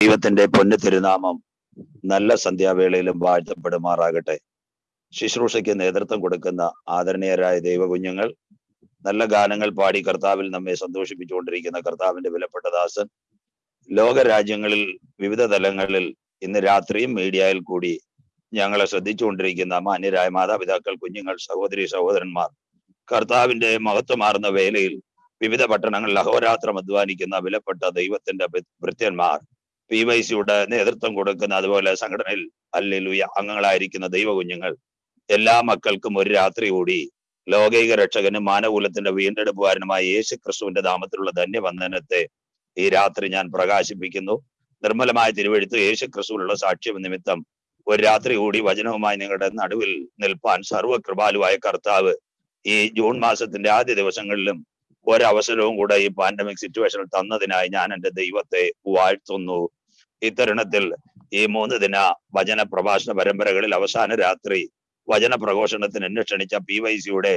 ദൈവത്തിന്റെ പൊന്നു തിരുനാമം നല്ല സന്ധ്യാവേളയിലും വാഴ്ത്തപ്പെടുമാറാകട്ടെ. ശുശ്രൂഷയ്ക്ക് നേതൃത്വം കൊടുക്കുന്ന ആദരണീയരായ ദൈവകുഞ്ഞുങ്ങൾ നല്ല ഗാനങ്ങൾ പാടി കർത്താവിൽ നമ്മെ സന്തോഷിപ്പിച്ചുകൊണ്ടിരിക്കുന്ന കർത്താവിന്റെ വിലപ്പെട്ട ദാസൻ ലോകരാജ്യങ്ങളിൽ വിവിധ തലങ്ങളിൽ ഇന്ന് രാത്രിയും മീഡിയയിൽ കൂടി ഞങ്ങളെ ശ്രദ്ധിച്ചുകൊണ്ടിരിക്കുന്ന മാന്യരായ മാതാപിതാക്കൾ കുഞ്ഞുങ്ങൾ സഹോദരി സഹോദരന്മാർ കർത്താവിന്റെ മഹത്വമാർന്ന വേലയിൽ വിവിധ പട്ടണങ്ങളിൽ അഹോരാത്രം അധ്വാനിക്കുന്ന വിലപ്പെട്ട ദൈവത്തിന്റെ ഭൃത്യന്മാർ പി വൈ സിയുടെ നേതൃത്വം കൊടുക്കുന്ന അതുപോലെ സംഘടനയിൽ അല്ലെലുയ അംഗങ്ങളായിരിക്കുന്ന ദൈവകുഞ്ഞുങ്ങൾ എല്ലാ മക്കൾക്കും ഒരു രാത്രി കൂടി ലോകൈക രക്ഷകനും മാനകൂലത്തിന്റെ വീണ്ടെടുപ്പുകാരനുമായ യേശു ക്രിസ്തുവിന്റെ നാമത്തിലുള്ള ധന്യവന്ദനത്തെ ഈ രാത്രി ഞാൻ പ്രകാശിപ്പിക്കുന്നു. നിർമ്മലമായ തിരുവഴുത്ത് യേശു ക്രിസ്തുവിലുള്ള സാക്ഷ്യം നിമിത്തം ഒരു രാത്രി കൂടി വചനവുമായി നിങ്ങളുടെ നടുവിൽ നിൽപ്പാൻ സർവകൃപാലുവായ കർത്താവ് ഈ ജൂൺ മാസത്തിന്റെ ആദ്യ ദിവസങ്ങളിലും ഒരവസരവും കൂടെ ഈ പാൻഡമിക് സിറ്റുവേഷനിൽ തന്നതിനായി ഞാൻ എന്റെ ദൈവത്തെ വാഴ്ത്തുന്നു. ഇത്തരുണത്തിൽ ഈ മൂന്ന് ദിന വചന പ്രഭാഷണ പരമ്പരകളിൽ അവസാന രാത്രി വചന പ്രഘോഷണത്തിന് എന്നെ ക്ഷണിച്ച പി വൈ സിയുടെ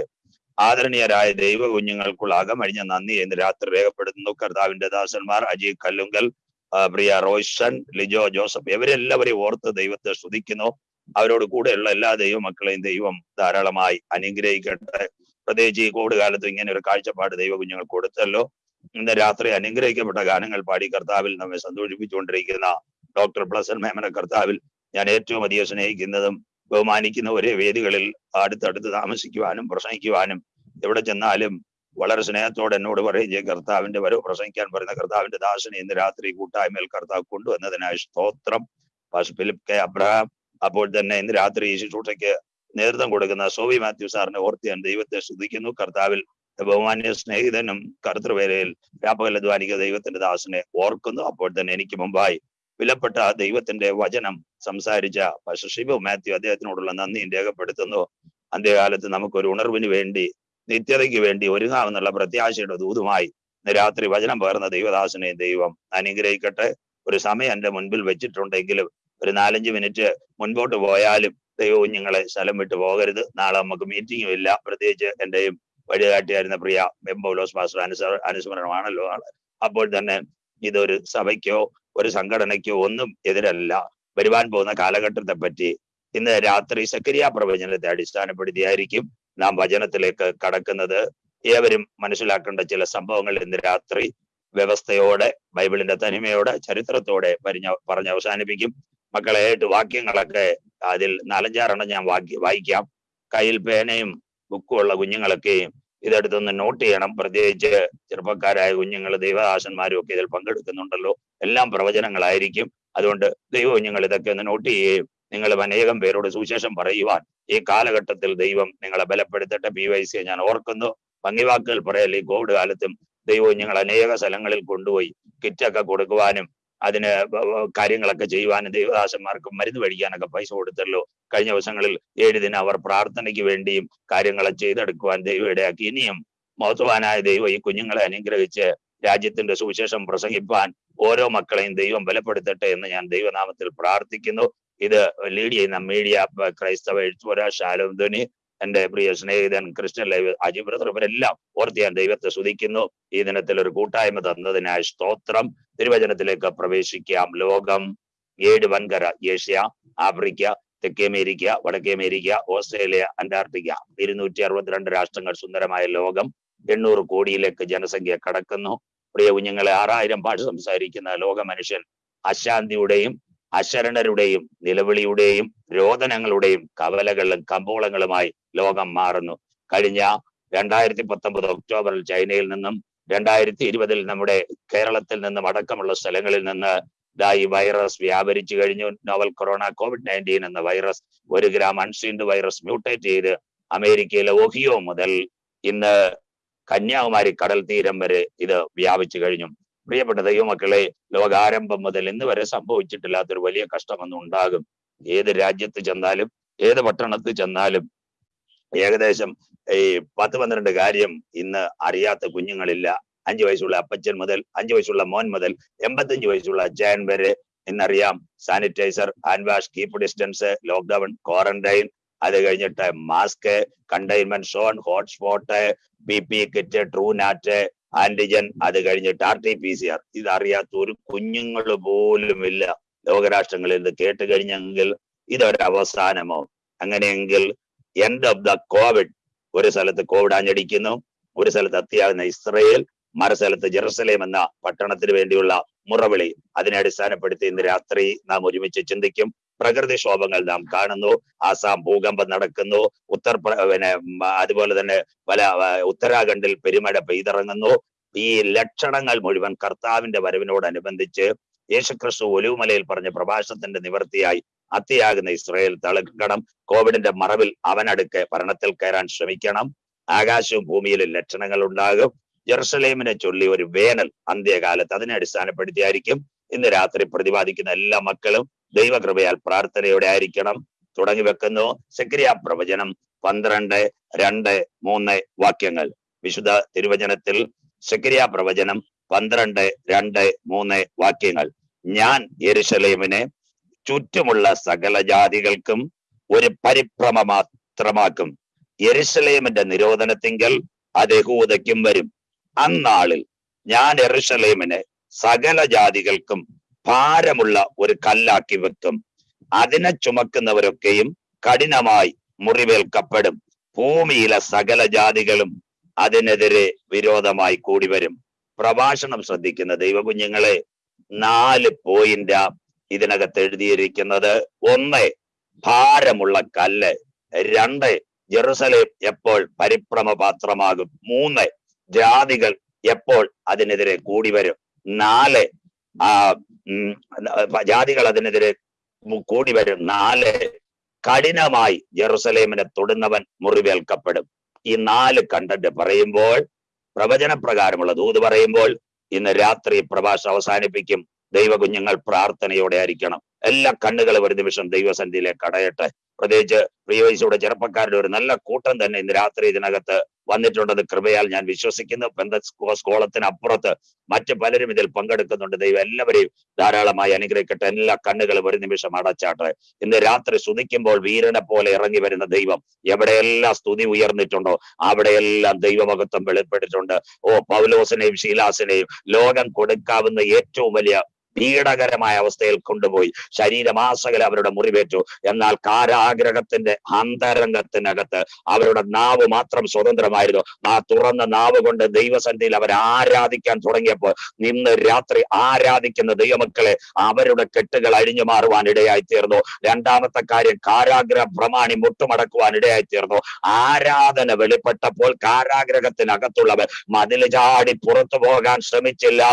ആദരണീയരായ ദൈവ കുഞ്ഞുങ്ങൾക്കുള്ള അകമഴിഞ്ഞ നന്ദി എന്ന് രാത്രി രേഖപ്പെടുത്തുന്നു. കർത്താവിന്റെ ദാസന്മാർ അജി കല്ലുങ്കൽ പ്രിയ റോയ്സൺ ലിജോ ജോസഫ് ഇവരെല്ലാവരെയും ഓർത്ത് ദൈവത്തെ സ്തുതിക്കുന്നു. അവരോട് കൂടെയുള്ള എല്ലാ ദൈവ മക്കളെയും ദൈവം ധാരാളമായി അനുഗ്രഹിക്കട്ടെ. പ്രത്യേകിച്ച് ഈ കോവിഡ് കാലത്ത് ഇങ്ങനെ ഒരു കാഴ്ചപ്പാട് ദൈവ കുഞ്ഞുങ്ങൾ കൊടുത്തല്ലോ. ഇന്ന് രാത്രി അനുഗ്രഹിക്കപ്പെട്ട ഗാനങ്ങൾ പാടി കർത്താവിൽ നമ്മെ സന്തോഷിപ്പിച്ചുകൊണ്ടിരിക്കുന്ന ഡോക്ടർ പ്ലസൻ മേമന കർത്താവിൽ ഞാൻ ഏറ്റവും അധികം സ്നേഹിക്കുന്നതും ബഹുമാനിക്കുന്ന ഒരേ വേദികളിൽ അടുത്തടുത്ത് താമസിക്കുവാനും പ്രസംഗിക്കുവാനും എവിടെ ചെന്നാലും വളരെ സ്നേഹത്തോടെ എന്നോട് പറയുകയും കർത്താവിന്റെ വരവ് പ്രസംഗിക്കാൻ പറയുന്ന കർത്താവിന്റെ ദാസനെ ഇന്ന് രാത്രി കൂട്ടായ്മയിൽ കർത്താവ് കൊണ്ടുവന്നതിനായി സ്തോത്രം. Philip K. അബ്രഹാം അപ്പോൾ തന്നെ ഇന്ന് രാത്രി ഈ ശുശ്രൂഷയ്ക്ക് നേതൃത്വം കൊടുക്കുന്ന സോവി മാത്യു സാറിനെ ഓർത്ത് ഞാൻ ദൈവത്തെ ശ്രദ്ധിക്കുന്നു കർത്താവിൽ ബഹുമാന്യ സ്നേഹിതനും കർത്തൃവേലയിൽ വ്യാപകൽ ദൈവത്തിന്റെ ദാസനെ ഓർക്കുന്നു. അപ്പോൾ തന്നെ എനിക്ക് മുമ്പായി വിലപ്പെട്ട ദൈവത്തിന്റെ വചനം സംസാരിച്ച ഷിബു മാത്യു അദ്ദേഹത്തിനോടുള്ള നന്ദി രേഖപ്പെടുത്തുന്നു. അന്ത്യകാലത്ത് നമുക്ക് ഒരു ഉണർവിന് വേണ്ടി നിത്യതയ്ക്ക് വേണ്ടി ഒരുങ്ങാമെന്നുള്ള പ്രത്യാശയുടെ ദൂതുമായി രാത്രി വചനം പകർന്ന ദൈവദാസനെ ദൈവം അനുഗ്രഹിക്കട്ടെ. ഒരു സമയം എന്റെ മുൻപിൽ വെച്ചിട്ടുണ്ടെങ്കിലും ഒരു നാലഞ്ച് മിനിറ്റ് മുൻപോട്ട് പോയാലും ദൈവവും ഞങ്ങളെ സ്ഥലം വിട്ടു പോകരുത്. നാളെ നമുക്ക് മീറ്റിംഗും ഇല്ല. പ്രത്യേകിച്ച് എന്റെയും വഴികാട്ടിയായിരുന്ന പ്രിയ ബെംബോലോസ് മാസ്റ്റർ അനുസ അനുസ്മരണമാണല്ലോ അപ്പോൾ തന്നെ ഇതൊരു സഭയ്ക്കോ ഒരു സംഘടനയ്ക്കോ ഒന്നും എതിരല്ല. വരുവാൻ പോകുന്ന കാലഘട്ടത്തെ പറ്റി ഇന്ന് രാത്രി സക്രിയ പ്രവചനത്തെ അടിസ്ഥാനപ്പെടുത്തിയായിരിക്കും നാം വചനത്തിലേക്ക് കടക്കുന്നത്. ഏവരും മനസ്സിലാക്കേണ്ട ചില സംഭവങ്ങൾ ഇന്ന് രാത്രി വ്യവസ്ഥയോടെ ബൈബിളിന്റെ തനിമയോടെ ചരിത്രത്തോടെ പറഞ്ഞ പറഞ്ഞ് അവസാനിപ്പിക്കും. മക്കളെ ഏട്ട് വാക്യങ്ങളൊക്കെ അതിൽ നാലഞ്ചാറെണ്ണം ഞാൻ വാക്യ വായിക്കാം. കയ്യിൽ പേനയും ബുക്കും ഉള്ള കുഞ്ഞുങ്ങളൊക്കെയും ഇതെടുത്തൊന്ന് നോട്ട് ചെയ്യണം. പ്രത്യേകിച്ച് ചെറുപ്പക്കാരായ കുഞ്ഞുങ്ങൾ ദൈവദാസന്മാരും ഒക്കെ ഇതിൽ പങ്കെടുക്കുന്നുണ്ടല്ലോ. എല്ലാം പ്രവചനങ്ങളായിരിക്കും. അതുകൊണ്ട് ദൈവ കുഞ്ഞുങ്ങൾ ഇതൊക്കെ ഒന്ന് നോട്ട് ചെയ്യുകയും നിങ്ങൾ അനേകം പേരോട് സുവിശേഷം പറയുവാൻ ഈ കാലഘട്ടത്തിൽ ദൈവം നിങ്ങളെ ബലപ്പെടുത്തട്ടെ. പി വൈ സിയെ ഞാൻ ഓർക്കുന്നു. ഭംഗിവാക്കുകൾ പറയല്ലേ? ഈ കോവിഡ് കാലത്തും ദൈവം ഞങ്ങൾ അനേക സ്ഥലങ്ങളിൽ കൊണ്ടുപോയി കിറ്റൊക്കെ കൊടുക്കുവാനും അതിന് കാര്യങ്ങളൊക്കെ ചെയ്യുവാനും ദൈവദാസന്മാർക്ക് മരുന്ന് മേടിക്കാനൊക്കെ പൈസ കൊടുത്തല്ലോ. കഴിഞ്ഞ ദിവസങ്ങളിൽ ഏഴ് ദിനം അവർ പ്രാർത്ഥനയ്ക്ക് വേണ്ടിയും കാര്യങ്ങളെ ചെയ്തെടുക്കുവാൻ ദൈവം ഇടയാക്കി. ഇനിയും മഹത്വാനായ ദൈവം ഈ കുഞ്ഞുങ്ങളെ അനുഗ്രഹിച്ച് രാജ്യത്തിന്റെ സുവിശേഷം പ്രസംഗിപ്പാൻ ഓരോ മക്കളെയും ദൈവം ബലപ്പെടുത്തട്ടെ എന്ന് ഞാൻ ദൈവനാമത്തിൽ പ്രാർത്ഥിക്കുന്നു. ഇത് ലീഡ് ചെയ്യുന്ന മീഡിയ ക്രൈസ്തവ എഴുത്തുപുര ശാലോം ധ്വനി എന്റെ പ്രിയ സ്നേഹിതൻ ക്രിസ്ത്യൻ ലൈവ് അജി ബ്രദർ ഇവരെല്ലാം ഓർത്ത് ഞാൻ ദൈവത്തെ സ്തുതിക്കുന്നു. ഈ ദിനത്തിൽ ഒരു കൂട്ടായ്മ തന്നതിനായി സ്തോത്രം. തിരുവചനത്തിലേക്ക് പ്രവേശിക്കാം. ലോകം ഏഴ് വൻകര ഏഷ്യ ആഫ്രിക്ക തെക്കേ അമേരിക്ക വടക്കേ അമേരിക്ക ഓസ്ട്രേലിയ അന്റാർട്ടിക്ക. ഇരുന്നൂറ്റി അറുപത്തിരണ്ട് രാഷ്ട്രങ്ങൾ സുന്ദരമായ ലോകം. എണ്ണൂറ് കോടിയിലേക്ക് ജനസംഖ്യ കടക്കുന്നു. പ്രിയ കുഞ്ഞുങ്ങളെ ആറായിരം ഭാഷ സംസാരിക്കുന്ന ലോക മനുഷ്യൻ അശാന്തിയുടെയും അശരണരുടെയും നിലവിളിയുടെയും രോദനങ്ങളുടെയും കവലകളും കമ്പോളങ്ങളുമായി ലോകം മാറുന്നു. കഴിഞ്ഞ രണ്ടായിരത്തി പത്തൊമ്പത് ഒക്ടോബറിൽ ചൈനയിൽ നിന്നും രണ്ടായിരത്തി ഇരുപതിൽ നമ്മുടെ കേരളത്തിൽ നിന്നും അടക്കമുള്ള സ്ഥലങ്ങളിൽ നിന്ന് ഈ വൈറസ് വ്യാപരിച്ചു കഴിഞ്ഞു. നോവൽ കൊറോണ കോവിഡ് നയന്റീൻ എന്ന വൈറസ് ഒരു ഗ്രാം അൺസീൻഡ് വൈറസ് മ്യൂട്ടേറ്റ് ചെയ്ത് അമേരിക്കയിലെ ഒഹിയോ മുതൽ ഇന്ന് കന്യാകുമാരി കടൽ തീരം വരെ ഇത് വ്യാപിച്ചു കഴിഞ്ഞു. പ്രിയപ്പെട്ട ദൈവമക്കളെ ലോകാരംഭം മുതൽ ഇന്ന് വരെ സംഭവിച്ചിട്ടില്ലാത്തൊരു വലിയ കഷ്ടമൊന്നും ഉണ്ടാകും. ഏത് രാജ്യത്ത് ചെന്നാലും ഏത് പട്ടണത്ത് ചെന്നാലും ഏകദേശം ഈ പത്ത് പന്ത്രണ്ട് കാര്യം ഇന്ന് അറിയാത്ത കുഞ്ഞുങ്ങളില്ല. അഞ്ചു വയസ്സുള്ള അപ്പച്ചൻ മുതൽ അഞ്ചു വയസ്സുള്ള മോൻ മുതൽ എൺപത്തഞ്ച് വയസ്സുള്ള അച്ഛൻ വരെ ഇന്നറിയാം sanitiser hand wash keep distance lockdown quarantine അത് കഴിഞ്ഞിട്ട് mask containment zone hotspot B P kit Truenat antigen അത് കഴിഞ്ഞിട്ട് R T P C R. ഇതറിയാത്ത ഒരു കുഞ്ഞുങ്ങൾ പോലും ഇല്ല ലോകരാഷ്ട്രങ്ങളിൽ ഇത് കേട്ട് കഴിഞ്ഞെങ്കിൽ ഇതൊരവസാനമോ അങ്ങനെയെങ്കിൽ എൻഡ് ഓഫ് ദ കോവിഡ് ഒരു സ്ഥലത്ത് കോവിഡ് ആഞ്ഞടിക്കുന്നു. ഒരു സ്ഥലത്ത് അത്യാകുന്ന ഇസ്രയേൽ മറു സ്ഥലത്ത് ജെറുസലേം എന്ന പട്ടണത്തിന് വേണ്ടിയുള്ള മുറവിളി അതിനെ അടിസ്ഥാനപ്പെടുത്തി ഇന്ന് രാത്രി നാം ഒരുമിച്ച് ചിന്തിക്കും. പ്രകൃതിക്ഷോഭങ്ങൾ നാം കാണുന്നു. ആസാം ഭൂകമ്പം നടക്കുന്നു. ഉത്തർ പിന്നെ അതുപോലെ തന്നെ പല ഉത്തരാഖണ്ഡിൽ പെരുമഴ പെയ്തിറങ്ങുന്നു. ഈ ലക്ഷണങ്ങൾ മുഴുവൻ കർത്താവിന്റെ വരവിനോടനുബന്ധിച്ച് യേശുക്രിസ്തു ഒലിവുമലയിൽ പറഞ്ഞ പ്രഭാഷണത്തിന്റെ നിവൃത്തിയായി അത്തിയാകുന്ന ഇസ്രയേൽ തളക്കണം കോവിഡിന്റെ മറവിൽ അവനടുക്ക് ഭരണത്തിൽ കയറാൻ ശ്രമിക്കണം. ആകാശവും ഭൂമിയിലും ലക്ഷണങ്ങൾ ഉണ്ടാകും. ജെറുസലേമിനെ ചൊല്ലി ഒരു വേനൽ അന്ത്യകാലത്ത് അതിനെ അടിസ്ഥാനപ്പെടുത്തിയായിരിക്കും. ഇന്ന് രാത്രി പ്രതിപാദിക്കുന്ന എല്ലാ മക്കളും ദൈവകൃപയാൽ പ്രാർത്ഥനയോടെ ആയിരിക്കണം. തുടങ്ങി വെക്കുന്നു. സക്രിയ പ്രവചനം പന്ത്രണ്ട് രണ്ട് മൂന്ന് വാക്യങ്ങൾ. വിശുദ്ധ തിരുവചനത്തിൽ സക്രിയ പ്രവചനം പന്ത്രണ്ട് രണ്ട് മൂന്ന് വാക്യങ്ങൾ. ഞാൻ യെരുശലേമിനെ ചുറ്റുമുള്ള സകല ജാതികൾക്കും ഒരു പരിഭ്രമ മാത്രമാക്കും എരുഷലേമിന്റെ നിരോധനത്തിങ്കൽ അത് വരും. അന്നാളിൽ ഞാൻ എറുഷലേമിനെ സകല ജാതികൾക്കും ഭാരമുള്ള ഒരു കല്ലാക്കി വെക്കും. അതിനെ ചുമക്കുന്നവരൊക്കെയും കഠിനമായി മുറിവേൽക്കപ്പെടും. ഭൂമിയിലെ സകല ജാതികളും അതിനെതിരെ വിരോധമായി കൂടി വരും പ്രഭാഷണം ശ്രദ്ധിക്കുന്ന ദൈവകുഞ്ഞുങ്ങളെ നാല് പോയിന്റ് ഇതിനകത്ത് എഴുതിയിരിക്കുന്നത് ഒന്ന് ഭാരമുള്ള കല്ല്. രണ്ട് ജെറുസലേം എപ്പോൾ പരിഭ്രമ പാത്രമാകും മൂന്ന് ജാതികൾ എപ്പോൾ അതിനെതിരെ കൂടി വരും നാല് ആ ജാതികൾ അതിനെതിരെ കൂടി വരും നാല് കഠിനമായി ജെറുസലേമിനെ തൊടുന്നവൻ മുറിവേൽക്കപ്പെടും. ഈ നാല് കണ്ടന്റ് പറയുമ്പോൾ പ്രവചന പ്രകാരമുള്ള ദൂത് പറയുമ്പോൾ ഇന്ന് രാത്രി പ്രഭാഷണം അവസാനിപ്പിക്കും. ദൈവകുഞ്ഞുങ്ങൾ പ്രാർത്ഥനയോടെ ആയിരിക്കണം. എല്ലാ കണ്ണുകളും ഒരു നിമിഷം ദൈവസന്ധിയിലേക്ക് അടയട്ടെ പ്രത്യേകിച്ച് പ്രിയവയസ്സോടെ ചെറുപ്പക്കാരുടെ ഒരു നല്ല കൂട്ടം തന്നെ ഇന്ന് രാത്രി ഇതിനകത്ത് വന്നിട്ടുണ്ടെന്ന് കൃപയാൽ ഞാൻ വിശ്വസിക്കുന്നു. പെന്തസ്കോളത്തിന് അപ്പുറത്ത് മറ്റു പലരും ഇതിൽ പങ്കെടുക്കുന്നുണ്ട്. ദൈവം എല്ലാവരെയും ധാരാളമായി അനുഗ്രഹിക്കട്ടെ. എല്ലാ കണ്ണുകളും ഒരു നിമിഷം അടച്ചാട്ടെ. ഇന്ന് രാത്രി സ്തുതിക്കുമ്പോൾ വീരനെ പോലെ ഇറങ്ങി വരുന്ന ദൈവം എവിടെയെല്ലാം സ്തുതി ഉയർന്നിട്ടുണ്ടോ അവിടെയെല്ലാം ദൈവമഹത്വം വെളിപ്പെട്ടിട്ടുണ്ട്. ഓ പൗലോസിനെയും ശീലാസിനെയും ലോകം കൊടുക്കാവുന്ന ഏറ്റവും വലിയ പീഡകരമായ അവസ്ഥയിൽ കൊണ്ടുപോയി. ശരീരമാസകല അവരുടെ മുറിവേറ്റു. എന്നാൽ കാരാഗ്രഹത്തിന്റെ അന്തരംഗത്തിനകത്ത് അവരുടെ നാവ് മാത്രം സ്വതന്ത്രമായിരുന്നു. ആ തുറന്ന നാവ് കൊണ്ട് ദൈവസന്ധിയിൽ അവർ ആരാധിക്കാൻ തുടങ്ങിയപ്പോൾ നിന്ന് രാത്രി ആരാധിക്കുന്ന ദൈവമക്കളെ അവരുടെ കെട്ടുകൾ അഴിഞ്ഞു മാറുവാൻ ഇടയായി തീർന്നു. രണ്ടാമത്തെ കാര്യം കാരാഗ്രഹ പ്രമാണി മുട്ടുമടക്കുവാൻ ഇടയായി തീർന്നു. ആരാധന വെളിപ്പെട്ടപ്പോൾ കാരാഗ്രഹത്തിനകത്തുള്ളവർ മതിൽ ചാടി പുറത്തു പോകാൻ ശ്രമിച്ചില്ല.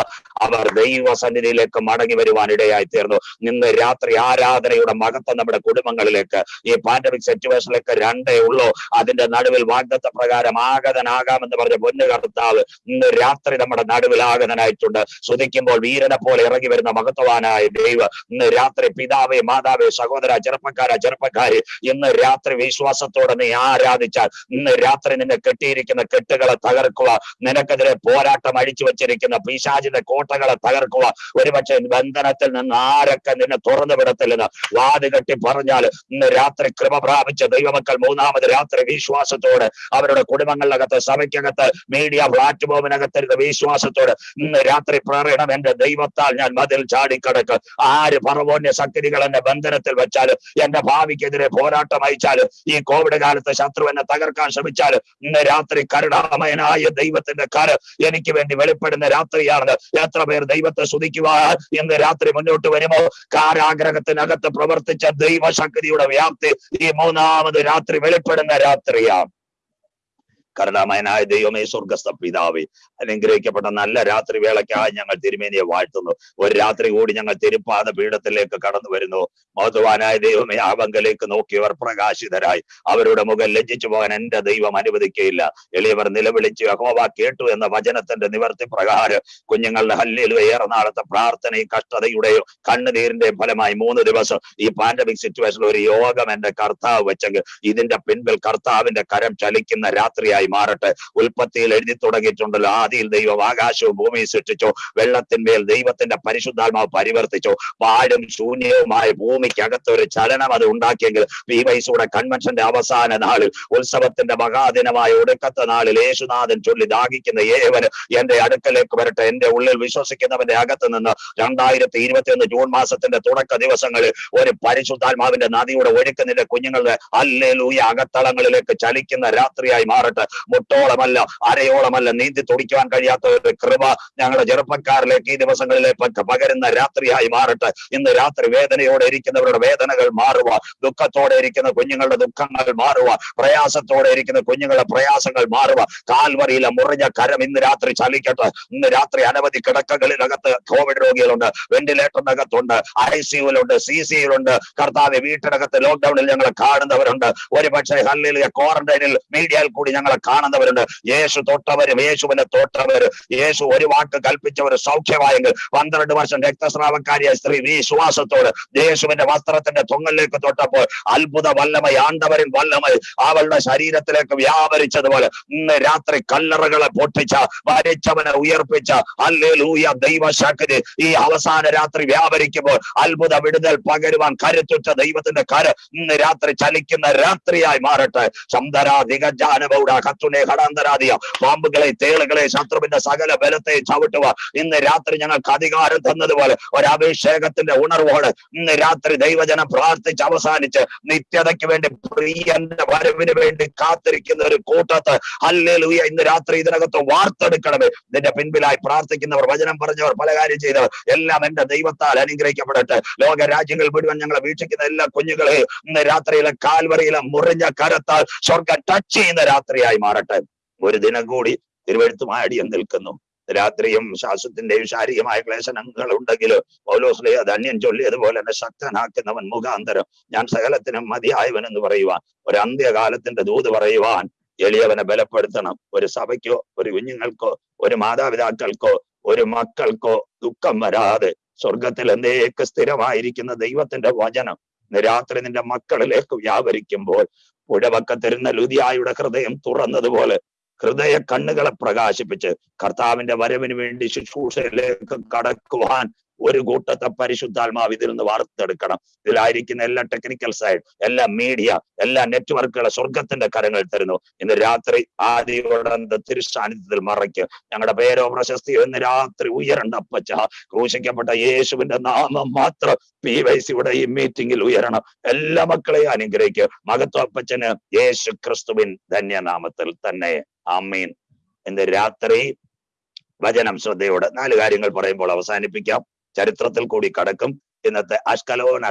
അവർ ദൈവസന്നിധിയിലേക്ക് മടങ്ങി വരുവാൻ ഇടയായി തീർന്നു ഇന്ന് രാത്രി ആരാധനയുടെ മഹത്വം നമ്മുടെ കുടുംബങ്ങളിലേക്ക് ഈ പാൻഡമിക് സിറ്റുവേഷനിലേക്ക് രണ്ടേ ഉള്ളൂ. അതിന്റെ നടുവിൽ വാഗ്ദത്ത പ്രകാരം ആഗതനാകാമെന്ന് പറഞ്ഞ പൊന്നു കർത്താവ് ഇന്ന് രാത്രി നമ്മുടെ നടുവിൽ ആഗതനായിട്ടുണ്ട്. ശ്രുതിക്കുമ്പോൾ വീരനെ പോലെ ഇറങ്ങി വരുന്ന മഹത്വവാനായ ദൈവം ഇന്ന് രാത്രി പിതാവേ മാതാവേ സഹോദര ചെറുപ്പക്കാര ചെറുപ്പക്കാരി ഇന്ന് രാത്രി വിശ്വാസത്തോടെ നീ ആരാധിച്ചാൽ ഇന്ന് രാത്രി നിന്നെ കെട്ടിയിരിക്കുന്ന കെട്ടുകളെ തകർക്കുക നിനക്കെതിരെ പോരാട്ടം അഴിച്ചു വെച്ചിരിക്കുന്ന പിശാചിന്റെ കോട്ടകളെ തകർക്കുക. ഒരുപക്ഷെ ബന്ധനത്തിൽ നിന്ന് ആരൊക്കെ നിന്നെ തുറന്നു വിടത്തില്ലെന്ന് വാത് കെട്ടി പറഞ്ഞാൽ ഇന്ന് രാത്രി കൃപ പ്രാപിച്ച ദൈവമക്കൾ മൂന്നാമത് രാത്രി വിശ്വാസത്തോട് അവരുടെ കുടുംബങ്ങളിലകത്ത് സഭയ്ക്കകത്ത് മീഡിയ പ്ലാറ്റ്ഫോമിനകത്ത് വിശ്വാസത്തോട് ഇന്ന് രാത്രി പറയണം എന്റെ ദൈവത്താൽ ഞാൻ മതിൽ ചാടിക്കടക്ക്. ആര് പറവോന്യ ശക്തികൾ എന്നെ ബന്ധനത്തിൽ വെച്ചാൽ എന്റെ ഭാവിക്കെതിരെ പോരാട്ടം അയച്ചാൽ ഈ കോവിഡ് കാലത്ത് ശത്രു എന്നെ തകർക്കാൻ ശ്രമിച്ചാൽ ഇന്ന് രാത്രി കരുണാമയനായ ദൈവത്തിന്റെ കര എനിക്ക് വേണ്ടി വെളിപ്പെടുന്ന രാത്രിയാണ്. എത്ര പേർ ദൈവത്തെ സ്തുതിക്കുവാൻ ഇന്ന് രാത്രി മുന്നോട്ട് വരുമോ? കാരാഗ്രഹത്തിനകത്ത് പ്രവർത്തിച്ച ദൈവശക്തിയുടെ വ്യാപ്തി ഈ മൂന്നാമത് രാത്രി വെളിപ്പെടുന്ന രാത്രിയാണ്. കരുണാമയനായ ദൈവമേ സ്വർഗസ്ഥ പിതാവേ അനുഗ്രഹിക്കപ്പെട്ട നല്ല രാത്രി വേളയ്ക്കായി ഞങ്ങൾ തിരുമേനിയെ വാഴ്ത്തുന്നു. ഒരു രാത്രി കൂടി ഞങ്ങൾ തിരുപ്പാത പീഠത്തിലേക്ക് കടന്നു വരുന്നു. മഹത്വാനായ ദൈവമേ ആവങ്കലേക്ക് നോക്കിയവർ പ്രകാശിതരായി. അവരുടെ മുഖം ലജ്ജിച്ചു പോകാൻ എന്റെ ദൈവം അനുവദിക്കുകയില്ല എളിയവർ നിലവിളിച്ചു അഹോവ കേട്ടു എന്ന വചനത്തിന്റെ നിവർത്തി പ്രകാരം കുഞ്ഞുങ്ങളുടെ ഹല്ലിൽ ഏറെ നാളത്തെ പ്രാർത്ഥനയും കഷ്ടതയുടെയും കണ്ണുനീരിന്റെയും ഫലമായി മൂന്ന് ദിവസം ഈ പാൻഡമിക് സിറ്റുവേഷനിൽ ഒരു യോഗം എന്റെ കർത്താവ് വെച്ചെങ്കിൽ ഇതിന്റെ പിൻപിൽ കർത്താവിന്റെ കരം ചലിക്കുന്ന രാത്രിയായി രാത്രിയായി മാറട്ടെ. ഉൽപ്പത്തിയിൽ എഴുതി തുടങ്ങിയിട്ടുണ്ടല്ലോ. ആദിയിൽ ദൈവം ആകാശവും ഭൂമിയും സൃഷ്ടിച്ചു. വെള്ളത്തിന്മേൽ ദൈവത്തിന്റെ പരിശുദ്ധാത്മാവ് പരിവർത്തിച്ചോ. പാഴും ശൂന്യവുമായ ഭൂമിക്കകത്ത് ഒരു ചലനം അത് ഉണ്ടാക്കിയെങ്കിൽ പി വൈസൂടെ കൺവെൻഷന്റെ അവസാന നാളിൽ ഉത്സവത്തിന്റെ മഹാദിനമായ ഒടുക്കത്തെ നാളിൽ യേശുനാഥൻ ചൊല്ലി ദാഹിക്കുന്ന ഏവന് എന്റെ അടുക്കലേക്ക് വരട്ടെ. എന്റെ ഉള്ളിൽ വിശ്വസിക്കുന്നവന്റെ അകത്ത് നിന്ന് രണ്ടായിരത്തി ഇരുപത്തി ഒന്ന് ജൂൺ മാസത്തിന്റെ തുടക്ക ദിവസങ്ങളിൽ ഒരു പരിശുദ്ധാത്മാവിന്റെ നദിയുടെ ഒഴുക്കുന്നിന്റെ കുഞ്ഞുങ്ങളുടെ അല്ലേലൂയ അകത്തളങ്ങളിലേക്ക് ചലിക്കുന്ന രാത്രിയായി മാറട്ടെ. മുട്ടോളമല്ല അരയോളമല്ല നീന്തി തുടിക്കുവാൻ കഴിയാത്ത ഒരു കൃപ ഞങ്ങളുടെ ചെറുപ്പക്കാരിലേക്ക് ഈ ദിവസങ്ങളിലെ പകരുന്ന രാത്രിയായി മാറട്ടെ. ഇന്ന് രാത്രി വേദനയോടെ ഇരിക്കുന്നവരുടെ വേദനകൾ മാറുക ദുഃഖത്തോടെ ഇരിക്കുന്ന കുഞ്ഞുങ്ങളുടെ ദുഃഖങ്ങൾ മാറുക പ്രയാസത്തോടെ ഇരിക്കുന്ന കുഞ്ഞുങ്ങളുടെ പ്രയാസങ്ങൾ മാറുക. കാൽവറിയിലെ മുറിഞ്ഞ കരം ഇന്ന് രാത്രി ചലിക്കട്ടെ. ഇന്ന് രാത്രി അനവധി കിടക്കകളിനകത്ത് കോവിഡ് രോഗികളുണ്ട് വെന്റിലേറ്ററിനകത്തുണ്ട് ഐ സിയുലുണ്ട് സി സിയിലുണ്ട് കർത്താവ് വീട്ടിനകത്ത് ലോക്ക്ഡൌണിൽ ഞങ്ങളെ കാണുന്നവരുണ്ട്. ഒരുപക്ഷെ ഹല്ലിൽ ക്വാറന്റൈനിൽ മീഡിയയിൽ കൂടി ഞങ്ങളെ കാണുന്നവരുണ്ട് യേശു തൊട്ടവരും യേശുവിന്റെ തൊട്ടവര്. യേശു ഒരു വാക്ക് കൽപ്പിച്ചവർ സൗഖ്യമായെങ്കിൽ പന്ത്രണ്ട് വർഷം രക്തസ്രാവക്കാരിയായ സ്ത്രീ വിശ്വാസത്തോട് യേശുവിന്റെ വസ്ത്രത്തിന്റെ തൊങ്ങലിലേക്ക് തൊട്ടപ്പോൾ അത്ഭുത വല്ലമയ ആണ്ടവരിൽ വല്ലമയ അവളുടെ ശരീരത്തിലേക്ക് വ്യാപരിച്ചതുപോലെ ഇന്ന് രാത്രി കല്ലറകളെ പൊട്ടിച്ച വരച്ചവനെ ഉയർപ്പിച്ച അല്ലേലൂയ ദൈവശക്തി ഈ അവസാന രാത്രി വ്യാപരിക്കുമ്പോൾ അത്ഭുത വിടുതൽ പകരുവാൻ കരുത്തുറ്റ ദൈവത്തിന്റെ കര ഇന്ന് രാത്രി ചലിക്കുന്ന രാത്രിയായി മാറട്ടെ. ശബ്ദരാധികജാനബൗഡ കത്തുനെ ഘടാന്തരാതിയ പാമ്പുകളെ തേളുകളെ ശത്രുവിന്റെ സകല ബലത്തെ ചവിട്ടുക. ഇന്ന് രാത്രി ഞങ്ങൾക്ക് അധികാരം തന്നതുപോലെ ഒരു അഭിഷേകത്തിന്റെ ഉണർവോടെ ഇന്ന് രാത്രി ദൈവജനം പ്രാർത്ഥിച്ച് അവസാനിച്ച് നിത്യതയ്ക്ക് വേണ്ടി പ്രിയന്റെ വരവിന് വേണ്ടി കാത്തിരിക്കുന്ന ഒരു കൂട്ടത്ത്. അല്ലേലൂയ ഇന്ന് രാത്രി ഇതിനകത്ത് വാർത്തെടുക്കണമേ. ഇതിന്റെ പിൻപിലായി പ്രാർത്ഥിക്കുന്നവർ വചനം പറഞ്ഞവർ പല കാര്യം ചെയ്തവർ എല്ലാം എന്റെ ദൈവത്താൽ അനുഗ്രഹിക്കപ്പെടട്ടെ. ലോക രാജ്യങ്ങൾ മുഴുവൻ ഞങ്ങളെ വീക്ഷിക്കുന്ന എല്ലാ കുഞ്ഞുങ്ങളെയും ഇന്ന് രാത്രിയിലെ കാൽവറിയിലെ മുറിഞ്ഞ കരത്താൽ സ്വർഗം ടച്ച് ചെയ്യുന്ന രാത്രിയായി. മാറട്ടെ ഒരു ദിനം കൂടി തിരുവഴുത്തുമായി അടിയം നിൽക്കുന്നു. രാത്രിയും ശ്വാസത്തിന്റെയും ശാരീരികമായ ക്ലേശനങ്ങൾ ഉണ്ടെങ്കിൽ പൗലോസ്ലേ അന്യൻ ചൊല്ലിയതുപോലെ തന്നെ ശക്തനാക്കുന്നവൻ മുഖാന്തരം ഞാൻ സകലത്തിനും മതിയായവൻ എന്ന് പറയുവാൻ ഒരു അന്ത്യകാലത്തിന്റെ ദൂത് പറയുവാൻ എളിയവനെ ബലപ്പെടുത്തണം. ഒരു സഭയ്ക്കോ ഒരു കുഞ്ഞുങ്ങൾക്കോ ഒരു മാതാപിതാക്കൾക്കോ ഒരു മക്കൾക്കോ ദുഃഖം വരാതെ സ്വർഗത്തിൽ എന്തേക്ക് സ്ഥിരമായിരിക്കുന്ന ദൈവത്തിന്റെ വചനം. രാത്രി നിന്റെ മക്കളിലേക്ക് വ്യാപരിക്കുമ്പോൾ പുഴവക്കത്തിരുന്ന ലുതിയായുടെ ഹൃദയം തുറന്നതുപോലെ ഹൃദയ കണ്ണുകളെ പ്രകാശിപ്പിച്ച് കർത്താവിന്റെ വരവിന് വേണ്ടി ശുശ്രൂഷയിലേക്ക് കടക്കുവാൻ ഒരു കൂട്ടത്തെ പരിശുദ്ധാത്മാവ് ഇതിൽ നിന്ന് വാർത്തെടുക്കണം. ഇതിലായിരിക്കുന്ന എല്ലാ ടെക്നിക്കൽ സൈഡ് എല്ലാ മീഡിയ എല്ലാ നെറ്റ്വർക്കുകളെ സ്വർഗത്തിന്റെ കരങ്ങൾ തരുന്നു. ഇന്ന് രാത്രി ആദിയോടെ തിരുസാന്നിധ്യത്തിൽ മറയ്ക്ക്. ഞങ്ങളുടെ പേരോ പ്രശസ്തിയോ ഇന്ന് രാത്രി ഉയരണ്ട അപ്പച്ച. ക്രൂശിക്കപ്പെട്ട യേശുവിന്റെ നാമം മാത്രം പി വൈ സിയുടെ ഈ മീറ്റിംഗിൽ ഉയരണം. എല്ലാ മക്കളെയും അനുഗ്രഹിക്കുക മകത്വപ്പച്ചന് യേശു ക്രിസ്തുവിൻ ധന്യനാമത്തിൽ തന്നെ. അമ്മീൻ ഇന്ന് രാത്രി വചനം ശ്രദ്ധയോടെ നാല് കാര്യങ്ങൾ പറയുമ്പോൾ അവസാനിപ്പിക്കാം. ചരിത്രത്തിൽ കൂടി കടക്കും. ഇന്നത്തെ അഷ്കലോൻ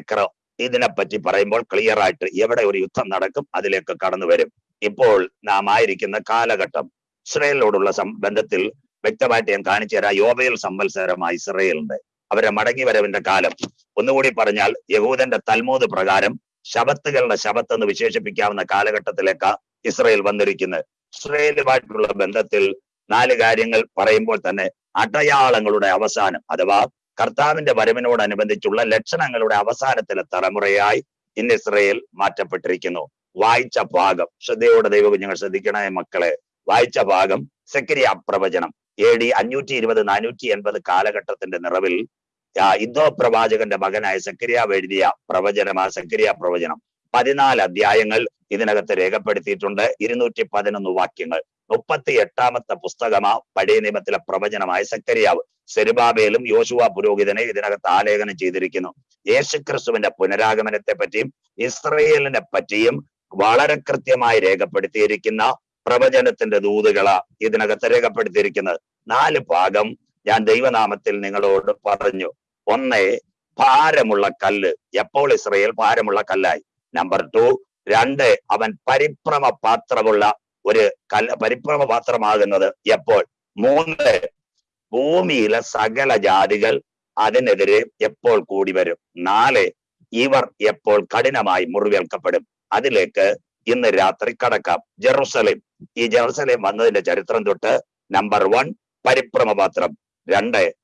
എക്ര ഇതിനെപ്പറ്റി പറയുമ്പോൾ ക്ലിയർ ആയിട്ട് എവിടെ ഒരു യുദ്ധം നടക്കും അതിലേക്ക് കടന്നു വരും. ഇപ്പോൾ നാം ആയിരിക്കുന്ന കാലഘട്ടം. ഇസ്രയേലിനോടുള്ള ബന്ധത്തിൽ വ്യക്തമായിട്ട് ഞാൻ കാണിച്ചു തരാം. യോബയിൽ സംവത്സരമായി ഇസ്രയേലിന്റെ അവരെ മടങ്ങി വരവിന്റെ കാലം. ഒന്നുകൂടി പറഞ്ഞാൽ യഹൂദന്റെ തൽമൂത് പ്രകാരം ശബത്തുകളുടെ ശബത്ത് എന്ന് വിശേഷിപ്പിക്കാവുന്ന കാലഘട്ടത്തിലേക്ക് ഇസ്രയേൽ വന്നിരിക്കുന്നത് ഇസ്രയേലുമായിട്ടുള്ള ബന്ധത്തിൽ നാല് കാര്യങ്ങൾ പറയുമ്പോൾ തന്നെ അടയാളങ്ങളുടെ അവസാനം അഥവാ കർത്താവിന്റെ വരവിനോടനുബന്ധിച്ചുള്ള ലക്ഷണങ്ങളുടെ അവസാനത്തിലെ തലമുറയായി ഇന്ന് ഇസ്രയേൽ മാറ്റപ്പെട്ടിരിക്കുന്നു. വായിച്ച ഭാഗം ശ്രദ്ധയോടെ ഞങ്ങൾ ശ്രദ്ധിക്കണേ മക്കളെ. വായിച്ച ഭാഗം സെക്രിയ പ്രവചനം. എ ഡി അഞ്ഞൂറ്റി ഇരുപത് നാനൂറ്റി എൺപത് കാലഘട്ടത്തിന്റെ നിറവിൽ ഇന്ദോ പ്രവാചകന്റെ മകനായ സക്കരിയാവ് എഴുതിയ പ്രവചനം ആ സക്കരിയ പ്രവചനം. പതിനാല് അധ്യായങ്ങൾ ഇതിനകത്ത് രേഖപ്പെടുത്തിയിട്ടുണ്ട്. ഇരുന്നൂറ്റി പതിനൊന്ന് വാക്യങ്ങൾ. മുപ്പത്തി എട്ടാമത്തെ പുസ്തകമാ പഴയ നിയമത്തിലെ പ്രവചനമായ സക്കരിയാവ്. സെരുബാബേലും യോശുവ പുരോഹിതനെ ഇതിനകത്ത് ആലേഖനം ചെയ്തിരിക്കുന്നു. യേശുക്രിസ്തുവിന്റെ പുനരാഗമനത്തെ പറ്റിയും ഇസ്രയേലിനെ പറ്റിയും വളരെ കൃത്യമായി രേഖപ്പെടുത്തിയിരിക്കുന്ന പ്രവചനത്തിന്റെ ദൂതുകളാ ഇതിനകത്ത് രേഖപ്പെടുത്തിയിരിക്കുന്നത്. നാല് ഭാഗം ഞാൻ ദൈവനാമത്തിൽ നിങ്ങളോട് പറഞ്ഞു. ഒന്ന് ഭാരമുള്ള കല്ല്. എപ്പോൾ ഇസ്രയേൽ ഭാരമുള്ള കല്ലായി? നമ്പർ ടു രണ്ട് അവൻ പരിഭ്രമ പാത്രമുള്ള ഒരു കല പരിഭ്രമ പാത്രമാകുന്നത് എപ്പോൾ? മൂന്ന് ഭൂമിയിലെ സകല ജാതികൾ അതിനെതിരെ എപ്പോൾ കൂടി വരും? നാല് ഇവർ എപ്പോൾ കഠിനമായി മുറിവേൽക്കപ്പെടും? അതിലേക്ക് ഇന്ന് രാത്രി കടക്കാം. ജെറുസലേം. ഈ ജെറുസലേം വന്നതിന്റെ ചരിത്രം തൊട്ട് നമ്പർ വൺ പരിഭ്രമപാത്രം രണ്ട്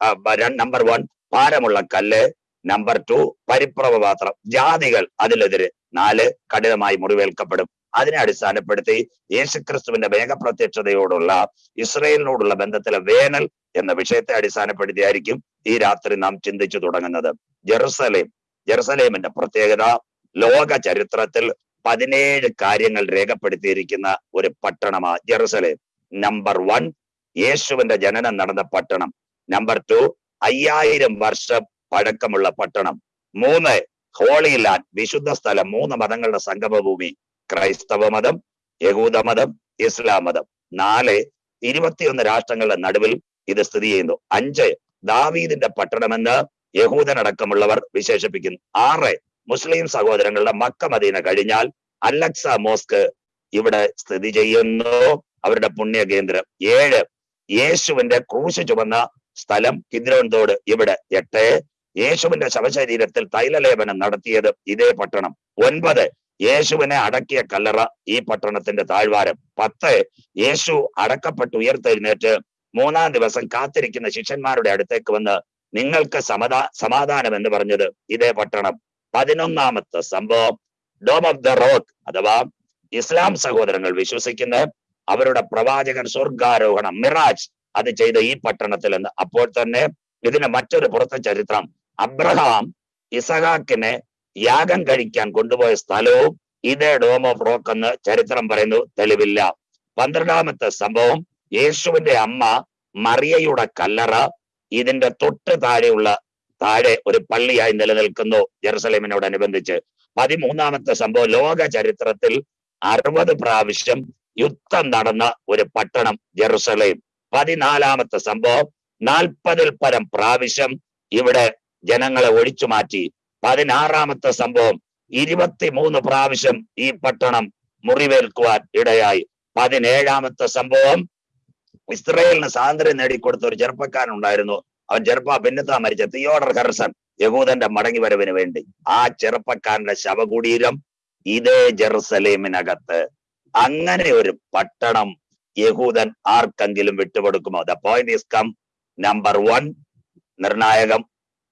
നമ്പർ വൺ ഭാരമുള്ള കല്ല്. നമ്പർ ടു പരിഭ്രമപാത്രം ജാതികൾ അതിലെതിരെ. നാല് കഠിനമായി മുറിവേൽക്കപ്പെടും. അതിനെ അടിസ്ഥാനപ്പെടുത്തി യേശുക്രിസ്തുവിന്റെ വേഗപ്രത്യക്ഷതയോടുള്ള ഇസ്രയേലിനോടുള്ള ബന്ധത്തിലെ വേനൽ എന്ന വിഷയത്തെ അടിസ്ഥാനപ്പെടുത്തിയായിരിക്കും ഈ രാത്രി നാം ചിന്തിച്ചു തുടങ്ങുന്നത്. ജെറുസലേം ജെറുസലേമിന്റെ പ്രത്യേകത ലോക ചരിത്രത്തിൽ പതിനേഴ് കാര്യങ്ങൾ രേഖപ്പെടുത്തിയിരിക്കുന്ന ഒരു പട്ടണമാ ജെറുസലേം. നമ്പർ വൺ യേശുവിന്റെ ജനനം നടന്ന പട്ടണം. നമ്പർ ടു അയ്യായിരം വർഷ പഴക്കമുള്ള പട്ടണം. മൂന്ന് ഹോളി ലാൻഡ് വിശുദ്ധ സ്ഥലം മൂന്ന് മതങ്ങളുടെ സംഗമഭൂമി. ക്രൈസ്തവ മതം യഹൂദ മതം ഇസ്ലാം മതം നാല് ഇരുപത്തിയൊന്ന് രാഷ്ട്രങ്ങളുടെ നടുവിൽ ഇത് സ്ഥിതി ചെയ്യുന്നു. അഞ്ച് ദാവീദിന്റെ പട്ടണമെന്ന് യഹൂദനടക്കമുള്ളവർ വിശേഷിപ്പിക്കുന്നു. ആറ് മുസ്ലിം സഹോദരങ്ങളുടെ മക്ക മദീന കഴിഞ്ഞാൽ അലക്സ മോസ്ക് ഇവിടെ സ്ഥിതി ചെയ്യുന്നു. അവരുടെ പുണ്യ കേന്ദ്രം ഏഴ് യേശുവിന്റെ ക്രൂശ് ചുമന്ന സ്ഥലം കിദ്രോൻതോട് ഇവിടെ. എട്ട് യേശുവിന്റെ ശവശരീരത്തിൽ തൈലലേപനം നടത്തിയത് ഇതേ പട്ടണം. ഒൻപത് യേശുവിനെ അടക്കിയ കല്ലറ ഈ പട്ടണത്തിന്റെ താഴ്വാരം. പത്ത് യേശു അടക്കപ്പെട്ട് ഉയർത്തെഴുന്നേറ്റ് മൂന്നാം ദിവസം കാത്തിരിക്കുന്ന ശിഷ്യന്മാരുടെ അടുത്തേക്ക് വന്ന് നിങ്ങൾക്ക് സമതാ സമാധാനം എന്ന് പറഞ്ഞത് ഇതേ പട്ടണം. പതിനൊന്നാമത്തെ സംഭവം. ഡോം ഓഫ് ദ റോക്ക് അഥവാ ഇസ്ലാം സഹോദരങ്ങൾ വിശ്വസിക്കുന്ന അവരുടെ പ്രവാചകൻ സ്വർഗാരോഹണം മിറാജ് അത് ചെയ്ത ഈ പട്ടണത്തിൽ എന്ന് അപ്പോൾ തന്നെ ഇതിന് മറ്റൊരു പുറത്തെ ചരിത്രം. അബ്രഹാം ഇസഹാക്കിനെ യാഗം കഴിക്കാൻ കൊണ്ടുപോയ സ്ഥലവും ഇതേ ഡോം ഓഫ് റോക്ക് എന്ന് ചരിത്രം പറയുന്നു. തെളിവില്ല. പന്ത്രണ്ടാമത്തെ സംഭവം യേശുവിന്റെ അമ്മ മറിയയുടെ കല്ലറ ഇതിന്റെ തൊട്ട് താഴെയുള്ള താഴെ ഒരു പള്ളിയായി നിലനിൽക്കുന്നു ജെറുസലേമിനോടനുബന്ധിച്ച്. പതിമൂന്നാമത്തെ സംഭവം ലോക ചരിത്രത്തിൽ അറുപത് പ്രാവശ്യം യുദ്ധം നടന്ന ഒരു പട്ടണം ജെറുസലേം. പതിനാലാമത്തെ സംഭവം നാൽപ്പതിൽ പരം പ്രാവശ്യം ഇവിടെ ജനങ്ങളെ ഒഴിച്ചു മാറ്റി. പതിനാറാമത്തെ സംഭവം ഇരുപത്തിമൂന്ന് പ്രാവശ്യം ഈ പട്ടണം മുറിവേൽക്കുവാൻ ഇടയായി. പതിനേഴാമത്തെ സംഭവം ഇസ്രയേലിന് സ്വാതന്ത്ര്യം നേടിക്കൊടുത്ത ഒരു ചെറുപ്പക്കാരൻ ഉണ്ടായിരുന്നു അവൻ ചെറുപ്പ പിന്നത്താ മരിച്ച തിയോഡർ ഹെർസൺ യഹൂദന്റെ മടങ്ങി വരവിന് വേണ്ടി. ആ ചെറുപ്പക്കാരന്റെ ശവകുടീരം ഇതേ ജെറുസലേമിനകത്ത്. അങ്ങനെ ഒരു പട്ടണം യഹൂദൻ ആർക്കെങ്കിലും വിട്ടുകൊടുക്കുമോ? The point is come number one നിർണായകം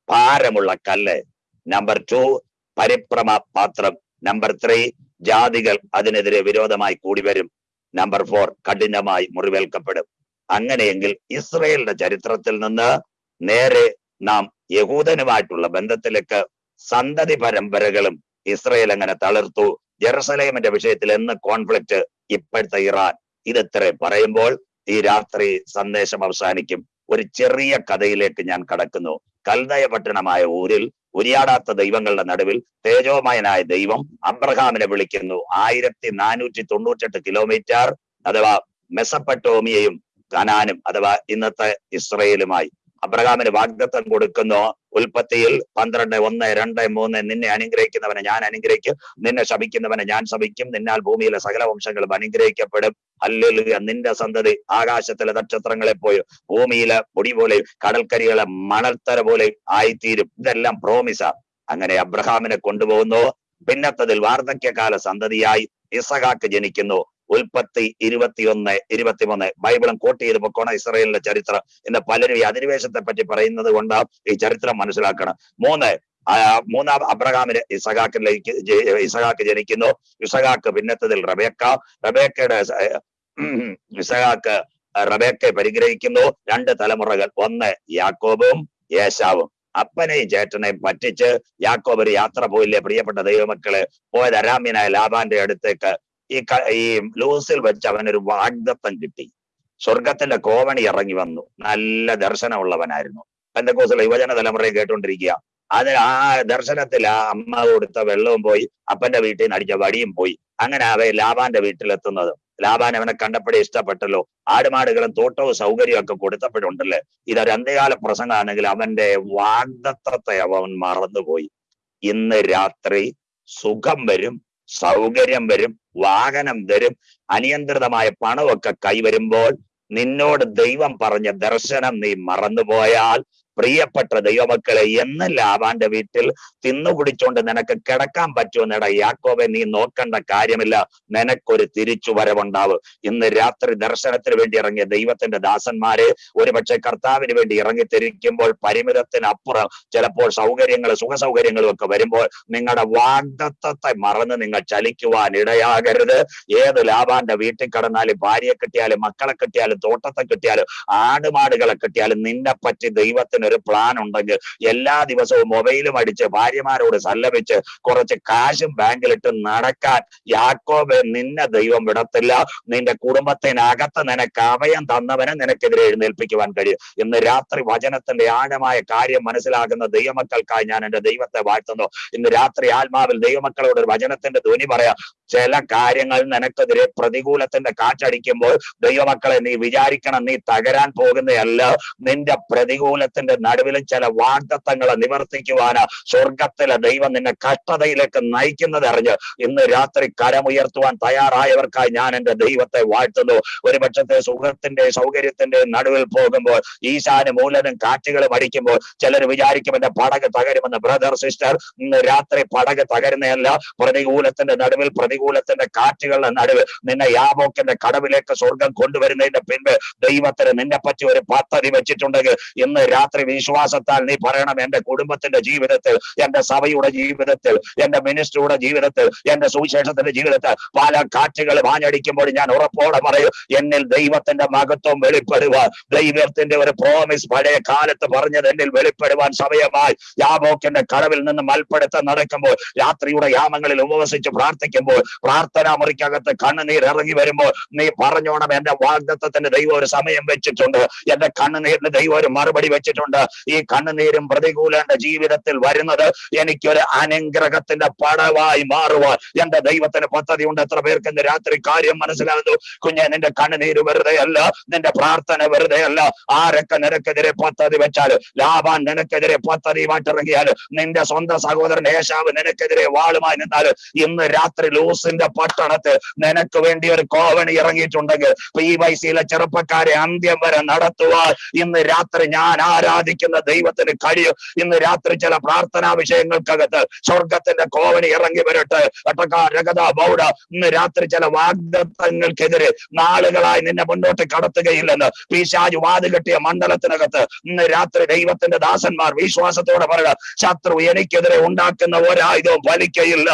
ഭാരമുള്ള കല്ല്. നമ്പർ ടു പരിഭ്രമ പാത്രം. നമ്പർ ത്രീ ജാതികൾ അതിനെതിരെ വിരോധമായി കൂടി വരും. നമ്പർ ഫോർ കഠിനമായി മുറിവേൽക്കപ്പെടും. അങ്ങനെയെങ്കിൽ ഇസ്രയേലിന്റെ ചരിത്രത്തിൽ നിന്ന് നേരെ നാം യഹൂദനുമായിട്ടുള്ള ബന്ധത്തിലേക്ക് സന്തതി പരമ്പരകളും ഇസ്രയേൽ അങ്ങനെ തളർത്തു. ജെറുസലേമിന്റെ വിഷയത്തിൽ എന്ന് കോൺഫ്ലിക്റ്റ് ഇപ്പോഴത്തെ ഇറാൻ. ഇതത്ര പറയുമ്പോൾ ഈ രാത്രി സന്ദേശം അവസാനിക്കും. ഒരു ചെറിയ കഥയിലേക്ക് ഞാൻ കടക്കുന്നു. കൽതയ പട്ടണമായ ഊരിൽ ഉരിയാടാത്ത ദൈവങ്ങളുടെ നടുവിൽ തേജോമയനായ ദൈവം അബ്രഹാമിനെ വിളിക്കുന്നു. ആയിരത്തി നാനൂറ്റി തൊണ്ണൂറ്റെട്ട് കിലോമീറ്റർ അഥവാ മെസപ്പട്ടോമിയയും കനാനും അഥവാ ഇന്നത്തെ ഇസ്രയേലുമായി അബ്രഹാമിന് വാഗ്ദത്തം കൊടുക്കുന്നു. ഉൽപ്പത്തിയിൽ പന്ത്രണ്ട് ഒന്ന് രണ്ട് മൂന്ന് നിന്നെ അനുഗ്രഹിക്കുന്നവനെ ഞാൻ അനുഗ്രഹിക്കും. നിന്നെ ശപിക്കുന്നവനെ ഞാൻ ശപിക്കും. നിന്നാൽ ഭൂമിയിലെ സകല വംശങ്ങളും അനുഗ്രഹിക്കപ്പെടും. അല്ലെങ്കിൽ നിന്റെ സന്തതി ആകാശത്തിലെ നക്ഷത്രങ്ങളെ പോയി ഭൂമിയിലെ പൊടി പോലെ കടൽക്കരികളെ മണൽത്തര പോലെ ആയിത്തീരും. ഇതെല്ലാം പ്രോമിസ അങ്ങനെ അബ്രഹാമിനെ കൊണ്ടുപോകുന്നു. പിന്നത്തതിൽ വാർദ്ധക്യകാല സന്തതിയായി ഇസഹാക്ക് ജനിക്കുന്നു. ഉൽപ്പത്തി ഇരുപത്തിയൊന്ന് ഇരുപത്തിമൂന്ന്. ബൈബിളും കോട്ട് ചെയ്ത് പൊക്കോണ ഇസ്രയേലിന്റെ ചരിത്രം എന്ന് പലരും ഈ അധിനിവേശത്തെ പറ്റി പറയുന്നത് കൊണ്ട് ഈ ചരിത്രം മനസ്സിലാക്കണം. മൂന്ന് മൂന്നാം അബ്രഹാമിന് ഇസഹാക്കിലേക്ക് ഇസഖാക്ക് ജനിക്കുന്നു. ഇസഹാക്ക് പിന്നത്തതിൽ റബേക്ക. റബേക്കയുടെ റബേക്കെ ഇസഹാക്ക് റബേക്കയെ പരിഗ്രഹിക്കുന്നു. രണ്ട് തലമുറകൾ ഒന്ന് യാക്കോബും യേശാവും അപ്പനെയും ചേട്ടനെയും പറ്റിച്ച് യാക്കോബ് ഒരു യാത്ര പോയില്ലേ പ്രിയപ്പെട്ട ദൈവമക്കളെ? പോയത് അരാമ്യനായ ലാബാന്റെ അടുത്തേക്ക് ഈ ഈ ലൂസിൽ വെച്ച് അവനൊരു വാഗ്ദത്തം കിട്ടി. സ്വർഗത്തിന്റെ കോവണി ഇറങ്ങി വന്നു. നല്ല ദർശനമുള്ളവനായിരുന്നു. പെന്തക്കോസിലെ യുവജന തലമുറയെ കേട്ടോണ്ടിരിക്കുക അത് ആ ദർശനത്തിൽ ആ അമ്മ കൊടുത്ത വെള്ളവും പോയി അപ്പന്റെ വീട്ടിൽ നിന്ന് അടിച്ച വടിയും പോയി. അങ്ങനെ അവ ലാബാന്റെ വീട്ടിലെത്തുന്നത്. ലാബാൻ അവനെ കണ്ടപ്പോഴേ ഇഷ്ടപ്പെട്ടല്ലോ. ആടുമാടുകളും തോട്ടവും സൗകര്യവും ഒക്കെ കൊടുത്തപ്പോഴുണ്ടല്ലേ? ഇതൊരു അന്ത്യകാല പ്രസംഗമാണെങ്കിൽ അവന്റെ വാഗ്ദത്തത്തെ അവൻ മറന്നുപോയി. ഇന്ന് രാത്രി സുഖം വരും സൗകര്യം വരും വാഹനം തരും അനിയന്ത്രിതമായ പണമൊക്കെ കൈവരുമ്പോൾ നിന്നോട് ദൈവം പറഞ്ഞ ദർശനം നീ മറന്നുപോയാൽ പ്രിയപ്പെട്ട ദൈവമക്കളെ എന്ന് ലാബാന്റെ വീട്ടിൽ തിന്നുപിടിച്ചോണ്ട് നിനക്ക് കിടക്കാൻ പറ്റുമെന്നട യാക്കോബെ നീ നോക്കേണ്ട കാര്യമില്ല. നിനക്കൊരു തിരിച്ചുവരവുണ്ടാവും. ഇന്ന് രാത്രി ദർശനത്തിന് വേണ്ടി ഇറങ്ങിയ ദൈവത്തിന്റെ ദാസന്മാര് ഒരുപക്ഷെ കർത്താവിന് വേണ്ടി ഇറങ്ങി തിരിക്കുമ്പോൾ പരിമിതത്തിനപ്പുറം ചിലപ്പോൾ സൗകര്യങ്ങൾ സുഖ സൗകര്യങ്ങളും ഒക്കെ വരുമ്പോൾ നിങ്ങളുടെ വാഗ്ദത്തത്തെ മറന്ന് നിങ്ങൾ ചലിക്കുവാൻ ഇടയാകരുത്. ഏത് ലാബാന്റെ വീട്ടിൽ കടന്നാലും ഭാര്യയെ കിട്ടിയാലും മക്കളെ കിട്ടിയാലും തോട്ടത്തെ കിട്ടിയാലും ആടുമാടുകളെ കിട്ടിയാലും നിന്നെ പറ്റി ദൈവത്തിന് ഒരു പ്ലാൻ ഉണ്ടെങ്കിൽ എല്ലാ ദിവസവും മൊബൈലും അടിച്ച് ഭാര്യമാരോട് സല്ലപിച്ച് കുറച്ച് കാശും ബാങ്കിലിട്ട് നടക്കാൻ യാക്കോബ് നിന്നെ ദൈവം വിടത്തില്ല. നിന്റെ കുടുംബത്തിനകത്ത് നിനക്ക് അഭയം തന്നവനെ നിനക്കെതിരെ എഴുന്നേൽപ്പിക്കുവാൻ കഴിയും. ഇന്ന് രാത്രി വചനത്തിന്റെ ആഴമായ കാര്യം മനസ്സിലാകുന്ന ദൈവമക്കൾക്കായി ഞാൻ എന്റെ ദൈവത്തെ വാഴ്ത്തുന്നു. ഇന്ന് രാത്രി ആത്മാവിൽ ദൈവമക്കളോട് ഒരു വചനത്തിന്റെ ധ്വനി പറയാം. ചില കാര്യങ്ങൾ നിനക്കെതിരെ പ്രതികൂലത്തിന്റെ കാറ്റടിക്കുമ്പോൾ ദൈവമക്കളെ നീ വിചാരിക്കണം നീ തകരാൻ പോകുന്നതല്ല. നിന്റെ പ്രതികൂലത്തിന്റെ നടുവിലും ചില വാഗ്ദത്തങ്ങളെ നിവർത്തിക്കുവാന് സ്വർഗത്തിലെ ദൈവം നിന്നെ കഷ്ടതയിലേക്ക് നയിക്കുന്നത് അറിഞ്ഞ് ഇന്ന് രാത്രി കരമുയർത്തുവാൻ തയ്യാറായവർക്കായി ഞാൻ എന്റെ ദൈവത്തെ വാഴ്ത്തുന്നു. ഒരു പക്ഷത്തെ സുഖത്തിന്റെ സൗകര്യത്തിന്റെ നടുവിൽ പോകുമ്പോൾ ഈശാന് മൂലനും കാറ്റുകളും അടിക്കുമ്പോൾ ചിലർ വിചാരിക്കും എന്റെ പടക് തകരുമെന്ന്. ബ്രദർ സിസ്റ്റർ ഇന്ന് രാത്രി പടക് തകരുന്നതല്ല പ്രതികൂലത്തിന്റെ നടുവിൽ പ്രതികൂലത്തിന്റെ കാറ്റുകളുടെ നടുവിൽ നിന്നെ യാബോക്കിന്റെ കടവിലേക്ക് സ്വർഗം കൊണ്ടുവരുന്നതിന്റെ പിൻപ് ദൈവത്തിന് നിന്നെ പറ്റി ഒരു പദ്ധതി വെച്ചിട്ടുണ്ടെങ്കിൽ ഇന്ന് രാത്രി വിശ്വാസത്താൽ നീ പറയണം എന്റെ കുടുംബത്തിന്റെ ജീവിതത്തിൽ എന്റെ സഭയുടെ ജീവിതത്തിൽ എന്റെ മിനിസ്റ്ററുടെ ജീവിതത്തിൽ എന്റെ സുവിശേഷത്തിന്റെ ജീവിതത്തിൽ പല കാറ്റുകൾ വാഞ്ഞടിക്കുമ്പോൾ ഞാൻ ഉറപ്പോടെ പറയും എന്നിൽ ദൈവത്തിന്റെ മഹത്വം വെളിപ്പെടുവാൻ ദൈവത്തിന്റെ ഒരു പ്രോമിസ് പഴയ കാലത്ത് പറഞ്ഞത് എന്നിൽ വെളിപ്പെടുവാൻ സമയമായി. യാബോക്കിന്റെ കടവിൽ നിന്ന് മൽപ്പെടുത്തം നടക്കുമ്പോൾ രാത്രിയുടെ യാമങ്ങളിൽ ഉപവസിച്ച് പ്രാർത്ഥിക്കുമ്പോൾ പ്രാർത്ഥനാ മുറിക്കകത്ത് കണ്ണുനീർ ഇറങ്ങി വരുമ്പോൾ നീ പറഞ്ഞോണം എന്റെ വാഗ്ദത്വത്തിന്റെ ദൈവം ഒരു സമയം വെച്ചിട്ടുണ്ട് എന്റെ കണ്ണുനീരിന് ദൈവം ഒരു മറുപടി വെച്ചിട്ടുണ്ട്. ഈ കണ്ണുനീരും പ്രതികൂലന്റെ ജീവിതത്തിൽ വരുന്നത് എനിക്കൊരു അനുഗ്രഹത്തിന്റെ പടവായി മാറുവാൻ എന്റെ ദൈവത്തിന് പദ്ധതി ഉണ്ട് എത്ര പേർക്ക് ഇന്ന് രാത്രി കാര്യം മനസ്സിലാകുന്നു? കുഞ്ഞെ നിന്റെ കണ്ണുനീര് വെറുതെ അല്ല നിന്റെ പ്രാർത്ഥന വെറുതെ അല്ല ആരൊക്കെ നിനക്കെതിരെ പദ്ധതി വെച്ചാൽ ലാഭാൻ നിനക്കെതിരെ പദ്ധതി മാറ്റിറങ്ങിയാൽ നിന്റെ സ്വന്തം സഹോദരൻ ഏശാവ് നിനക്കെതിരെ വാളുമായി നിന്നാൽ ഇന്ന് രാത്രി ലൂസിന്റെ പട്ടണത്തിൽ നിനക്ക് വേണ്ടി ഒരു കോവണി ഇറങ്ങിയിട്ടുണ്ടെങ്കിൽ പി വൈ സിയിലെ ചെറുപ്പക്കാരെ അന്ത്യം വരെ നടത്തുവാൻ ഇന്ന് രാത്രി ഞാൻ ആരാധിക്കുന്ന ദൈവത്തിന് കഴിയും. ഇന്ന് രാത്രി ചില പ്രാർത്ഥനാ വിഷയങ്ങൾക്കകത്ത് സ്വർഗത്തിന്റെ കോവണി ഇറങ്ങി വരട്ടെ. രഗത ബൗഡ ഇന്ന് രാത്രി ചില വാഗ്ദത്തങ്ങൾക്കെതിരെ നാളുകളായി നിന്നെ മുന്നോട്ട് കടത്തുകയില്ലെന്ന് പിശാജ് വാത് കെട്ടിയ മണ്ഡലത്തിനകത്ത് ഇന്ന് രാത്രി ദൈവത്തിന്റെ ദാസന്മാർ വിശ്വാസത്തോടെ പറയുക ശത്രു എനിക്കെതിരെ ഉണ്ടാക്കുന്ന ഒരായുധവും ഫലിക്കയില്ല.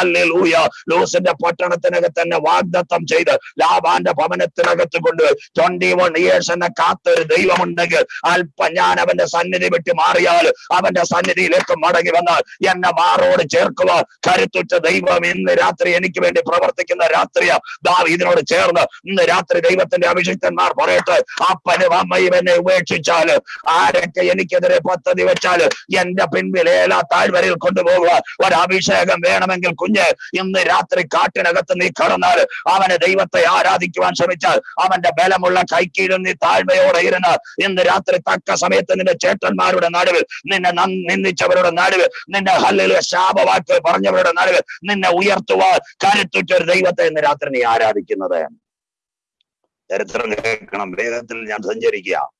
അല്ലേലൂയ ലൂസിന്റെ പട്ടണത്തിനകത്ത് തന്നെ വാഗ്ദത്തം ചെയ്ത് ലാബാന്റെ ഭവനത്തിനകത്ത് കൊണ്ട് ട്വന്റി വൺ ഇയേഴ്സ് എന്നെ കാത്തൊരു ദൈവമുണ്ടെങ്കിൽ അല്പം ഞാൻ അവന്റെ സന്നിധി വിട്ട് മാറിയാൽ അവന്റെ സന്നിധിയിലേക്ക് മടങ്ങി വന്നാൽ എന്നെ മാറോട് ചേർക്കുക. കരുത്തുറ്റ ദൈവം ഇന്ന് രാത്രി എനിക്ക് വേണ്ടി പ്രവർത്തിക്കുന്ന രാത്രിയ. ഇതിനോട് ചേർന്ന് ഇന്ന് രാത്രി ദൈവത്തിന്റെ അഭിഷിക്തന്മാർ പറയട്ടെ അപ്പനും അമ്മയും എന്നെ ഉപേക്ഷിച്ചാൽ ആരൊക്കെ എനിക്കെതിരെ പദ്ധതി വെച്ചാൽ എന്റെ പിൻപിൽ ഏലാ താഴ്വരയിൽ കൊണ്ടുപോകുക ഒരഭിഷേകം വേണമെങ്കിൽ കുഞ്ഞ് ഇന്ന് രാത്രി കാട്ടിനകത്ത് നീ കടന്നാൽ അവനെ ദൈവത്തെ ആരാധിക്കുവാൻ ശ്രമിച്ചാൽ അവന്റെ ബലമുള്ള കൈക്കീഴും നീ താഴ്മയോടെ ഇരുന്ന് ഇന്ന് രാത്രി തക്ക സമയത്ത് നിന്റെ ചേട്ടന്മാരുടെ നടുവിൽ നിന്നെ നന്ദി- നിന്ദിച്ചവരുടെ നടുവിൽ നിന്റെ ഹല്ലിൽ ശാപവാക്ക് പറഞ്ഞവരുടെ നടുവിൽ നിന്നെ ഉയർത്തുവാൻ കരുത്തുറ്റ ഒരു ദൈവത്തെ ഇന്ന് രാത്രി നീ ആരാധിക്കുന്നത്. ചരിത്രം കേൾക്കണം. വേഗത്തിൽ ഞാൻ സഞ്ചരിക്കുക.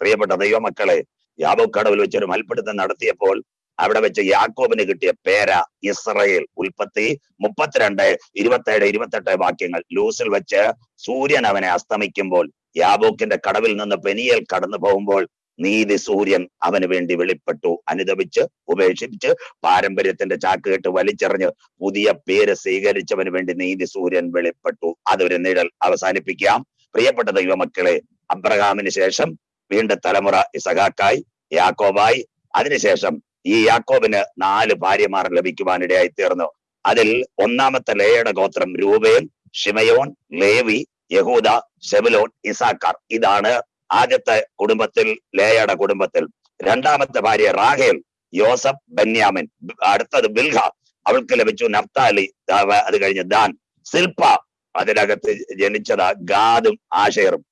പ്രിയപ്പെട്ട ദൈവമക്കളെ യാബോക്കടവിൽ വെച്ചൊരു മൽപ്പിടുത്തം നടത്തിയപ്പോൾ അവിടെ വെച്ച് യാക്കോബിന് കിട്ടിയ പേര ഇസ്രയേൽ ഉൽപ്പത്തി മുപ്പത്തിരണ്ട് ഇരുപത്തേഴ് ഇരുപത്തെട്ട് വാക്യങ്ങൾ. ലൂസിൽ വെച്ച് സൂര്യൻ അവനെ അസ്തമിക്കുമ്പോൾ യാബോക്കിന്റെ കടവിൽ നിന്ന് പെനിയൽ കടന്നു പോകുമ്പോൾ നീതി സൂര്യൻ അവന് വേണ്ടി വെളിപ്പെട്ടു. അനുദപിച്ച് ഉപേക്ഷിച്ച് പാരമ്പര്യത്തിന്റെ ചാക്കുകെട്ട് വലിച്ചെറിഞ്ഞ് പുതിയ പേര് സ്വീകരിച്ചവന് വേണ്ടി നീതി സൂര്യൻ വെളിപ്പെട്ടു. അതൊരു നിഴൽ. അവസാനിപ്പിക്കാം. പ്രിയപ്പെട്ട ദൈവമക്കളെ അബ്രഹാമിന് ശേഷം വീണ്ടും തലമുറ ഇസഹാക്കായി യാക്കോബായി. അതിനുശേഷം ഈ യാക്കോബിന് നാല് ഭാര്യമാർ ലഭിക്കുവാനിടയായി തീർന്നു. അതിൽ ഒന്നാമത്തെ ലേയുടെ ഗോത്രം രൂപേൻ ഷിമയോൻ ലേവി യഹൂദ സെബുലോൻ ഇസാക്കാർ ഇതാണ് ആദ്യത്തെ കുടുംബത്തിൽ ലേയയുടെ കുടുംബത്തിൽ രണ്ടാമത്തെ ഭാര്യ റാഹേൽ യോസഫ് ബന്യാമിൻ അടുത്തത് ബിൽഹ. അവൾക്ക് ലഭിച്ചു നഫ്താലി അത് കഴിഞ്ഞ് ദാൻ. സിൽപ അതിനകത്ത് ജനിച്ചതാ ഗാദും ആഷേറും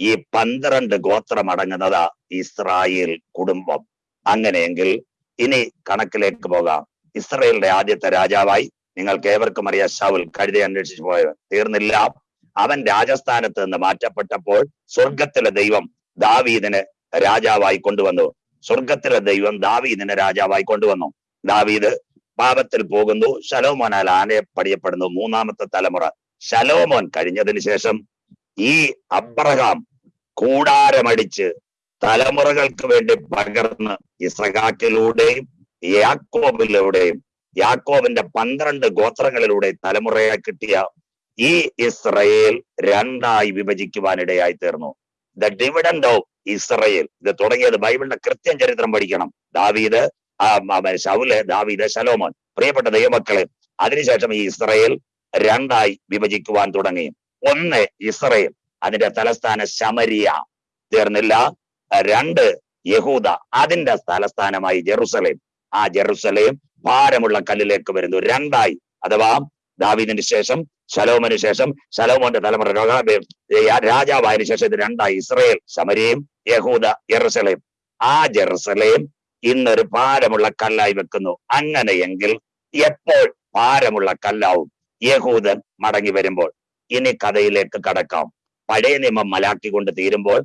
ഈ പന്ത്രണ്ട് ഗോത്രം അടങ്ങുന്നത് ഇസ്രായേൽ കുടുംബം. അങ്ങനെയെങ്കിൽ ഇനി കണക്കിലേക്ക് പോകാം. ഇസ്രായേലിന്റെ ആദ്യത്തെ രാജാവായി നിങ്ങൾക്ക് ഏവർക്കും അറിയാം ഷൗൽ കഴുതി അന്വേഷിച്ചു പോയവൻ. തീർന്നില്ല. അവൻ രാജസ്ഥാനത്ത് നിന്ന് മാറ്റപ്പെട്ടപ്പോൾ സ്വർഗത്തിലെ ദൈവം ദാവീദിന് രാജാവായി കൊണ്ടുവന്നു. സ്വർഗത്തിലെ ദൈവം ദാവീദിനെ രാജാവായി കൊണ്ടുവന്നു. ദാവീദ് പാപത്തിൽ പോകുന്നു ശലോമോനാൽ ആനയെ പടിയപ്പെടുന്നു മൂന്നാമത്തെ തലമുറ. ശലോമോൻ കഴിഞ്ഞതിന് ശേഷം ഈ അബ്രഹാം കൂടാരമടിച്ച് തലമുറകൾക്ക് വേണ്ടി പകർന്ന് ഇസഹാക്കിലൂടെയും യാക്കോബിലൂടെയും യാക്കോബിന്റെ പന്ത്രണ്ട് ഗോത്രങ്ങളിലൂടെ തലമുറയായി കിട്ടിയ ഈ ഇസ്രയേൽ രണ്ടായി വിഭജിക്കുവാനിടയായി തീർന്നു. ദ ഡിവിഡൻഡ് ഓഫ് ഇസ്രയേൽ ഇത് തുടങ്ങിയത് ബൈബിളിന്റെ കൃത്യം ചരിത്രം പഠിക്കണം. ദാവീദ് ശൗൽ ദാവീദ് ശലോമോൻ. പ്രിയപ്പെട്ട ദൈവമക്കളെ അതിനുശേഷം ഈ ഇസ്രയേൽ രണ്ടായി വിഭജിക്കുവാൻ തുടങ്ങി. ഒന്ന് ഇസ്രയേൽ അതിന്റെ തലസ്ഥാന ശമരിയ. തീർന്നില്ല. രണ്ട് യഹൂദ അതിന്റെ തലസ്ഥാനമായി ജെറുസലേം. ആ ജെറുസലേം ഭാരമുള്ള കല്ലിലേക്ക് വരുന്നു. രണ്ടായി അഥവാ ദാവീദിന് ശേഷം ശലോമന് ശേഷം ശലോമോന്റെ തലമുറ രാജാവായതിനു ശേഷം ഇത് രണ്ടായി. ഇസ്രയേൽ ശമരിയും യഹൂദ ജെറുസലേം ആ ജെറുസലേം ഇന്നൊരു ഭാരമുള്ള കല്ലായി വെക്കുന്നു. അങ്ങനെയെങ്കിൽ എപ്പോൾ ഭാരമുള്ള കല്ലാവും? യഹൂദൻ മടങ്ങി വരുമ്പോൾ. ഇനി കഥയിലേക്ക് കടക്കാം. പഴയ നിയമം മലാക്കി കൊണ്ട് തീരുമ്പോൾ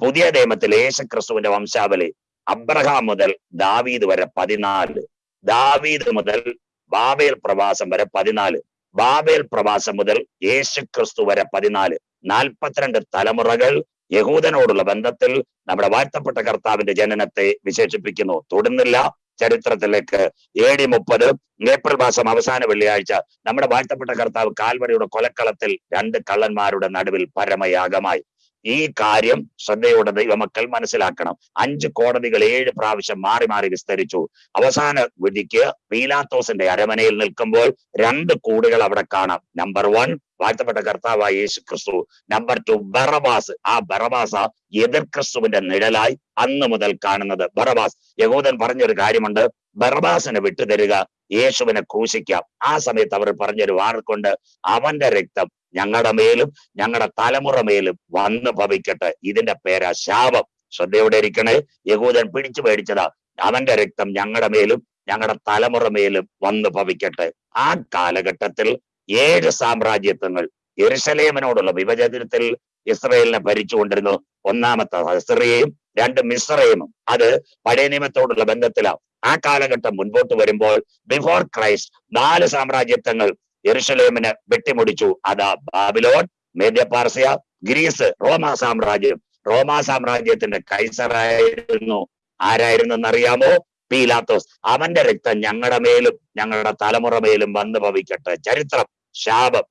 പുതിയ നിയമത്തിൽ യേശുക്രിസ്തുവിന്റെ വംശാവലി അബ്രഹാം മുതൽ ദാവീദ് വരെ പതിനാല്. ദാവീദ് മുതൽ ബാബേൽ പ്രവാസം വരെ പതിനാല്. ബാബേൽ പ്രവാസം മുതൽ യേശു ക്രിസ്തു വരെ പതിനാല് നാൽപ്പത്തിരണ്ട് തലമുറകൾ യഹൂദനോടുള്ള ബന്ധത്തിൽ നമ്മുടെ വാഴ്ത്തപ്പെട്ട കർത്താവിന്റെ ജനനത്തെ വിശേഷിപ്പിക്കുന്നു. തൊടുന്നില്ല ചരിത്രത്തിലേക്ക്. എ ഡി മുപ്പത് ഏപ്രിൽ മാസം അവസാന വെള്ളിയാഴ്ച നമ്മുടെ വാഴ്ത്തപ്പെട്ട കർത്താവ് കാൽവരിയുടെ കൊലക്കളത്തിൽ രണ്ട് കള്ളന്മാരുടെ നടുവിൽ പരമയാഗമായി. ഈ കാര്യം ശ്രദ്ധയോടെ ദൈവമക്കൾ മനസ്സിലാക്കണം. അഞ്ച് കോടതികൾ ഏഴ് പ്രാവശ്യം മാറി മാറി വിസ്തരിച്ചു. അവസാന വിധിക്ക് പീലാത്തോസിന്റെ അരമനയിൽ നിൽക്കുമ്പോൾ രണ്ട് കൂടുകൾ അവിടെ കാണാം. നമ്പർ വൺ വാഴ്ത്തപ്പെട്ട കർത്താവായ യേശു ക്രിസ്തു നമ്പർ ടു ബറബാസ്. ആ ബറബാസ എതിർ ക്രിസ്തുവിന്റെ നിഴലായി അന്ന് മുതൽ കാണുന്നത്. ബറബാസ് യഹൂദൻ പറഞ്ഞൊരു കാര്യമുണ്ട്. ബറബാസിനെ വിട്ടുതരിക യേശുവിനെ ക്രൂശിക്കാം. ആ സമയത്ത് അവർ പറഞ്ഞൊരു വാർക്കൊണ്ട് അവന്റെ രക്തം ഞങ്ങളുടെ മേലും ഞങ്ങളുടെ തലമുറ മേലും വന്ന് ഭവിക്കട്ടെ. ഇതിന്റെ പേരാ ശാപം. ശ്രദ്ധയോടെ ഇരിക്കണേ? യഹൂദൻ പിടിച്ചു മേടിച്ചതാ. അവന്റെ രക്തം ഞങ്ങളുടെ മേലും ഞങ്ങളുടെ തലമുറ മേലും വന്ന് ഭവിക്കട്ടെ. ആ കാലഘട്ടത്തിൽ ഏഴ് സാമ്രാജ്യത്വങ്ങൾ എരുസലേമനോടുള്ള വിഭജനത്തിൽ ഇസ്രയേലിനെ ഭരിച്ചുകൊണ്ടിരുന്നു. ഒന്നാമത്തെ ഹസ്രയും രണ്ട് മിസ്രയും. അത് പഴയ നിയമത്തോടുള്ള ബന്ധത്തിലാണ് ആ കാലഘട്ടം മുൻപോട്ട് വരുമ്പോൾ ബിഫോർ ക്രൈസ്റ്റ് നാല് സാമ്രാജ്യത്വങ്ങൾ യെരുശലേമിന് വെട്ടിമുടിച്ചു. അതാ ബാബിലോൺ മേദ്യപാർസിയ ഗ്രീസ് റോമാ സാമ്രാജ്യം. റോമാ സാമ്രാജ്യത്തിന്റെ കൈസറായിരുന്നു ആരായിരുന്നു എന്നറിയാമോ പീലാത്തോസ്. അവന്റെ രക്തം ഞങ്ങളുടെ മേലും ഞങ്ങളുടെ തലമുറ മേലും വന്നു ഭവിക്കട്ടെ. ചരിത്രം ശാപം.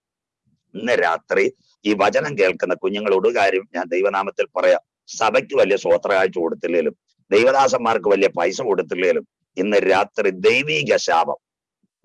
ഇന്ന് രാത്രി ഈ വചനം കേൾക്കുന്ന കുഞ്ഞുങ്ങളോട് കാര്യം ഞാൻ ദൈവനാമത്തിൽ പറയാം. സഭയ്ക്ക് വലിയ സ്വോത്രകാഴ്ച കൊടുത്തില്ലേലും ദൈവദാസന്മാർക്ക് വലിയ പൈസ കൊടുത്തില്ലേലും ഇന്ന് രാത്രി ദൈവീക ശാപം.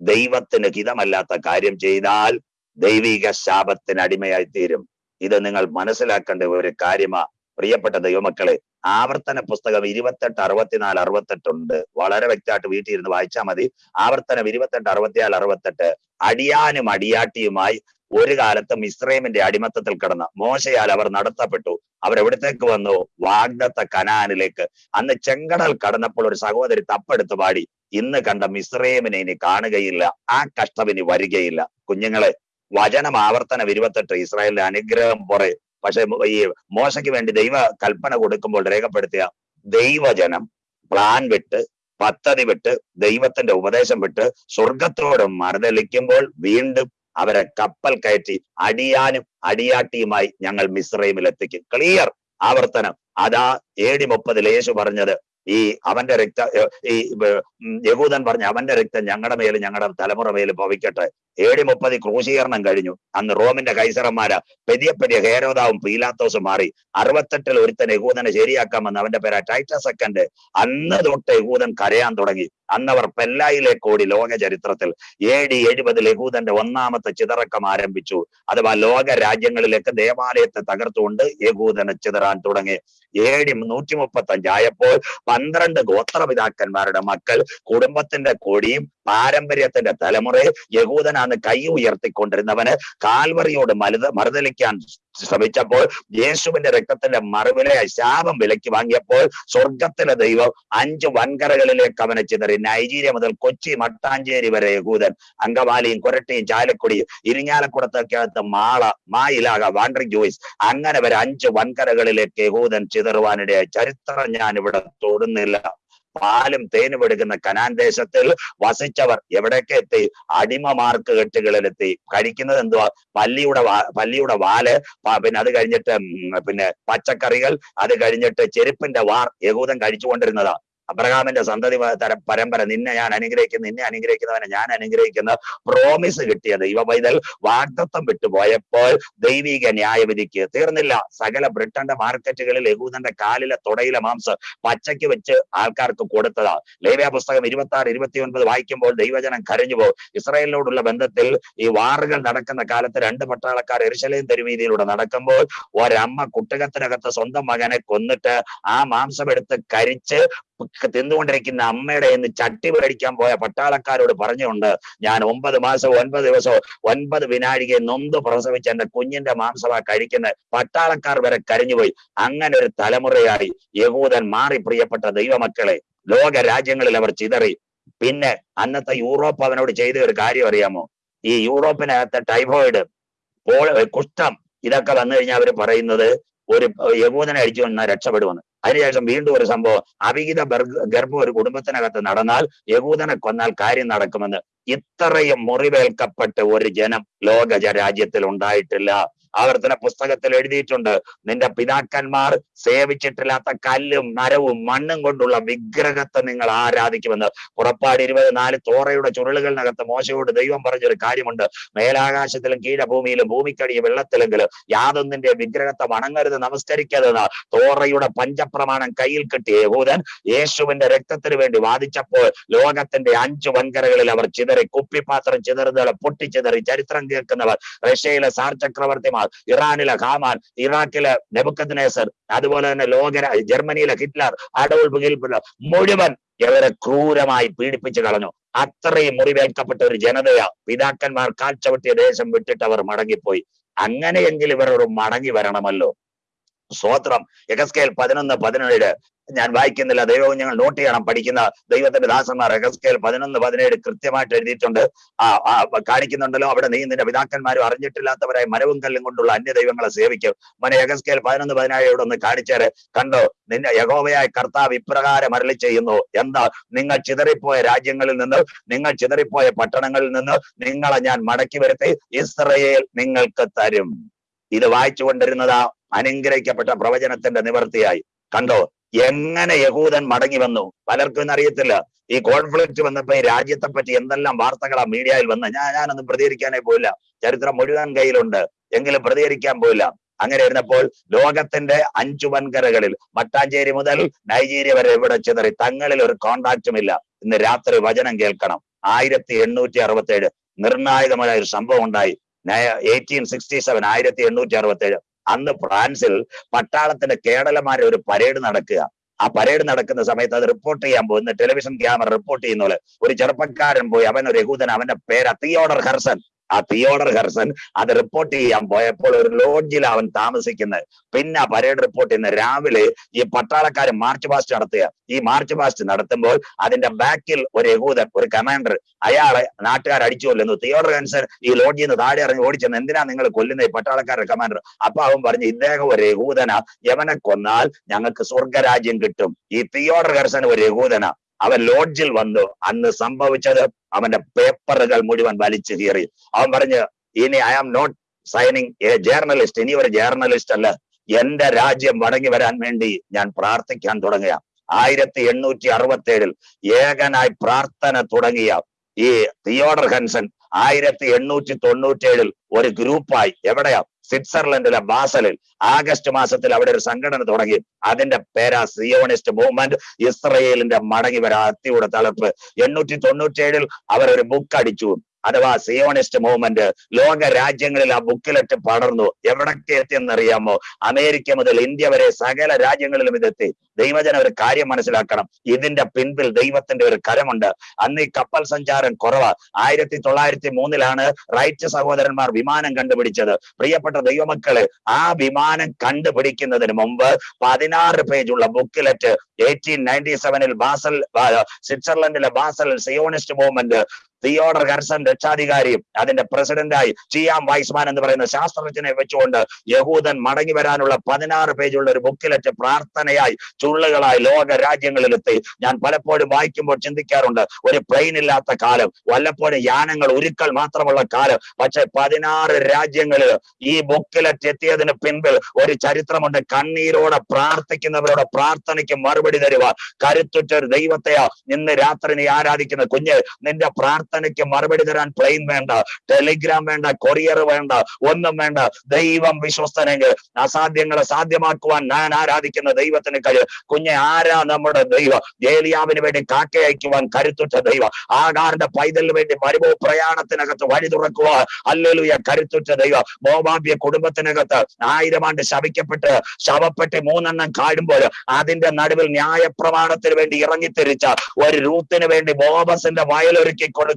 ദൈവത്തിന് ഹിതമല്ലാത്ത കാര്യം ചെയ്താൽ ദൈവിക ശാപത്തിന് അടിമയായി തീരും. ഇത് നിങ്ങൾ മനസ്സിലാക്കേണ്ട ഒരു കാര്യമാ. പ്രിയപ്പെട്ട ദൈവമക്കളെ ആവർത്തന പുസ്തകം ഇരുപത്തെട്ട് അറുപത്തിനാല് അറുപത്തെട്ടുണ്ട്. വളരെ വ്യക്തമായിട്ട് വീട്ടിൽ ഇരുന്ന് വായിച്ചാൽ മതി. ആവർത്തനം ഇരുപത്തെട്ട് അറുപത്തിനാല് അറുപത്തെട്ട്. അടിയാനും അടിയാട്ടിയുമായി ഒരു കാലത്തും ഇസ്രൈമിന്റെ അടിമത്തത്തിൽ കിടന്ന മോശയാൽ അവർ നടത്തപ്പെട്ടു. അവരെവിടത്തേക്ക് വന്നു? വാഗ്ദത്ത കനാനിലേക്ക്. അന്ന് ചെങ്കടൽ കടന്നപ്പോൾ ഒരു സഹോദരി തപ്പെടുത്ത് പാടി. ഇന്ന് കണ്ട മിശ്രേമിനെ ഇനി കാണുകയില്ല ആ കഷ്ടം ഇനി വരികയില്ല. കുഞ്ഞുങ്ങളെ വചനം ആവർത്തനം ഇരുപത്തെട്ട് ഇസ്രായേലിന്റെ അനുഗ്രഹം പുറേ പക്ഷെ ഈ മോശയ്ക്ക് വേണ്ടി ദൈവ കൽപ്പന കൊടുക്കുമ്പോൾ രേഖപ്പെടുത്തിയ ദൈവജനം പ്ലാൻ വിട്ട് പദ്ധതി വിട്ട് ദൈവത്തിന്റെ ഉപദേശം വിട്ട് സ്വർഗത്തോട് മറുതലിക്കുമ്പോൾ വീണ്ടും അവരെ കപ്പൽ കയറ്റി അടിയാനും അടിയാട്ടിയുമായി ഞങ്ങൾ മിശ്രൈമിൽ എത്തിക്കും ക്ലിയർ ആവർത്തനം. അതാ ഏടി മുപ്പതിൽ യേശു പറഞ്ഞത് ഈ അവന്റെ രക്ത ഈ യഹൂദൻ പറഞ്ഞ അവന്റെ രക്തം ഞങ്ങളുടെ മേലും ഞങ്ങളുടെ തലമുറ മേലും ഭവിക്കട്ടെ. മുപ്പത് മുപ്പതി ക്രൂശീകരണം കഴിഞ്ഞു. അന്ന് റോമിന്റെ കൈസറന്മാര് പെരിയ പെരിയ ഹേരോദാവും പീലാത്തോസും മാറി. അറുപത്തെട്ടിൽ ഒരുത്തൻ യഹൂദനെ ശരിയാക്കാമെന്ന് അവന്റെ പേരാ ടൈറ്റ സെക്കൻഡ് അന്ന് തൊട്ട് യഹൂദൻ കരയാൻ തുടങ്ങി. അന്നവർ പെല്ലായിലെ കോടി ലോക ചരിത്രത്തിൽ എ ഡി എഴുപതിൽ യഹൂദന്റെ ഒന്നാമത്തെ ചിതറക്കം ആരംഭിച്ചു. അഥവാ ലോക രാജ്യങ്ങളിലേക്ക് ദേവാലയത്തെ തകർത്തുകൊണ്ട് യഹൂദനെ ചിതറാൻ തുടങ്ങി. എ ഡി നൂറ്റി മുപ്പത്തി അഞ്ചായപ്പോൾ പന്ത്രണ്ട് ഗോത്രപിതാക്കന്മാരുടെ മക്കൾ കുടുംബത്തിന്റെ കൊടിയും പാരമ്പര്യത്തിന്റെ തലമുറയെ യഹൂദനാന്ന് കൈ ഉയർത്തിക്കൊണ്ടിരുന്നവന് കാൽവറിയോട് മരുത മറുതലിക്കാൻ ശ്രമിച്ചപ്പോൾ യേശുവിന്റെ രക്തത്തിന്റെ മറുവിലെ ശാപം വിലക്ക് വാങ്ങിയപ്പോൾ സ്വർഗത്തിലെ ദൈവം അഞ്ച് വൻകരകളിലേക്ക് അവനെ ചിതറി. നൈജീരിയ മുതൽ കൊച്ചി മട്ടാഞ്ചേരി വരെ യഹൂദൻ അങ്കമാലിയും കൊരട്ടിയും ചാലക്കുടിയും ഇരിങ്ങാലക്കുടത്തൊക്കെ മാള മായിലാക വാണ്ടറി ജോയിസ് അങ്ങനെ വരെ അഞ്ച് വൻകരകളിലേക്ക് യഹൂദൻ ചിതറുവാനിടയായി. ചരിത്രം ഞാൻ ഇവിടെ തൊടുന്നില്ല. പാലും തേനും എടുക്കുന്ന കനാൻ ദേശത്തിൽ വസിച്ചവർ എവിടെയൊക്കെ എത്തി? അടിമ കെട്ടുകളിലെത്തി. കഴിക്കുന്നത് എന്തുവാ? പല്ലിയുടെ പല്ലിയുടെ വാൽ പിന്നെ അത് കഴിഞ്ഞിട്ട് പിന്നെ പച്ചക്കറികൾ അത് കഴിഞ്ഞിട്ട് ചെരുപ്പിന്റെ വാർ യഹൂദൻ കഴിച്ചുകൊണ്ടിരുന്നതാ അബ്രഹാമിന്റെ സന്തതി തരം പരമ്പര നിന്നെ ഞാൻ അനുഗ്രഹിക്കുന്നു നിന്നെ അനുഗ്രഹിക്കുന്നവനെ ഞാൻ അനുഗ്രഹിക്കുന്ന. പ്രോമിസ് കിട്ടിയത് ഇവ പൈതൽ വാഗ്ദത്വം വിട്ടുപോയപ്പോൾ ദൈവിക ന്യായവിധിക്ക് തീർന്നില്ല. സകല ബ്രിട്ടന്റെ മാർക്കറ്റുകളിൽ യഹൂദന്റെ കാലിലെ തുടയിലെ മാംസം പച്ചയ്ക്ക് വെച്ച് ആൾക്കാർക്ക് കൊടുത്തതാ. ലേവ്യ പുസ്തകം ഇരുപത്തി ആറ് ഇരുപത്തി ഒൻപത് വായിക്കുമ്പോൾ ദൈവജനം കരഞ്ഞു പോകും ഇസ്രായേലിനോടുള്ള ബന്ധത്തിൽ ഈ വാറുകൾ നടക്കുന്ന കാലത്ത് രണ്ട് പട്ടാളക്കാർ എരിശലയും തെരുവീതിയിലൂടെ നടക്കുമ്പോൾ ഒരമ്മ കുട്ടകത്തിനകത്ത് സ്വന്തം മകനെ കൊന്നിട്ട് ആ മാംസം എടുത്ത് കരിച്ച് തിന്നുകൊണ്ടിരിക്കുന്ന അമ്മയുടെ എന്ന് ചട്ടി മേടിക്കാൻ പോയ പട്ടാളക്കാരോട് പറഞ്ഞുകൊണ്ട് ഞാൻ ഒമ്പത് മാസം ഒൻപത് ദിവസവും ഒൻപത് വിനാഴികയെ നൊന്ത് പ്രസവിച്ച എന്റെ കുഞ്ഞിന്റെ മാംസമാ കഴിക്കുന്ന പട്ടാളക്കാർ വരെ കരഞ്ഞുപോയി. അങ്ങനെ ഒരു തലമുറയായി യഹൂദൻ മാറി പ്രിയപ്പെട്ട ദൈവമക്കളെ. ലോക രാജ്യങ്ങളിൽ അവർ ചിതറി. പിന്നെ അന്നത്തെ യൂറോപ്പ് അവനോട് ചെയ്ത ഒരു കാര്യം അറിയാമോ? ഈ യൂറോപ്പിനകത്തെ ടൈഫോയിഡ് പോൾ കുഷ്ഠം ഇതൊക്കെ വന്നു കഴിഞ്ഞാൽ അവർ പറയുന്നത് ഒരു യഹൂദനെ അടിച്ചു വന്നാൽ രക്ഷപ്പെടുമെന്ന്. അതിനുശേഷം വീണ്ടും ഒരു സംഭവം. അവിഹിത ഗർഭം ഒരു കുടുംബത്തിനകത്ത് നടന്നാൽ യഹൂദനെ കൊന്നാൽ കാര്യം നടക്കുമെന്ന്. ഇത്രയും മുറിവേൽക്കപ്പെട്ട ഒരു ജനം ലോക രാജ്യത്തിൽ ഉണ്ടായിട്ടില്ല ആവർത്തന പുസ്തകത്തിൽ എഴുതിയിട്ടുണ്ട്. നിന്റെ പിതാക്കന്മാർ സേവിച്ചിട്ടില്ലാത്ത കല്ലും മരവും മണ്ണും കൊണ്ടുള്ള വിഗ്രഹത്തെ നിങ്ങൾ ആരാധിക്കുമെന്ന്. പുറപ്പാട് ഇരുപത്തിനാല് തോറയുടെ ചുരുളുകളിനകത്ത് മോശയോട് ദൈവം പറഞ്ഞൊരു കാര്യമുണ്ട്. മേലാകാശത്തിലും കീഴഭൂമിയിലും ഭൂമിക്കടിയ വെള്ളത്തിലെങ്കിലും യാതൊന്നിന്റെ വിഗ്രഹത്തെ വണങ്ങരുത് നമസ്കരിക്കരുതെന്ന് തോറയുടെ പഞ്ചപ്രമാണം കയ്യിൽ കിട്ടിയ യഹൂദൻ യേശുവിന്റെ രക്തത്തിന് വേണ്ടി വാദിച്ചപ്പോൾ ലോകത്തിന്റെ അഞ്ചു വൻകരകളിൽ അവർ ചിതറി കുപ്പിപ്പാത്രം ചിതറുന്നവർ പൊട്ടിച്ചിതറി ചരിത്രം കേൾക്കുന്നവർ റഷ്യയിലെ സാർ ചക്രവർത്തിമാർ ഇറാനിലെ ഖാമാൻ ഇറാഖിലെ നെബുക്കദ്നേസർ അതുപോലെ തന്നെ ലോക ജർമ്മനിയിലെ ഹിറ്റ്ലർ അടവുൾ ഹിറ്റ്ലർ മുഴുവൻ ഇവരെ ക്രൂരമായി പീഡിപ്പിച്ചു കളഞ്ഞു. അത്രയും മുറിവേൽക്കപ്പെട്ട ഒരു ജനതയാ പിതാക്കന്മാർ കാൽച്ചവിട്ടിയ ദേശം വിട്ടിട്ട് അവർ മടങ്ങിപ്പോയി. അങ്ങനെയെങ്കിൽ ഇവർ മടങ്ങി വരണമല്ലോ. സ്വോത്രം എഗസ്കേൽ പതിനൊന്ന് പതിനേഴ്. ഞാൻ വായിക്കുന്നില്ല. ദൈവവും ഞങ്ങൾ നോട്ട് ചെയ്യണം. പഠിക്കുന്ന ദൈവത്തിന്റെ ദാസന്മാർ എഗസ്കേൽ പതിനൊന്ന് പതിനേഴ് കൃത്യമായിട്ട് എഴുതിയിട്ടുണ്ട്. ആ കാണിക്കുന്നുണ്ടല്ലോ. അവിടെ നീ നിന്റെ പിതാക്കന്മാരും അറിഞ്ഞിട്ടില്ലാത്തവരായി മരവും കല്ലും കൊണ്ടുള്ള അന്യ ദൈവങ്ങളെ സേവിക്കും. മനെ എഗസ്കേൽ പതിനൊന്ന് പതിനേഴ് ഇവിടെ ഒന്ന് കാണിച്ചേരെ. കണ്ടോ? നിന്റെ യഹോവയായ കർത്താവ് ഇപ്രകാരം അരളി ചെയ്യുന്നു. എന്താ? നിങ്ങൾ ചിതറിപ്പോയ രാജ്യങ്ങളിൽ നിന്ന് നിങ്ങൾ ചിതറിപ്പോയ പട്ടണങ്ങളിൽ നിന്ന് നിങ്ങളെ ഞാൻ മടക്കി വരുത്തി. ഇസ്രയേൽ നിങ്ങൾക്ക് തരും. ഇത് വായിച്ചു കൊണ്ടിരുന്നതാ അനുഗ്രഹിക്കപ്പെട്ട പ്രവചനത്തിന്റെ നിവർത്തിയായി. കണ്ടോ എങ്ങനെ യഹൂദൻ മടങ്ങി വന്നു? പലർക്കും അറിയത്തില്ല. ഈ കോൺഫ്ലിക്റ്റ് വന്നപ്പോ ഈ രാജ്യത്തെ പറ്റി എന്തെല്ലാം വാർത്തകളാ മീഡിയയിൽ വന്ന് ഞാൻ ഞാനൊന്നും പ്രതികരിക്കാനേ പോയില്ല. ചരിത്രം മുഴുവൻ കയ്യിലുണ്ട്. എങ്കിലും പ്രതികരിക്കാൻ പോയില്ല. അങ്ങനെ ഇരുന്നപ്പോൾ ലോകത്തിന്റെ അഞ്ചു വൻകരകളിൽ മട്ടാഞ്ചേരി മുതൽ നൈജീരിയ വരെ ഇവിടെ ചിതറി. തങ്ങളിൽ ഒരു കോണ്ടാക്റ്റും ഇല്ല. ഇന്ന് രാത്രി വചനം കേൾക്കണം. ആയിരത്തി എണ്ണൂറ്റി അറുപത്തി ഏഴ് നിർണായകമായ ഒരു സംഭവം ഉണ്ടായി. എയ്റ്റീൻ സിക്സ്റ്റി സെവൻ ആയിരത്തി എണ്ണൂറ്റി അറുപത്തി ഏഴ് അന്ന് ഫ്രാൻസിൽ പട്ടാളത്തിന്റെ കേടലമാരെ ഒരു പരേഡ് നടക്കുക. ആ പരേഡ് നടക്കുന്ന സമയത്ത് അത് റിപ്പോർട്ട് ചെയ്യാൻ പോകുന്ന ടെലിവിഷൻ ക്യാമറ റിപ്പോർട്ട് ചെയ്യുന്ന പോലെ ഒരു ചെറുപ്പക്കാരൻ പോയി അവൻ ഒരു യഹൂദൻ അവന്റെ പേര് തിയോഡർ ഹർസൻ ആ തിയോഡർ ഹെർസൺ അത് റിപ്പോർട്ട് ചെയ്യാൻ പോയപ്പോൾ ഒരു ലോഡ്ജിൽ അവൻ താമസിക്കുന്നത്. പിന്നെ ആ പരേഡ് റിപ്പോർട്ട് ചെയ്യുന്ന രാവിലെ ഈ പട്ടാളക്കാർ മാർച്ച് പാസ്റ്റ് നടത്തുക. ഈ മാർച്ച് പാസ്റ്റ് നടത്തുമ്പോൾ അതിന്റെ ബാക്കിൽ ഒരു യഹൂദൻ ഒരു കമാൻഡർ അയാളെ നാട്ടുകാർ അടിച്ചു കൊല്ലുന്നു. തിയോഡർ ഹൻസൻ ഈ ലോഡ്ജിൽ നിന്ന് താഴെ ഇറങ്ങി ഓടിച്ചെന്ന് എന്തിനാ നിങ്ങൾ കൊല്ലുന്ന ഈ പട്ടാളക്കാരുടെ കമാൻഡർ അപ്പൊ അവൻ പറഞ്ഞു ഇദ്ദേഹം ഒരു യഹൂദന. യവനെ കൊന്നാൽ ഞങ്ങൾക്ക് സ്വർഗരാജ്യം കിട്ടും. ഈ തിയോഡർ ഹെർസൺ ഒരു യഹൂദന. അവൻ ലോഡ്ജിൽ വന്നു. അന്ന് സംഭവിച്ചത് അവന്റെ പേപ്പറുകൾ മുഴുവൻ വലിച്ചു കീറി. അവൻ പറഞ്ഞു ഇനി I am not signing a journalist ഇനി ഒരു ജേർണലിസ്റ്റ് അല്ല. എന്റെ രാജ്യം മടങ്ങി വരാൻ വേണ്ടി ഞാൻ പ്രാർത്ഥിക്കാൻ തുടങ്ങുക. ആയിരത്തി എണ്ണൂറ്റി അറുപത്തി ഏഴിൽ ഏകനായി പ്രാർത്ഥന തുടങ്ങിയ ഈ തിയോഡർ ഹൻസൺ ആയിരത്തി എണ്ണൂറ്റി തൊണ്ണൂറ്റി ഏഴിൽ ഒരു ഗ്രൂപ്പായി. എവിടെയാ? സ്വിറ്റ്സർലൻഡിലെ ബാസലിൽ ആഗസ്റ്റ് മാസത്തിൽ അവിടെ ഒരു സംഘടന തുടങ്ങി. അതിന്റെ പേരാ സിയോണിസ്റ്റ് മൂവ്മെന്റ്. ഇസ്രയേലിന്റെ മടങ്ങി വരാ അത്തിയുടെ തളർപ്പ് എണ്ണൂറ്റി തൊണ്ണൂറ്റി ഏഴിൽ അവർ ഒരു ബുക്ക് അടിച്ചു. അഥവാ സിയോണിസ്റ്റ് മൂവ്മെന്റ് ലോക രാജ്യങ്ങളിൽ ആ ബുക്കിലിട്ട് പടർന്നു. എവിടൊക്കെ എത്തിയെന്നറിയാമോ? അമേരിക്ക മുതൽ ഇന്ത്യ വരെ സകല രാജ്യങ്ങളിലും ഇതെത്തി. ദൈവജന ഒരു കാര്യം മനസ്സിലാക്കണം. ഇതിന്റെ പിൻപിൽ ദൈവത്തിന്റെ ഒരു കരമുണ്ട്. അന്ന് ഈ കപ്പൽ സഞ്ചാരം കുറവ്. ആയിരത്തി തൊള്ളായിരത്തി മൂന്നിലാണ് റൈറ്റ് സഹോദരന്മാർ വിമാനം കണ്ടുപിടിച്ചത്. പ്രിയപ്പെട്ട ദൈവമക്കൾ ആ വിമാനം കണ്ടുപിടിക്കുന്നതിന് മുമ്പ് പതിനാറ് പേജുള്ള ബുക്കിലെറ്റ് എയ്റ്റീൻ നയന്റി സെവനിൽ Basel സ്വിറ്റ്സർലൻഡിലെ Basel Zionist movement Theodor Herzl രക്ഷാധികാരിയും അതിന്റെ പ്രസിഡന്റായി ചിയാം വൈസ്മാൻ എന്ന് പറയുന്ന ശാസ്ത്രജ്ഞനെ വെച്ചുകൊണ്ട് യഹൂദൻ മടങ്ങി വരാനുള്ള പതിനാറ് പേജുള്ള ഒരു ബുക്കിലെറ്റ് പ്രാർത്ഥനയായി ചുള്ളുകളായി ലോക രാജ്യങ്ങളിലെത്തി ഞാൻ പലപ്പോഴും വായിക്കുമ്പോൾ ചിന്തിക്കാറുണ്ട് ഒരു പ്ലെയിൻ ഇല്ലാത്ത കാലം വല്ലപ്പോഴും യാനങ്ങൾ ഉരുക്കൾ മാത്രമുള്ള കാലം പക്ഷെ പതിനാറ് രാജ്യങ്ങളിൽ ഈ ബുക്കിലെറ്റ് എത്തിയതിന് പിൻപിൽ ഒരു ചരിത്രമുണ്ട്. കണ്ണീരോടെ പ്രാർത്ഥിക്കുന്നവരുടെ പ്രാർത്ഥനയ്ക്ക് മറുപടി തരുക കരുത്തുറ്റ ഒരു ദൈവത്തെയാ ഇന്ന് രാത്രി ആരാധിക്കുന്ന കുഞ്ഞ് നിന്റെ പ്രാർത്ഥനയ്ക്ക് മറുപടി തരാൻ പ്ലെയിൻ വേണ്ട ടെലിഗ്രാം വേണ്ട കൊറിയർ വേണ്ട ഒന്നും വേണ്ട. ദൈവം വിശ്വസ്തനെങ്കിൽ അസാധ്യങ്ങളെ സാധ്യമാക്കുവാൻ ഞാൻ ആരാധിക്കുന്ന ദൈവത്തിന് കഴിയും കുഞ്ഞെ ആരാ നമ്മുടെ ദൈവം? ഏലിയാവിന് വേണ്ടി കാക്ക അയക്കുവാൻ കരുത്തുറ്റ ദൈവം. ആകാറിന്റെ പൈതലിന് വേണ്ടി മരുഭവ പ്രയാണത്തിനകത്ത് വഴി തുറക്കുവാൻ അല്ലെലുയ കരുത്തുറ്റ ദൈവം. മോബാബ്യ കുടുംബത്തിനകത്ത് ആയിരം ആണ്ട് ശപിക്കപ്പെട്ട് ശവപ്പെട്ട് മൂന്നെണ്ണം കാടുമ്പോൾ അതിന്റെ നടുവിൽ ന്യായപ്രമാണത്തിന് വേണ്ടി ഇറങ്ങിത്തിരിച്ച ഒരു രൂത്തിന് വേണ്ടി ബോബസിന്റെ വയലൊരുക്കി കൊടുക്കുവാൻ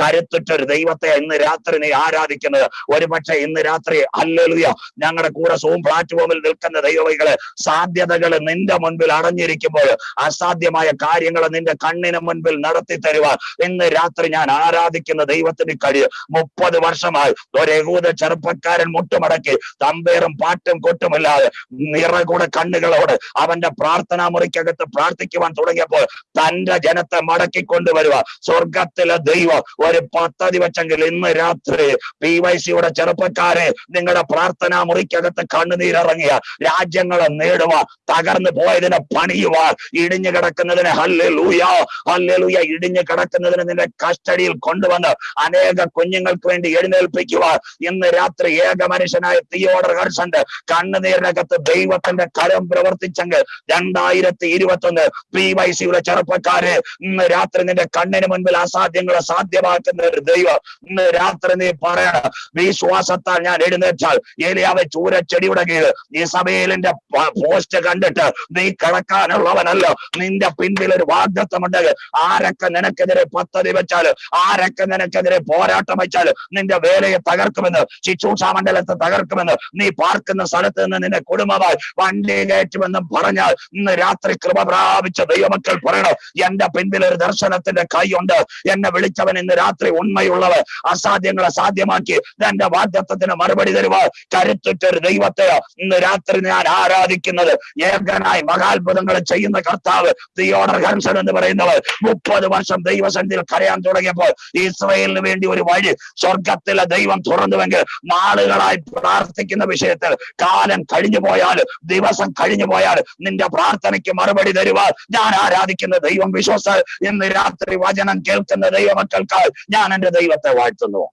കരുത്തുറ്റ ഒരു ദൈവത്തെ ഇന്ന് രാത്രി നീ ആരാധിക്കുന്നത്? ഒരുപക്ഷെ ഇന്ന് രാത്രി അല്ലെഴുതിയ ഞങ്ങളുടെ കൂടെ സൂം പ്ലാറ്റ്ഫോമിൽ നിൽക്കുന്ന ദൈവവൈകൾ സാധ്യതകൾ നിന്റെ മുൻപിൽ അടഞ്ഞിരിക്കുമ്പോൾ അസാധ്യമായ കാര്യങ്ങൾ നിന്റെ കണ്ണിന് മുൻപിൽ നടത്തി തരുവാൻ ഇന്ന് രാത്രി ഞാൻ ആരാധിക്കുന്ന ദൈവത്തിന് കഴിയും മുപ്പത് വർഷമായി ഒരു യഹൂദ ചെറുപ്പക്കാരൻ മുട്ടുമടക്കി തമ്പേറും പാട്ടും കൊട്ടുമില്ലാതെ നിറകൂടെ കണ്ണുകളോട് അവന്റെ പ്രാർത്ഥനാ മുറിക്കകത്ത് പ്രാർത്ഥിക്കുവാൻ തുടങ്ങിയപ്പോൾ തന്റെ ജനത്തെ മടക്കി കൊണ്ടുവരുക സ്വർഗത്തിലെ ദൈവം ഒരു പദ്ധതി വെച്ചെങ്കിൽ ഇന്ന് രാത്രി പി വൈ സിയുടെ ചെറുപ്പക്കാരെ നിങ്ങളുടെ പ്രാർത്ഥനാ മുറിക്കകത്ത് കണ്ണുനീരിറങ്ങിയ രാജ്യങ്ങളെ നേടുക തകർന്നു പോയതിനെ പണിയുക ഇടിഞ്ഞു കിടക്കുന്നതിനെ ഹല്ലെ ലൂയ ഹല്ലെ ലൂയ ഇടിഞ്ഞു കിടക്കുന്നതിന് നിന്റെ കസ്റ്റഡിയിൽ കൊണ്ടുവന്ന് അനേക കുഞ്ഞുങ്ങൾക്ക് വേണ്ടി എഴുന്നേൽപ്പിക്കുക ഇന്ന് രാത്രി ഏക മനുഷ്യനായ തിയോഡർ ഹർഷന്റെ കണ്ണുനീരിനകത്ത് ദൈവത്തിന്റെ കരം പ്രവർത്തിച്ചെങ്കിൽ രണ്ടായിരത്തി ഇരുപത്തി ഒന്ന് പി വൈ സിയുടെ ചെറുപ്പക്കാരെ ഇന്ന് രാത്രി നിന്റെ കണ്ണിന് മുൻപിൽ അസാധ്യങ്ങളെ സാധ്യമാക്കുന്ന ഒരു ദൈവം ഇന്ന് രാത്രി നീ പറയണം. വിശ്വാസത്താൽ ഞാൻ എഴുന്നേറ്റാൽ ഏലിയാവെ ചൂരച്ചെടിയുടെ കീഴ് ഈ സഭയിലിന്റെ പോസ്റ്റ് കണ്ടിട്ട് നീ കിടക്കാനുള്ളവനല്ല. നിന്റെ പിൻപിൽ ഒരു വാഗ്ദത്വമുണ്ടെങ്കിൽ ആരൊക്കെ നിനക്കെതിരെ പദ്ധതി വെച്ചാൽ ആരൊക്കെ നിനക്കെതിരെ പോരാട്ടം വെച്ചാൽ നിന്റെ വേലയെ തകർക്കുമെന്ന് ശിശൂഷാ മണ്ഡലത്തെ തകർക്കുമെന്ന് നീ പാർക്കുന്ന സ്ഥലത്ത് നിന്ന് നിന്റെ കുടുംബമായി വണ്ടി കയറ്റുമെന്നും പറഞ്ഞാൽ ഇന്ന് രാത്രി കൃപ പ്രാപിച്ച ദൈവമക്കൾ പറയണം. എന്റെ പിൻപിൽ ഒരു ദർശനത്തിന്റെ കൈയുണ്ട് എന്നെ വിളിച്ചവൻ ഇന്ന് രാത്രി ഉണ്മയുള്ളവർ അസാധ്യങ്ങളെ സാധ്യമാക്കി തന്റെ വാഗ്ദത്വത്തിന് മറുപടി തരുവാ കരുത്തുറ്റ ഒരു ദൈവത്തെ ഇന്ന് രാത്രി ഞാൻ ആരാധിക്കുന്നത് ഏകനായി മഹാത്ഭുതങ്ങൾ ചെയ്യുന്ന കർത്താവ് തിയോഡർ ഹൻസൺ എന്ന് പറയുന്നവർ മുപ്പത് വർഷം ദൈവസന്നിധിയിൽ കരയാൻ തുടങ്ങിയപ്പോൾ ഇസ്രയേലിന് വേണ്ടി ഒരു വഴി സ്വർഗത്തിലെ ദൈവം തുറന്നുവെങ്കിൽ നാളുകളായി പ്രാർത്ഥിക്കുന്ന വിഷയത്തിൽ കാലം കഴിഞ്ഞു പോയാൽ ദിവസം കഴിഞ്ഞു പോയാൽ നിന്റെ പ്രാർത്ഥനയ്ക്ക് മറുപടി തരുവാൻ ഞാൻ ആരാധിക്കുന്ന ദൈവം വിശ്വസ ഇന്ന് രാത്രി വചനം കേൾക്കുന്ന ദൈവമക്കൾക്കായി ഞാൻ എന്റെ ദൈവത്തെ വാഴ്ത്തുന്നു.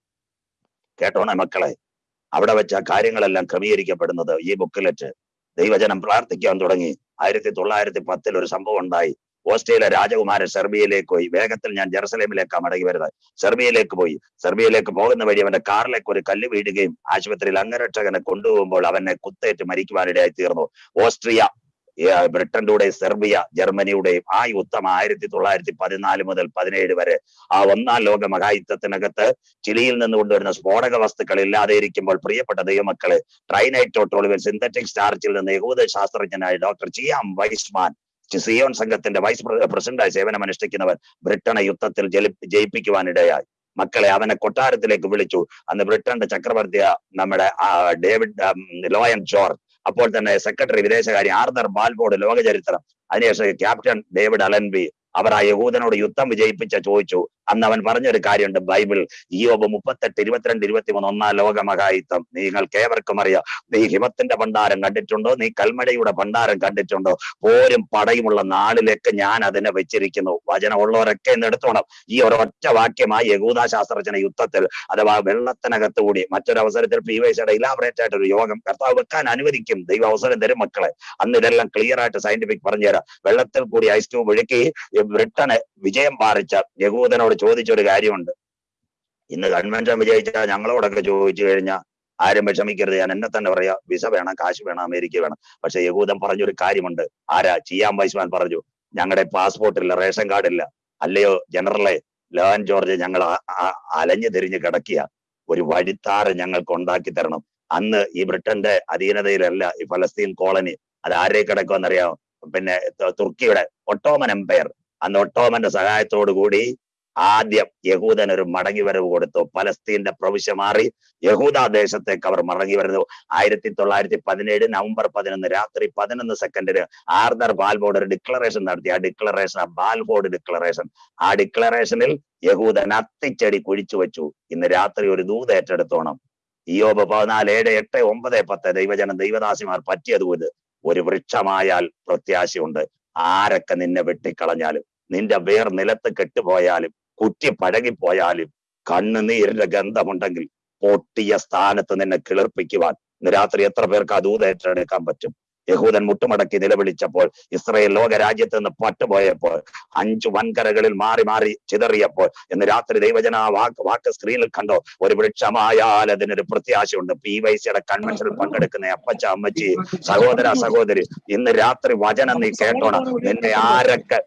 കേട്ടോണേ മക്കളെ? അവിടെ വെച്ച കാര്യങ്ങളെല്ലാം ക്രമീകരിക്കപ്പെടുന്നത് ഈ ബുക്കിലെറ്റ് ദൈവജനം പ്രാർത്ഥിക്കാൻ തുടങ്ങി. ആയിരത്തി തൊള്ളായിരത്തി പത്തിൽ ഒരു സംഭവം ഉണ്ടായി. ഓസ്ട്രേലിയ രാജകുമാരൻ സെർബിയയിലേക്ക് പോയി. വേഗത്തിൽ ഞാൻ ജെറുസലേമിലേക്ക് മടങ്ങി വരുന്നത്. സെർബിയയിലേക്ക് പോയി. സെർബിയയിലേക്ക് പോകുന്ന വഴി അവന്റെ കാറിലേക്ക് ഒരു കല്ല് വീഴുകയും ആശുപത്രിയിൽ അംഗരക്ഷകനെ കൊണ്ടുപോകുമ്പോൾ അവനെ കുത്തേറ്റ് മരിക്കുവാനിടയായി തീർന്നു. ഓസ്ട്രിയ ഏർ ബ്രിട്ടന്റെയും സെർബിയ ജർമ്മനിയുടെയും ആ യുദ്ധം ആയിരത്തി തൊള്ളായിരത്തി പതിനാല് മുതൽ പതിനേഴ് വരെ ആ ഒന്നാം ലോക മഹായുദ്ധത്തിനകത്ത് ചിലിയിൽ നിന്ന് കൊണ്ടുവരുന്ന സ്ഫോടക വസ്തുക്കൾ ഇല്ലാതെ ഇരിക്കുമ്പോൾ പ്രിയപ്പെട്ട ദൈവമക്കളെ ട്രൈനൈറ്റോട്രോളിവൽ സിന്തറ്റിക് സ്റ്റാർച്ചിൽ നിന്ന് യഹൂദ ശാസ്ത്രജ്ഞനായ ഡോക്ടർ ചിയാം വൈസ്മാൻ സിയോൺ സംഘത്തിന്റെ വൈസ് പ്രസിഡന്റായി സേവനമനുഷ്ഠിക്കുന്നവർ ബ്രിട്ടനെ യുദ്ധത്തിൽ ജയിപ്പിക്കുവാനിടയായി. മക്കളെ അവനെ കൊട്ടാരത്തിലേക്ക് വിളിച്ചു. അന്ന് ബ്രിട്ടന്റെ ചക്രവർത്തിയ നമ്മുടെ ഡേവിഡ് ലോയൻ ജോർജ് അപ്പോൾ തന്നെ സെക്രട്ടറി വിദേശകാര്യ ആർദർ ബാൽബോർഡ് ലോക ചരിത്രം അതിനുശേഷം ക്യാപ്റ്റൻ ഡേവിഡ് അലൻബി അവർ ആ യഹൂദനോട് യുദ്ധം വിജയിപ്പിച്ച ചോദിച്ചു. അന്ന് അവൻ പറഞ്ഞൊരു കാര്യമുണ്ട്. ബൈബിൾ ഈയോബ് മുപ്പത്തെട്ട് ഇരുപത്തിരണ്ട് ഇരുപത്തിമൂന്ന് ഒന്നാം ലോകമഹായുദ്ധം. നിങ്ങൾക്ക് ഏവർക്കും അറിയാം. നീ ഹിമത്തിന്റെ ഭണ്ഡാരം കണ്ടിട്ടുണ്ടോ? നീ കൽമഴയുടെ ഭണ്ഡാരം കണ്ടിട്ടുണ്ടോ? പോരും പടയുമുള്ള നാളിലേക്ക് ഞാൻ അതിനെ വെച്ചിരിക്കുന്നു. വചനമുള്ളവരൊക്കെ എന്ന് എടുത്തോണം. ഈ ഒരൊറ്റ വാക്യമായി യഹൂദ ശാസ്ത്രജ്ഞ യുദ്ധത്തിൽ അഥവാ വെള്ളത്തിനകത്ത് കൂടി മറ്റൊരു അവസരത്തിൽ പി വൈസയുടെ ഇലാബറേറ്റ് ആയിട്ട് ഒരു യോഗം കർത്താവ് വെക്കാൻ അനുവദിക്കും. ദൈവ അവസരം തരും മക്കളെ. അന്ന് ഇതെല്ലാം ക്ലിയർ ആയിട്ട് സയന്റിഫിക് പറഞ്ഞുതരാം. വെള്ളത്തിൽ കൂടി ഐസ് ക്യൂബ് ഒഴുക്കി ബ്രിട്ടനെ വിജയം പാറിച്ച യഹൂദനോട് ചോദിച്ചൊരു കാര്യമുണ്ട്. ഇന്ന് കൺവെൻഷൻ വിജയിച്ച ഞങ്ങളോടൊക്കെ ചോദിച്ചു കഴിഞ്ഞാൽ ആരും വിഷമിക്കരുത്. ഞാൻ എന്നെ തന്നെ പറയാ. വിസ വേണം കാശ് വേണം അമേരിക്ക വേണം. പക്ഷെ യഹൂദൻ പറഞ്ഞൊരു കാര്യമുണ്ട്. ആരാ? ചിയാം വൈസ്മാൻ പറഞ്ഞു. ഞങ്ങളുടെ പാസ്പോർട്ട് ഇല്ല റേഷൻ കാർഡ് ഇല്ല. അല്ലയോ ജനറലെ ലോൻ ജോർജ് ഞങ്ങൾ അലഞ്ഞു തിരിഞ്ഞ് കിടക്കുക ഒരു വഴിത്താറ് ഞങ്ങൾക്ക് ഉണ്ടാക്കി തരണം. അന്ന് ഈ ബ്രിട്ടന്റെ അധീനതയിലല്ല ഈ ഫലസ്തീൻ കോളനി. അത് ആരെ കിടക്കുമെന്നറിയാമോ പിന്നെ തുർക്കിയുടെ ഒട്ടോമൻ എംപയർ അന്ന് ഒട്ടോമന്റെ സഹായത്തോടു കൂടി ആദ്യം യഹൂദൻ ഒരു മടങ്ങി വരവ് കൊടുത്തു. പലസ്തീന്റെ പ്രവിശ്യ മാറി യഹൂദ ദേശത്തേക്ക് അവർ മടങ്ങി വരുന്നു. ആയിരത്തി തൊള്ളായിരത്തി പതിനേഴ് നവംബർ പതിനൊന്ന് രാത്രി പതിനൊന്ന് സെക്കൻഡിന് ആർദർ ബാൽബോർഡ് ഒരു ഡിക്ലറേഷൻ നടത്തി. ആ ഡിക്ലറേഷൻ ആ ബാൽബോർഡ് ഡിക്ലറേഷൻ ആ ഡിക്ലറേഷനിൽ യഹൂദൻ അത്തിച്ചെടി കുഴിച്ചു വെച്ചു. ഇന്ന് രാത്രി ഒരു ദൂത ഏറ്റെടുത്തോണം. ഇയോബ് പതിനാല് ഏഴ് എട്ട് ഒമ്പത് പത്ത് ദൈവജനം ദൈവദാസിമാർ പറ്റിയതുപോലെ ഒരു വൃക്ഷമായാൽ പ്രത്യാശയുണ്ട്. ആരൊക്കെ നിന്നെ വെട്ടിക്കളഞ്ഞാലും നിന്റെ വേർ നിലത്ത് കെട്ടുപോയാലും കുറ്റി പഴകിപ്പോയാലും കണ്ണുനീരിന്റെ ഗന്ധമുണ്ടെങ്കിൽ പൊട്ടിയ സ്ഥാനത്ത് നിന്നെ കിളിർപ്പിക്കുവാൻ രാത്രി എത്ര പേർക്ക് ഏറ്റെടുക്കാൻ പറ്റും? യഹൂദൻ മുട്ടുമടക്കി നിലവിളിച്ചപ്പോൾ ഇസ്രയേൽ ലോകരാജ്യത്ത് നിന്ന് പട്ടുപോയപ്പോൾ അഞ്ചു വൻകരകളിൽ മാറി മാറി ചിതറിയപ്പോൾ ഇന്ന് രാത്രി ദൈവജന വാക്ക് വാക്ക് സ്ക്രീനിൽ കണ്ടോ ഒരു വൃക്ഷമായാൽ അതിനൊരു പ്രത്യാശയുണ്ട്. പി വൈ സിയുടെ കൺവെൻഷനിൽ പങ്കെടുക്കുന്ന അപ്പച്ച അമ്മച്ചി സഹോദര സഹോദരി ഇന്ന് രാത്രി വചനം നീ കേട്ടോണം. നിന്നെ ആരൊക്കെ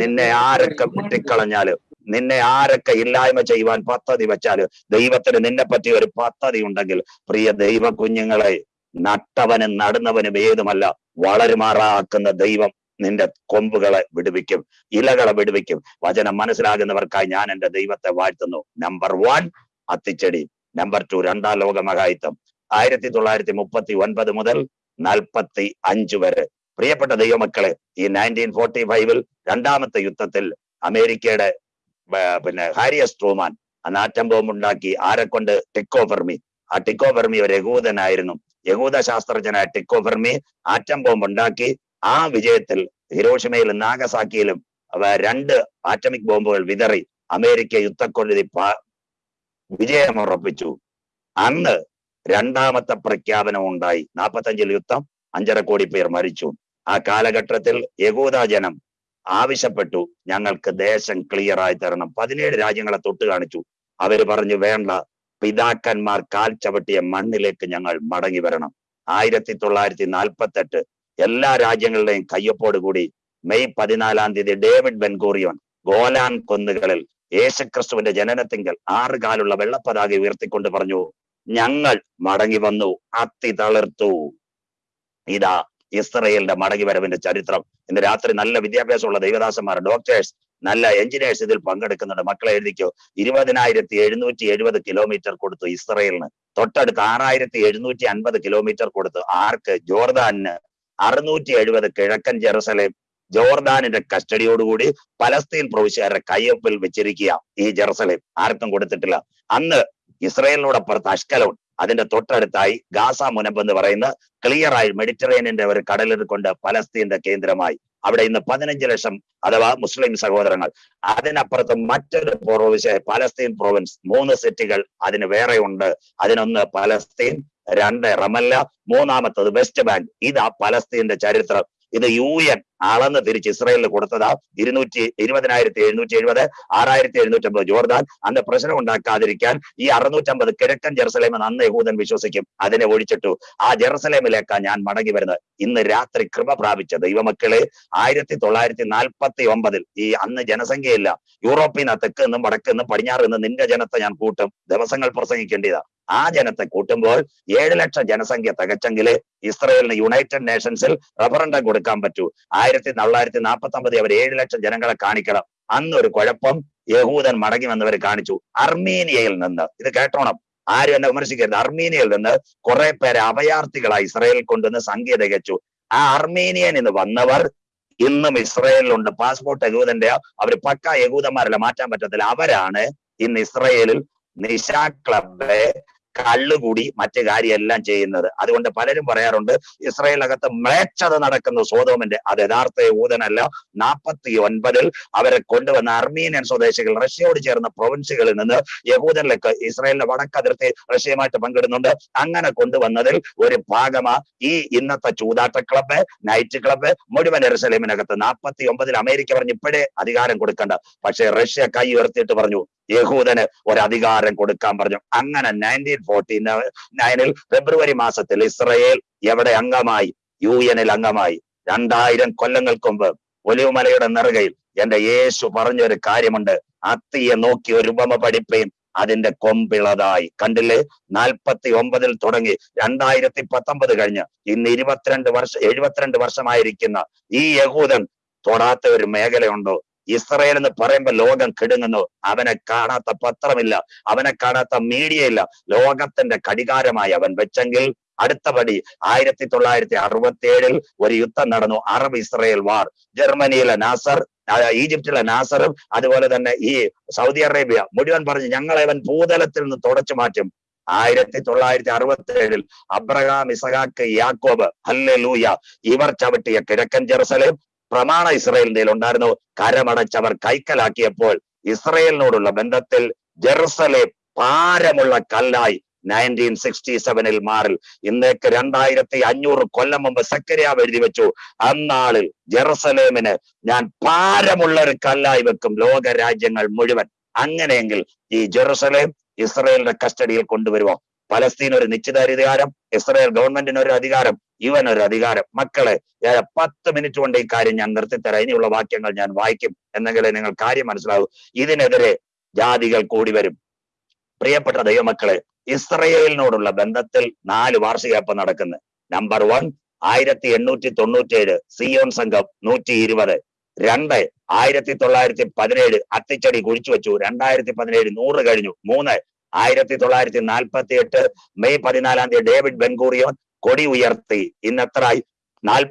നിന്നെ ആരൊക്കെ വെട്ടിക്കളഞ്ഞാൽ നിന്നെ ആരൊക്കെ ഇല്ലായ്മ ചെയ്യുവാൻ പദ്ധതി വെച്ചാൽ ദൈവത്തിന് നിന്നെ പറ്റി ഒരു പദ്ധതി ഉണ്ടെങ്കിൽ പ്രിയ ദൈവ കുഞ്ഞുങ്ങളെ നട്ടവനും നടുന്നവനും ഏതുമല്ല വളരുമാറാക്കുന്ന ദൈവം നിന്റെ കൊമ്പുകളെ വിടുവിക്കും ഇലകളെ വിടുവിക്കും. വചനം മനസ്സിലാകുന്നവർക്കായി ഞാൻ എന്റെ ദൈവത്തെ വാഴ്ത്തുന്നു. നമ്പർ വൺ അത്തിച്ചെടി. നമ്പർ ടു രണ്ടാം ലോക മഹായുദ്ധം. ആയിരത്തി തൊള്ളായിരത്തി മുപ്പത്തി ഒൻപത് മുതൽ നാൽപ്പത്തി അഞ്ച് വരെ. പ്രിയപ്പെട്ട ദൈവമക്കളെ ഈ നയന്റീൻ ഫോർട്ടി ഫൈവിൽ രണ്ടാമത്തെ യുദ്ധത്തിൽ അമേരിക്കയുടെ പിന്നെ ഹാരിയസ് ട്രൂമാൻ അന്ന് ആറ്റം ബോംബ് ഉണ്ടാക്കി ആരെ കൊണ്ട്? ടിക്കോ ഫെർമി ആ ടിക്കോ ഫെർമി ഒരു യഹൂദനായിരുന്നു. യഹൂദ ശാസ്ത്രജ്ഞനായ ടിക്കോ ഫെർമി ആറ്റം ബോംബ് ഉണ്ടാക്കി ആ വിജയത്തിൽ ഹിരോഷിമയിലും നാഗസാക്കിയിലും രണ്ട് ആറ്റമിക് ബോംബുകൾ വിതറി അമേരിക്ക യുദ്ധക്കൊഴുതി വിജയം വിജയമുറപ്പിച്ചു. അന്ന് രണ്ടാമത്തെ പ്രഖ്യാപനം ഉണ്ടായി. നാപ്പത്തഞ്ചിൽ യുദ്ധം അഞ്ചര കോടി പേർ മരിച്ചു. ആ കാലഘട്ടത്തിൽ യഹൂദ ജനം ആവശ്യപ്പെട്ടു. ഞങ്ങൾക്ക് ദേശം ക്ലിയർ ആയി തരണം. പതിനേഴ് രാജ്യങ്ങളെ തൊട്ട് കാണിച്ചു. അവർ പറഞ്ഞു വേണ്ട. പിതാക്കന്മാർ കാൽ ചവിട്ടിയ മണ്ണിലേക്ക് ഞങ്ങൾ മടങ്ങി വരണം. ആയിരത്തി തൊള്ളായിരത്തി നാൽപ്പത്തെട്ട് എല്ലാ രാജ്യങ്ങളുടെയും കയ്യൊപ്പോട് കൂടി മെയ് പതിനാലാം തീയതി ഡേവിഡ് ബെൻഗോറിയോൻ ഗോലാൻ കൊന്നുകളിൽ യേശുക്രിസ്തുവിന്റെ ജനനത്തിങ്കൽ ആറ് കാലുള്ള വെള്ളപ്പതാക ഉയർത്തിക്കൊണ്ട് പറഞ്ഞു ഞങ്ങൾ മടങ്ങി വന്നു. അത്തി തളിർത്തു. ഇതാ ഇസ്രയേലിന്റെ മടങ്ങി വരവിന്റെ ചരിത്രം. ഇന്ന് രാത്രി നല്ല വിദ്യാഭ്യാസമുള്ള ദൈവദാസന്മാർ ഡോക്ടേഴ്സ് നല്ല എഞ്ചിനീയേഴ്സ് ഇതിൽ പങ്കെടുക്കുന്നുണ്ട്. മക്കളെ എഴുതിക്കോ. ഇരുപതിനായിരത്തി എഴുന്നൂറ്റി എഴുപത് കിലോമീറ്റർ കൊടുത്തു ഇസ്രയേലിന്. തൊട്ടടുത്ത് ആറായിരത്തി എഴുന്നൂറ്റി അൻപത് കിലോമീറ്റർ കൊടുത്തു ആർക്ക്? ജോർദാനിന്. അറുന്നൂറ്റി എഴുപത് കിഴക്കൻ ജെറുസലേം. ജോർദാനിന്റെ കസ്റ്റഡിയോടുകൂടി പലസ്തീൻ പ്രവിശ്യക്കാരുടെ കയ്യൊപ്പിൽ വെച്ചിരിക്കുക ഈ ജെറുസലേം. ആർക്കും കൊടുത്തിട്ടില്ല. അന്ന് ഇസ്രയേലിനോടപ്പുറത്ത് അഷ്കലോൺ അതിന്റെ തൊട്ടടുത്തായി ഗാസ മുനമ്പ് എന്ന് പറയുന്ന ക്ലിയർ ആയി മെഡിറ്ററേനിയന്റെ ഒരു കടലിൽ കൊണ്ട് പലസ്തീന്റെ കേന്ദ്രമായി. അവിടെ ഇന്ന് പതിനഞ്ച് ലക്ഷം അഥവാ മുസ്ലിം സഹോദരങ്ങൾ. അതിനപ്പുറത്ത് മറ്റൊരു പ്രൊവിൻസ് പലസ്തീൻ പ്രൊവിൻസ് മൂന്ന് സിറ്റികൾ അതിന് വേറെ ഉണ്ട്. അതിനൊന്ന് പലസ്തീൻ രണ്ട് റമല്ല മൂന്നാമത്തത് വെസ്റ്റ് ബാങ്ക്. ഇതാ പലസ്തീന്റെ ചരിത്രം. ഇത് യു എൻ അളന്ന് തിരിച്ച് ഇസ്രായേലിന് കൊടുത്തതാ. ഇരുന്നൂറ്റി ഇരുപതിനായിരത്തി എഴുന്നൂറ്റി എഴുപത് ആറായിരത്തി എഴുന്നൂറ്റി അമ്പത് ജോർദാൻ. അന്ന് പ്രശ്നം ഉണ്ടാക്കാതിരിക്കാൻ ഈ അറുന്നൂറ്റമ്പത് കിഴക്കൻ ജെറുസലേമെന്ന് അന്ന് യഹൂദൻ വിശ്വസിക്കും. അതിനെ ഒഴിച്ചിട്ടു. ആ ജെറുസലേമിലേക്കാ ഞാൻ മടങ്ങി വരുന്നത്. ഇന്ന് രാത്രി കൃപ പ്രാപിച്ച ദൈവമക്കളെ ആയിരത്തി തൊള്ളായിരത്തി നാൽപ്പത്തി ഒമ്പതിൽ ഈ അന്ന് ജനസംഖ്യയില്ല. യൂറോപ്പിൽ നിന്ന് തെക്ക് നിന്നും വടക്ക് നിന്നും പടിഞ്ഞാറ് നിന്ന് നിന്റെ ജനത്തെ ഞാൻ കൂട്ടും. ദിവസങ്ങൾ പ്രസംഗിക്കേണ്ടതാ ആ ജനത്തെ കൂട്ടുമ്പോൾ ഏഴ് ലക്ഷം ജനസംഖ്യ തികച്ചെങ്കിൽ ഇസ്രയേലിന് യുണൈറ്റഡ് നേഷൻസിൽ റഫറൻഡം കൊടുക്കാൻ പറ്റൂ. ആയിരത്തി തൊള്ളായിരത്തി നാൽപ്പത്തി അവർ ഏഴ് ലക്ഷം ജനങ്ങളെ കാണിക്കണം. അന്നൊരു കുഴപ്പം യഹൂദൻ മടങ്ങി വന്നവർ കാണിച്ചു. അർമീനിയയിൽ നിന്ന് ഇത് കേട്ടോണം. ആരും എന്നെ വിമർശിക്കരുത്. അർമീനിയയിൽ നിന്ന് കുറെ പേരെ അഭയാർത്ഥികളായി ഇസ്രയേലിൽ കൊണ്ടുവന്ന് സംഖ്യ തികച്ചു ആ അർമീനിയൻ എന്ന് വന്നവർ ഇന്നും ഇസ്രയേലിലുണ്ട്. പാസ്പോർട്ട് യഹൂദന്റെ അവർ പക്ക യഹൂദന്മാരല്ല മാറ്റാൻ പറ്റത്തില്ല. അവരാണ് ഇന്ന് ഇസ്രയേലിൽ നിശാ ക്ലബ് കള്ളുകൂടി മറ്റു കാര്യമെല്ലാം ചെയ്യുന്നത്. അതുകൊണ്ട് പലരും പറയാറുണ്ട് ഇസ്രയേലിനകത്ത് മ്ലേച്ഛത നടക്കുന്നു. സോതോമിന്റെ അത് യഥാർത്ഥ യഹൂദനല്ല നാൽപ്പത്തി ഒൻപതിൽ അവരെ കൊണ്ടുവന്ന അർമീനിയൻ സ്വദേശികൾ റഷ്യയോട് ചേർന്ന പ്രൊവിൻസുകളിൽ നിന്ന് യഹൂദനിലേക്ക് ഇസ്രയേലിന്റെ വടക്കതിർത്തി റഷ്യയുമായിട്ട് പങ്കിടുന്നുണ്ട്. അങ്ങനെ കൊണ്ടുവന്നതിൽ ഒരു ഭാഗമാ ഈ ഇന്നത്തെ ചൂതാട്ട ക്ലബ്ബ് നൈറ്റ് ക്ലബ്ബ് മുഴുവൻ എറുസലേമിനകത്ത് നാൽപ്പത്തി ഒമ്പതിൽ അമേരിക്ക പറഞ്ഞു ഇപ്പോഴേ അധികാരം കൊടുക്കണ്ട. പക്ഷേ റഷ്യ കൈ ഉയർത്തിയിട്ട് പറഞ്ഞു യഹൂദന് ഒരധികാരം കൊടുക്കാൻ പറഞ്ഞു. അങ്ങനെ നയന്റീൻ ഫോർട്ടി നയനിൽ ഫെബ്രുവരി മാസത്തിൽ ഇസ്രയേൽ എവിടെ അംഗമായി? യു എനിൽ അംഗമായി. രണ്ടായിരം കൊല്ലങ്ങൾക്ക് മുമ്പ് ഒലിവുമലയുടെ നെറുകയിൽ എന്റെ യേശു പറഞ്ഞൊരു കാര്യമുണ്ട്. അത്തിയെ നോക്കി ഒരു ഉപമ പഠിപ്പേൻ അതിന്റെ കൊമ്പിളതായി. കണ്ടില്ലേ? നാൽപ്പത്തി ഒമ്പതിൽ തുടങ്ങി. രണ്ടായിരത്തി പത്തൊമ്പത് കഴിഞ്ഞ് ഇന്ന് ഇരുപത്തിരണ്ട് വർഷം എഴുപത്തിരണ്ട് വർഷമായിരിക്കുന്ന ഈ യഹൂദൻ തൊടാത്ത ഒരു മേഖലയുണ്ടോ? ഇസ്രയേൽ എന്ന് പറയുമ്പോൾ ലോകം കിടുങ്ങുന്നു. അവനെ കാണാത്ത പത്രമില്ല അവനെ കാണാത്ത മീഡിയ ഇല്ല ലോകത്തിന്റെ കടികാരമായി അവൻ വെച്ചെങ്കിൽ അടുത്ത പടി ആയിരത്തി തൊള്ളായിരത്തി അറുപത്തി ഏഴിൽ ഒരു യുദ്ധം നടന്നു. Arab Israel war. ജർമ്മനിയിലെ നാസർ ഈജിപ്തിലെ നാസറും അതുപോലെ തന്നെ ഈ സൗദി അറേബ്യ മുഴുവൻ പറഞ്ഞു ഞങ്ങളെ അവൻ ഭൂതലത്തിൽ നിന്ന് തുടച്ചു മാറ്റും. ആയിരത്തി തൊള്ളായിരത്തി അറുപത്തി ഏഴിൽ അബ്രഹാം ഇസഹാക്ക് യാക്കോബ് ഹല്ലേ ലൂയ ഇവർ ചവിട്ടിയ കിഴക്കൻ ജെറുസലേം പ്രമാണ ഇസ്രയേലിന്റെ ഉണ്ടായിരുന്നു കരമടച്ചവർ കൈക്കലാക്കിയപ്പോൾ ഇസ്രയേലിനോടുള്ള ബന്ധത്തിൽ ജെറുസലേം പാരമുള്ള കല്ലായി നയന്റീൻ സിക്സ്റ്റി സെവനിൽ മാറിൽ. ഇന്നേക്ക് രണ്ടായിരത്തി അഞ്ഞൂറ് കൊല്ലം മുമ്പ് സക്കരിയാവ് എഴുതി വെച്ചു അന്നാളിൽ ജെറുസലേമിന് ഞാൻ പാരമുള്ള ഒരു കല്ലായി വെക്കും ലോക രാജ്യങ്ങൾ മുഴുവൻ. അങ്ങനെയെങ്കിൽ ഈ ജെറുസലേം ഇസ്രയേലിന്റെ കസ്റ്റഡിയിൽ കൊണ്ടുവരുമോ പലസ്തീൻ ഒരു നിശ്ചിതാധികാരം ഇസ്രയേൽ ഗവൺമെന്റിന് ഒരു അധികാരം ഇവൻ ഒരു അധികാരം. മക്കളെ പത്ത് മിനിറ്റ് കൊണ്ട് ഈ കാര്യം ഞാൻ നിർത്തിത്തരാം. ഇനിയുള്ള വാക്യങ്ങൾ ഞാൻ വായിക്കും. എന്നെങ്കിലേ നിങ്ങൾ കാര്യം മനസ്സിലാവും. ഇതിനെതിരെ ജാതികൾ കൂടി വരും. പ്രിയപ്പെട്ട ദൈവമക്കളെ ഇസ്രയേലിനോടുള്ള ബന്ധത്തിൽ നാല് വാർഷികപ്പം നടക്കുന്നത് നമ്പർ വൺ ആയിരത്തി എണ്ണൂറ്റി തൊണ്ണൂറ്റേഴ് സിയോൺ സംഘം നൂറ്റി ഇരുപത് രണ്ട് ആയിരത്തി തൊള്ളായിരത്തി പതിനേഴ് അത്തിച്ചടി കുഴിച്ചു വെച്ചു. രണ്ടായിരത്തി പതിനേഴ് നൂറ് കഴിഞ്ഞു. മൂന്ന് ആയിരത്തി തൊള്ളായിരത്തി നാൽപ്പത്തി എട്ട് മെയ് പതിനാലാം തീയതി ഡേവിഡ് ബെൻഗൂറിയോൻ കൊടി ഉയർത്തി. ഇന്നത്ര നാൽ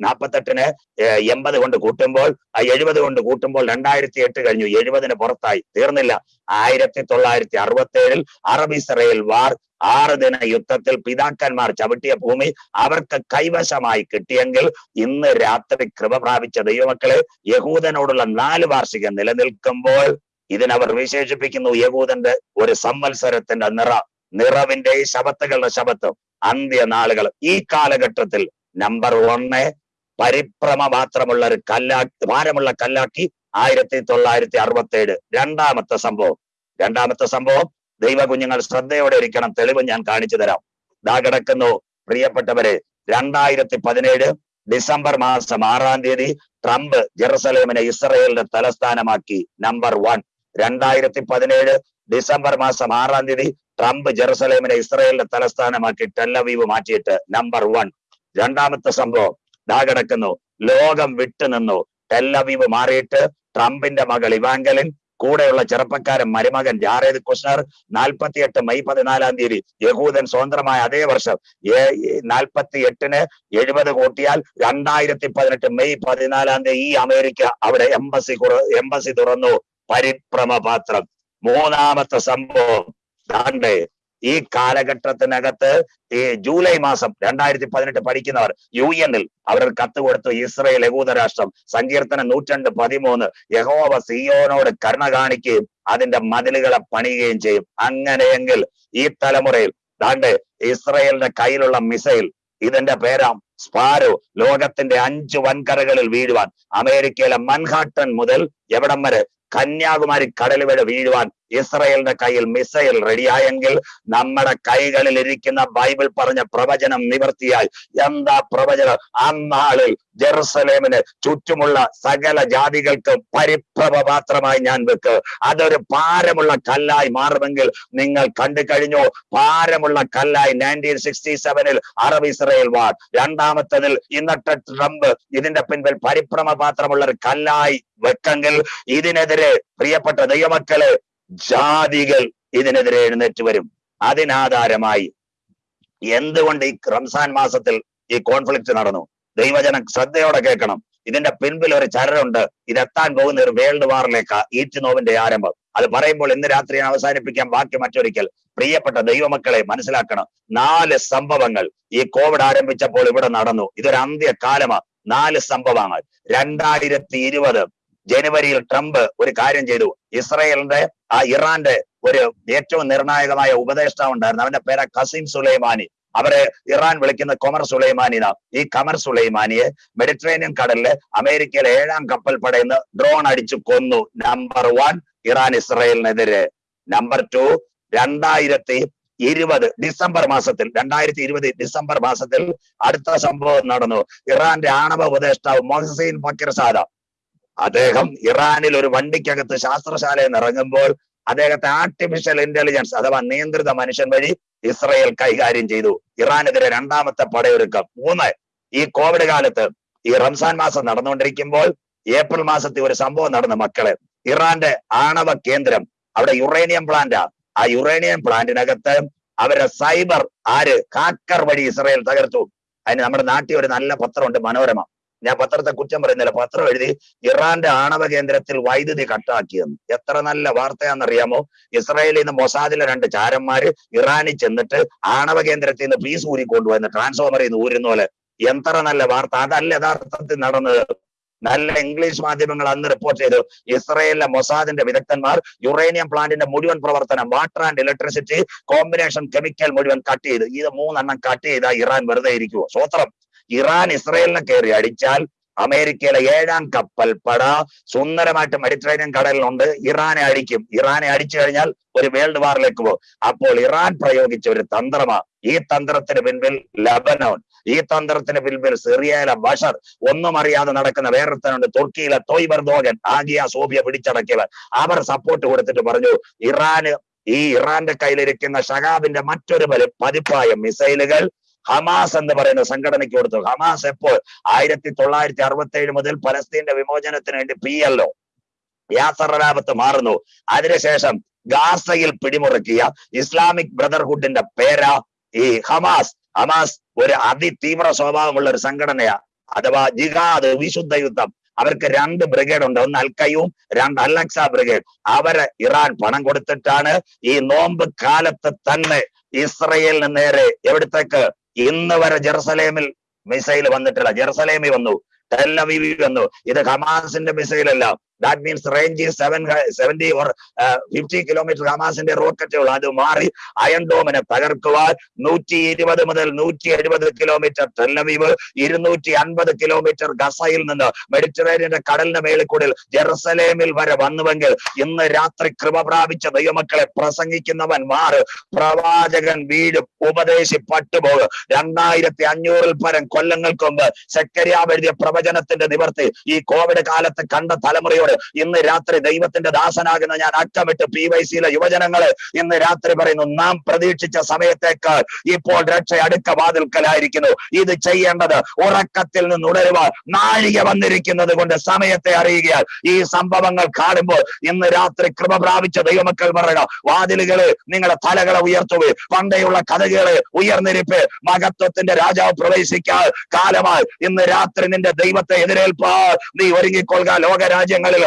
നാൽപ്പത്തെട്ടിന് എൺപത് കൊണ്ട് കൂട്ടുമ്പോൾ എഴുപത് കൊണ്ട് കൂട്ടുമ്പോൾ രണ്ടായിരത്തി എട്ട് കഴിഞ്ഞു. എഴുപതിന് പുറത്തായി. തീർന്നില്ല. ആയിരത്തി തൊള്ളായിരത്തി അറുപത്തി ഏഴിൽ അറബ് ഇസ്രയേൽ വാർ ആറ് ദിന യുദ്ധത്തിൽ പിതാക്കന്മാർ ചവിട്ടിയ ഭൂമി അവർക്ക് കൈവശമായി കിട്ടിയെങ്കിൽ ഇന്ന് രാത്രി കൃപ പ്രാപിച്ച ദൈവമക്കളെ യഹൂദനോടുള്ള നാല് വാർഷികം നിലനിൽക്കുമ്പോൾ ഇതിനവർ വിശേഷിപ്പിക്കുന്നു യഹൂദന്റെ ഒരു സംവത്സരത്തിന്റെ നിറ. നിറവിന്റെ ശബത്തുകളുടെ ശബത്തും. അന്ത്യനാളുകൾ ഈ കാലഘട്ടത്തിൽ നമ്പർ ഒന്ന് പരിഭ്രമ മാത്രമുള്ള ഒരു കല്ലാ ഭാരമുള്ള കല്ലാക്കി ആയിരത്തി തൊള്ളായിരത്തി അറുപത്തി ഏഴ് രണ്ടാമത്തെ സംഭവം. രണ്ടാമത്തെ സംഭവം ദൈവ കുഞ്ഞുങ്ങൾ ശ്രദ്ധയോടെ ഇരിക്കണം. തെളിവ് ഞാൻ കാണിച്ചു തരാം. ദാ കിടക്കുന്നു പ്രിയപ്പെട്ടവരെ രണ്ടായിരത്തി പതിനേഴ് ഡിസംബർ മാസം ആറാം തീയതി ട്രംപ് ജെറുസലേമിനെ ഇസ്രയേലിന്റെ തലസ്ഥാനമാക്കി നമ്പർ വൺ രണ്ടായിരത്തി പതിനേഴ് ഡിസംബർ മാസം ആറാം തീയതി ട്രംപ് ജെറുസലേമിനെ ഇസ്രയേലിന്റെ തലസ്ഥാനമാക്കി ടെല്ലവീവ് മാറ്റിയിട്ട് നമ്പർ വൺ. രണ്ടാമത്തെ സംഭവം ദാ കിടക്കുന്നു. ലോകം വിട്ടുനിന്നു ടെല്ലവീവ് മാറിയിട്ട് ട്രംപിന്റെ മകൾ ഇവാങ്കലിൻ കൂടെയുള്ള ചെറുപ്പക്കാരൻ മരുമകൻ ജാറേദ് കുഷ്ണർ നാൽപ്പത്തിയെട്ട് മെയ് പതിനാലാം തീയതി യഹൂദൻ സ്വതന്ത്രമായ അതേ വർഷം നാൽപ്പത്തി എട്ടിന് എഴുപത് കൂട്ടിയാൽ രണ്ടായിരത്തി പതിനെട്ട് മെയ് പതിനാലാം തീയതി ഈ അമേരിക്ക അവിടെ എംബസി എംബസി തുറന്നു. പരിഭ്രമ പാത്രം മൂന്നാമത്തെ സംഭവം ദാണ്ടേ ഈ കാലഘട്ടത്തിനകത്ത് ജൂലൈ മാസം രണ്ടായിരത്തി പതിനെട്ട് പഠിക്കുന്നവർ യു എന്നിൽ അവർ കത്ത് കൊടുത്തു ഇസ്രയേൽ യഹൂദ രാഷ്ട്രം സങ്കീർത്തനം നൂറ്റണ്ട് പതിമൂന്ന് യഹോവ സിയോനോട് കരുണ കാണിക്കുകയും അതിന്റെ മതിലുകളെ പണിയുകയും ചെയ്യും. അങ്ങനെയെങ്കിൽ ഈ തലമുറയിൽ ദാണ്ട് ഇസ്രയേലിന്റെ കയ്യിലുള്ള മിസൈൽ ഇതിന്റെ പേരാം സ്പാരോ ലോകത്തിന്റെ അഞ്ച് വൻകരകളിൽ വീഴുവാൻ അമേരിക്കയിലെ മൻഹാട്ടൻ മുതൽ എവിടം വരെ കന്യാകുമാരി കടൽ വരെ വീഴുവാൻ ഇസ്രയേലിന്റെ കയ്യിൽ മിസൈൽ റെഡിയായെങ്കിൽ നമ്മുടെ കൈകളിൽ ഇരിക്കുന്ന ബൈബിൾ പറഞ്ഞ പ്രവചനം നിവർത്തിയായി എന്താ പ്രവചനം? അന്നാളിൽ ജെറുസലേമിന് ചുറ്റുമുള്ള സകല ജാതികൾക്ക് പരിഭവ പാത്രമായി ഞാൻ വെക്ക്. അതൊരു ഭാരമുള്ള കല്ലായി മാറുമെങ്കിൽ നിങ്ങൾ കണ്ടു കഴിഞ്ഞു? ഭാരമുള്ള കല്ലായി നയന്റീൻ സിക്സ്റ്റി സെവനിൽ അറബ് ഇസ്രയേൽ വാർ രണ്ടാമത്തതിൽ ഇന്നത്തെ ട്രംപ് ഇതിന്റെ പിൻപിൽ പരിഭ്രമ പാത്രമുള്ള ഒരു കല്ലായി വെക്കെങ്കിൽ ഇതിനെതിരെ പ്രിയപ്പെട്ട ദൈവമക്കൾ ജാതികൾ ഇതിനെതിരെ എഴുന്നേറ്റ് വരും. അതിനാധാരമായി എന്തുകൊണ്ട് ഈ റംസാൻ മാസത്തിൽ ഈ കോൺഫ്ലിക്റ്റ് നടന്നു? ദൈവജനം ശ്രദ്ധയോടെ കേൾക്കണം. ഇതിന്റെ പിൻപിൽ ഒരു ചരടുണ്ട്. ഇതെത്താൻ പോകുന്ന ഒരു വേൾഡ് വാറിലേക്ക് ഈറ്റ് നോവിന്റെ ആരംഭം. അത് പറയുമ്പോൾ ഇന്ന് രാത്രി അവസാനിപ്പിക്കാൻ ബാക്കി മറ്റൊരിക്കൽ. പ്രിയപ്പെട്ട ദൈവമക്കളെ മനസ്സിലാക്കണം. നാല് സംഭവങ്ങൾ ഈ കോവിഡ് ആരംഭിച്ചപ്പോൾ ഇവിടെ നടന്നു. ഇതൊരു അന്ത്യകാലമാണ്. നാല് സംഭവങ്ങൾ. രണ്ടായിരത്തി ഇരുപത് ജനുവരിയിൽ ട്രംപ് ഒരു കാര്യം ചെയ്തു. ഇസ്രയേലിന്റെ ആ ഇറാന്റെ ഒരു ഏറ്റവും നിർണായകമായ ഉപദേഷ്ടാവ് ഉണ്ടായിരുന്നു. അവന്റെ പേര കസീം സുലൈമാനി. അവരെ ഇറാൻ വിളിക്കുന്ന കൊമർ സുലൈമാനി ഈ കമർ സുലൈമാനിയെ മെഡിറ്ററേനിയൻ കടലിൽ അമേരിക്കയിലെ ഏഴാം കപ്പൽ പടയുന്ന ഡ്രോൺ അടിച്ചു കൊന്നു. നമ്പർ വൺ ഇറാൻ ഇസ്രയേലിനെതിരെ. നമ്പർ ടു രണ്ടായിരത്തി ഇരുപത് ഡിസംബർ മാസത്തിൽ രണ്ടായിരത്തി ഇരുപത് ഡിസംബർ മാസത്തിൽ അടുത്ത സംഭവം നടന്നു. ഇറാന്റെ ആണവ ഉപദേഷ്ടാവ് മൊഹസീൻ ഫക്കീർ സാദ അദ്ദേഹം ഇറാനിൽ ഒരു വണ്ടിക്കകത്ത് ശാസ്ത്രശാലയിൽ ഇറങ്ങുമ്പോൾ അദ്ദേഹത്തെ ആർട്ടിഫിഷ്യൽ ഇന്റലിജൻസ് അഥവാ നിയന്ത്രിത മനുഷ്യൻ വഴി ഇസ്രയേൽ കൈകാര്യം ചെയ്തു. ഇറാനെതിരെ രണ്ടാമത്തെ പടയൊരുക്കം. മൂന്ന് ഈ കോവിഡ് കാലത്ത് ഈ റംസാൻ മാസം നടന്നുകൊണ്ടിരിക്കുമ്പോൾ ഏപ്രിൽ മാസത്തിൽ ഒരു സംഭവം നടന്ന മക്കളെ. ഇറാന്റെ ആണവ കേന്ദ്രം അവിടെ യുറേനിയം പ്ലാന്റാ ആ. യുറേനിയം പ്ലാന്റിനകത്ത് അവരെ സൈബർ ആര് ഹാക്കർ വഴി ഇസ്രയേൽ തകർത്തു. അതിന് നമ്മുടെ നാട്ടിൽ ഒരു നല്ല പത്രമുണ്ട് മനോരമ. ഞാൻ പത്രത്തെ കുറ്റം പറയുന്നില്ല. പത്രം എഴുതി ഇറാന്റെ ആണവ കേന്ദ്രത്തിൽ വൈദ്യുതി കട്ടാക്കിയെന്ന് എത്ര നല്ല വാർത്തയാണെന്നറിയാമോ? ഇസ്രായേലിൽ നിന്ന് മൊസാദിലെ രണ്ട് ചാരന്മാര് ഇറാനിൽ ചെന്നിട്ട് ആണവ കേന്ദ്രത്തിൽ നിന്ന് പീസ് ഊരിക്കൊണ്ടുവന്ന് ട്രാൻസ്ഫോമറിൽ നിന്ന് ഊരുന്ന പോലെ. എത്ര നല്ല വാർത്ത. അതല്ല യഥാർത്ഥത്തിൽ നടന്നത്. നല്ല ഇംഗ്ലീഷ് മാധ്യമങ്ങൾ അന്ന് റിപ്പോർട്ട് ചെയ്തു. ഇസ്രയേലിലെ മൊസാദിന്റെ വിദഗ്ധന്മാർ യുറേനിയം പ്ലാന്റിന്റെ മുഴുവൻ പ്രവർത്തനം water and electricity combination chemical മുഴുവൻ കട്ട് ചെയ്ത്. ഇത് മൂന്നെണ്ണം കട്ട് ചെയ്താൽ ഇറാൻ വെറുതെ ഇരിക്കുവോ. സ്വത്രം. ഇറാൻ ഇസ്രയേലിനെ കയറി അടിച്ചാൽ അമേരിക്കയിലെ ഏഴാം കപ്പൽ പട സുന്ദരമായിട്ട് മെഡിറ്ററേനിയൻ കടലിലുണ്ട്. ഇറാനെ അടിക്കും. ഇറാനെ അടിച്ചു കഴിഞ്ഞാൽ ഒരു വേൾഡ് വാറിലേക്ക് പോകും. അപ്പോൾ ഇറാൻ പ്രയോഗിച്ച ഒരു തന്ത്രമാ ഈ തന്ത്രത്തിന് പിൻപിൽ ലബനോൻ ഈ തന്ത്രത്തിന് പിൻപിൽ സിറിയയിലെ ബഷർ ഒന്നും അറിയാതെ നടക്കുന്ന വേറൊരുത്തനുണ്ട്. തുർക്കിയിലെ തോയ്ബർ ദോഗൻ ആഗിയ സോഫിയ പിടിച്ചടക്കിയവർ അവർ സപ്പോർട്ട് കൊടുത്തിട്ട് പറഞ്ഞു ഇറാന് ഈ ഇറാന്റെ കയ്യിലിരിക്കുന്ന ഷഹാബിന്റെ മറ്റൊരു പതി- പതിപ്പായ മിസൈലുകൾ ഹമാസ് എന്ന് പറയുന്ന സംഘടനയ്ക്ക് കൊടുത്തു. ഹമാസ് എപ്പോൾ? ആയിരത്തി തൊള്ളായിരത്തി അറുപത്തി ഏഴ് മുതൽ പലസ്തീന്റെ വിമോചനത്തിന് വേണ്ടി പി എൽ ഒ. മാറുന്നു. അതിനുശേഷം ഗാസയിൽ പിടിമുറുക്കിയ ഇസ്ലാമിക് ബ്രദർഹുഡിന്റെ പേരാ ഈ ഹമാസ്. ഹമാസ് ഒരു അതിതീവ്ര സ്വഭാവമുള്ള ഒരു സംഘടനയാ. അഥവാ ജിഹാദ് വിശുദ്ധ യുദ്ധം. അവർക്ക് രണ്ട് ബ്രിഗേഡ് ഉണ്ട്. ഒന്ന് അൽക്കയും രണ്ട് അലക്സ ബ്രിഗേഡ് അവരെ ഇറാൻ പണം കൊടുത്തിട്ടാണ് ഈ നോമ്പ് കാലത്ത് തന്നെ ഇസ്രയേലിന് നേരെ എവിടത്തേക്ക്? ഇന്ന് വരെ ജെറുസലേമിൽ മിസൈൽ വന്നിട്ടില്ല. ജെറുസലേമിൽ വന്നു. ടെല്ലവീവി വന്നു. ഇത് ഹമാസിന്റെ മിസൈലല്ല. That means range seven seventy or fifty kilometre ഹമാസിന്റെ റോക്കറ്റുകൾ അത് മാറി അയൺ ഡോമിനെ തകർക്കുവാൻ നൂറ്റി ഇരുപത് മുതൽ നൂറ്റി എഴുപത് കിലോമീറ്റർ ടെല്ലവീവ് ഇരുന്നൂറ്റി അൻപത് കിലോമീറ്റർ ഗസയിൽ നിന്ന് മെഡിറ്ററേനിയന്റെ കടലിന്റെ മേളിൽ കൂടി ജെറുസലേമിൽ വരെ വന്നുവെങ്കിൽ ഇന്ന് രാത്രി കൃപ പ്രാപിച്ച ദൈവമക്കളെ പ്രസംഗിക്കുന്നവൻ മാറ് പ്രവാചകൻ വീട് ഉപദേശി പട്ടുപോകും രണ്ടായിരത്തി അഞ്ഞൂറിൽ പരം കൊല്ലങ്ങൾക്ക് മുമ്പ് സെക്കരിയാവ് എഴുതിയ പ്രവചനത്തിന്റെ നിവർത്തി ഈ കോവിഡ് കാലത്ത് കണ്ട തലമുറയോട് ഇന്ന് രാത്രി ദൈവത്തിന്റെ ദാസനാകുന്ന ഞാൻ അറ്റമിട്ട് പി വൈ സിയിലെ യുവജനങ്ങൾ ഇന്ന് രാത്രി പറയുന്നു നാം പ്രതീക്ഷിച്ച സമയത്തേക്കാൾ ഇപ്പോൾ രക്ഷ അടുക്ക വാതിൽക്കലായിരിക്കുന്നു. ഇത് ചെയ്യേണ്ടത് ഉറക്കത്തിൽ നിന്ന് ഉണരുവാൻ നാഴിക വന്നിരിക്കുന്നത് കൊണ്ട് സമയത്തെ അറിയുകയാൽ ഈ സംഭവങ്ങൾ കാണുമ്പോൾ ഇന്ന് രാത്രി കൃപ പ്രാപിച്ച ദൈവമക്കൾ പറയുക വാതിലുകൾ നിങ്ങളുടെ തലകളെ ഉയർത്തുക പണ്ടേയുള്ള കഥകൾ ഉയർന്നിരിപ്പ് മഹത്വത്തിന്റെ രാജാവ് പ്രവേശിക്കാൻ കാലമായി. ഇന്ന് രാത്രി നിന്റെ ദൈവത്തെ എതിരേൽപ്പാ നീ ഒരുങ്ങിക്കൊള്ളുക ലോകരാജ്യങ്ങളിൽ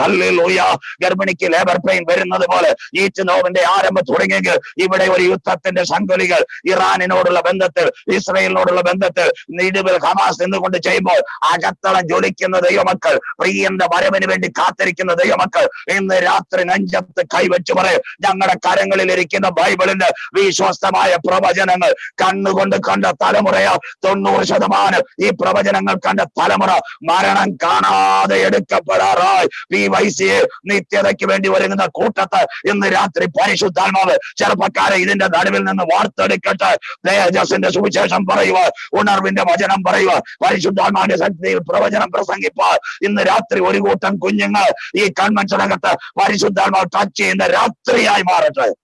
ഗർഭിണിക്ക് ലേബർ പെയിൻ വരുന്നത് പോലെ ഈറ്റ് നോവിന്റെ ആരംഭം തുടങ്ങിയെങ്കിൽ ഇവിടെ ഒരു യുദ്ധത്തിന്റെ സംഘലികൾ ഇറാനിനോടുള്ള ബന്ധത്തിൽ ഇസ്രയേലിനോടുള്ള ബന്ധത്തിൽ നിടുവിൽ ഹമാസ് നിന്നുകൊണ്ട് ചെയ്യുമ്പോൾ അകത്തളം ജ്വലിക്കുന്ന ദൈവമക്കൾ പ്രിയന്റെ വരവിന് വേണ്ടി കാത്തിരിക്കുന്ന ദൈവമക്കൾ ഇന്ന് രാത്രി നെഞ്ചത്ത് കൈവച്ചു പറയും ഞങ്ങളുടെ കരങ്ങളിൽ ഇരിക്കുന്ന ബൈബിളിന്റെ വിശ്വസ്തമായ പ്രവചനങ്ങൾ കണ്ണുകൊണ്ട് കണ്ട തലമുറയാ തൊണ്ണൂറ് ശതമാനം ഈ പ്രവചനങ്ങൾ കണ്ട തലമുറ മരണം കാണാതെ എടുക്കപ്പെടാറായി. ഈ വൈസിയെ നിത്യതയ്ക്ക് വേണ്ടി ഒരുങ്ങുന്ന കൂട്ടത്ത് ഇന്ന് രാത്രി പരിശുദ്ധാത്മാവ് ചെറുപ്പക്കാരെ ഇതിന്റെ നടുവിൽ നിന്ന് വാർത്തെടുക്കട്ടെ. തേജസിന്റെ സുവിശേഷം പറയുക ഉണർവിന്റെ വചനം പറയുക പരിശുദ്ധാത്മാവിന്റെ ശക്തിയിൽ പ്രവചനം പ്രസംഗിപ്പാൻ ഇന്ന് രാത്രി ഒരു കൂട്ടം കുഞ്ഞുങ്ങൾ ഈ കൺവെൻഷനകത്ത് പരിശുദ്ധാത്മാവ് ടച്ച് ചെയ്യുന്ന രാത്രിയായി മാറട്ടെ.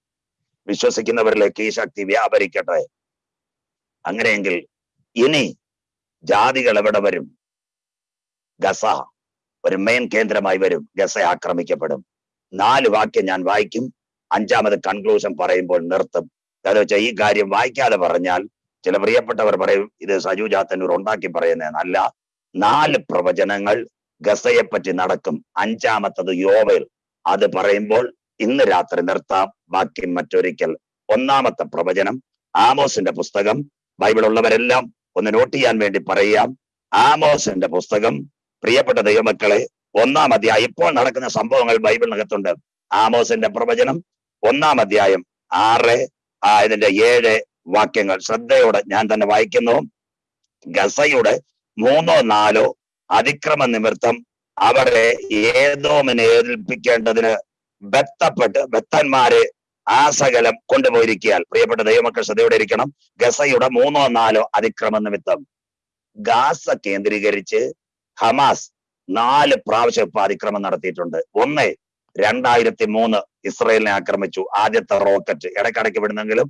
വിശ്വസിക്കുന്നവരിലേക്ക് ഈ ശക്തി വ്യാപരിക്കട്ടെ. അങ്ങനെയെങ്കിൽ ഇനി ജാതികൾ എവിടെ വരും? ഗസ. ഒരു മെയിൻ കേന്ദ്രമായി വരും. ഗസ ആക്രമിക്കപ്പെടും. നാല് വാക്യം ഞാൻ വായിക്കും. അഞ്ചാമത് കൺക്ലൂഷൻ പറയുമ്പോൾ നിർത്തും. കാരണം വെച്ചാൽ ഈ കാര്യം വായിക്കാതെ പറഞ്ഞാൽ ചില പ്രിയപ്പെട്ടവർ പറയും ഇത് സജു ജാത്തന്നൂർ ഉണ്ടാക്കി പറയുന്നതെന്നല്ല. നാല് പ്രവചനങ്ങൾ ഗസയെ പറ്റി നടക്കും. അഞ്ചാമത്തത് യോവേൽ. അത് പറയുമ്പോൾ ഇന്ന് രാത്രി നിർത്താം. ബാക്കി മറ്റൊരിക്കൽ. ഒന്നാമത്തെ പ്രവചനം ആമോസിന്റെ പുസ്തകം. ബൈബിൾ ഉള്ളവരെല്ലാം ഒന്ന് നോട്ട് ചെയ്യാൻ വേണ്ടി പറയാം ആമോസിന്റെ പുസ്തകം പ്രിയപ്പെട്ട ദൈവമക്കളെ ഒന്നാം അധ്യായം ഇപ്പോൾ നടക്കുന്ന സംഭവങ്ങൾ ബൈബിളിനകത്തുണ്ട്. ആമോസിന്റെ പ്രവചനം ഒന്നാം അധ്യായം ആറ് ആ ഇതിന്റെ ഏഴ് വാക്യങ്ങൾ. ശ്രദ്ധയോടെ ഞാൻ തന്നെ വായിക്കുന്നു. ഗസയുടെ മൂന്നോ നാലോ അതിക്രമ നിമിത്തം അവരെ ഏതോമിനെ ഏൽപ്പിക്കേണ്ടതിന് ബത്തപ്പെട്ട് ബത്തന്മാരെ ആ സകലം കൊണ്ടുപോയിരിക്കാൻ പ്രിയപ്പെട്ട ദൈവമക്കൾ ശ്രദ്ധയോടെ ഇരിക്കണം. ഗസയുടെ മൂന്നോ നാലോ അതിക്രമ നിമിത്തം ഗാസ കേന്ദ്രീകരിച്ച് ഹമാസ് നാല് പ്രാവശ്യം ഇപ്പൊ അതിക്രമം നടത്തിയിട്ടുണ്ട്. ഒന്ന് രണ്ടായിരത്തി മൂന്ന് ഇസ്രയേലിനെ ആക്രമിച്ചു. ആദ്യത്തെ റോക്കറ്റ് ഇടയ്ക്കിടയ്ക്ക് വിടുന്നെങ്കിലും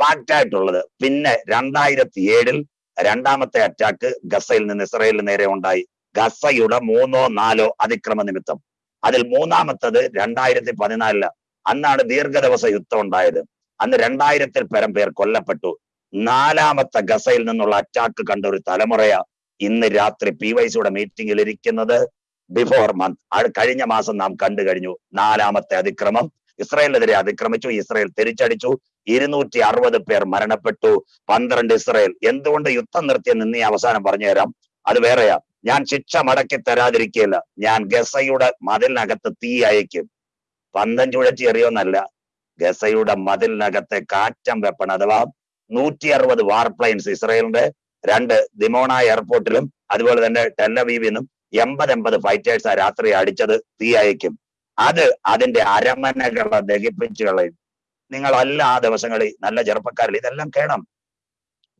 പാക്റ്റായിട്ടുള്ളത് പിന്നെ രണ്ടായിരത്തി ഏഴിൽ രണ്ടാമത്തെ അറ്റാക്ക് ഗസയിൽ നിന്ന് ഇസ്രയേലിന് നേരെ ഉണ്ടായി. ഗസയുടെ മൂന്നോ നാലോ അതിക്രമ നിമിത്തം. അതിൽ മൂന്നാമത്തത് രണ്ടായിരത്തി പതിനാലിൽ അന്നാണ് ദീർഘദിവസ യുദ്ധം ഉണ്ടായത്. അന്ന് രണ്ടായിരത്തിൽ പരം പേർ കൊല്ലപ്പെട്ടു. നാലാമത്തെ ഗസയിൽ നിന്നുള്ള അറ്റാക്ക് കണ്ട ഒരു തലമുറയാ ഇന്ന് രാത്രി പി വൈ സിയുടെ മീറ്റിംഗിൽ ഇരിക്കുന്നത് ബിഫോർ മന്ത് കഴിഞ്ഞ മാസം നാം കണ്ടു കഴിഞ്ഞു. നാലാമത്തെ അതിക്രമം. ഇസ്രയേലിനെതിരെ അതിക്രമിച്ചു. ഇസ്രയേൽ തിരിച്ചടിച്ചു. ഇരുന്നൂറ്റി അറുപത് പേർ മരണപ്പെട്ടു. പന്ത്രണ്ട് ഇസ്രയേൽ. എന്തുകൊണ്ട് യുദ്ധം നിർത്തിയെന്ന് നീ അവസാനം പറഞ്ഞുതരാം അത് വേറെയാ. ഞാൻ ശിക്ഷ മടക്കി തരാതിരിക്കില്ല ഞാൻ ഗസയുടെ മതിലിനകത്ത് തീ അയക്കും പന്തം ചുഴറ്റി എറിയോന്നല്ല ഗസയുടെ മതിലിനകത്തെ കാറ്റം വെപ്പൺ അഥവാ നൂറ്റി അറുപത് വാർ പ്ലെയിൻസ് ഇസ്രായേലിന്റെ രണ്ട് ദിമോണ എയർപോർട്ടിലും അതുപോലെ തന്നെ ടെല്ലവീവിനും എൺപത് എൺപത് ഫൈറ്റേഴ്സ് ആ രാത്രി അടിച്ചത് തീ അയക്കും അത് അതിന്റെ അരമനകളെ ദഹിപ്പിച്ചു കളയും. നിങ്ങളല്ല ആ ദിവസങ്ങളിൽ നല്ല ചെറുപ്പക്കാരിൽ ഇതെല്ലാം കേണം.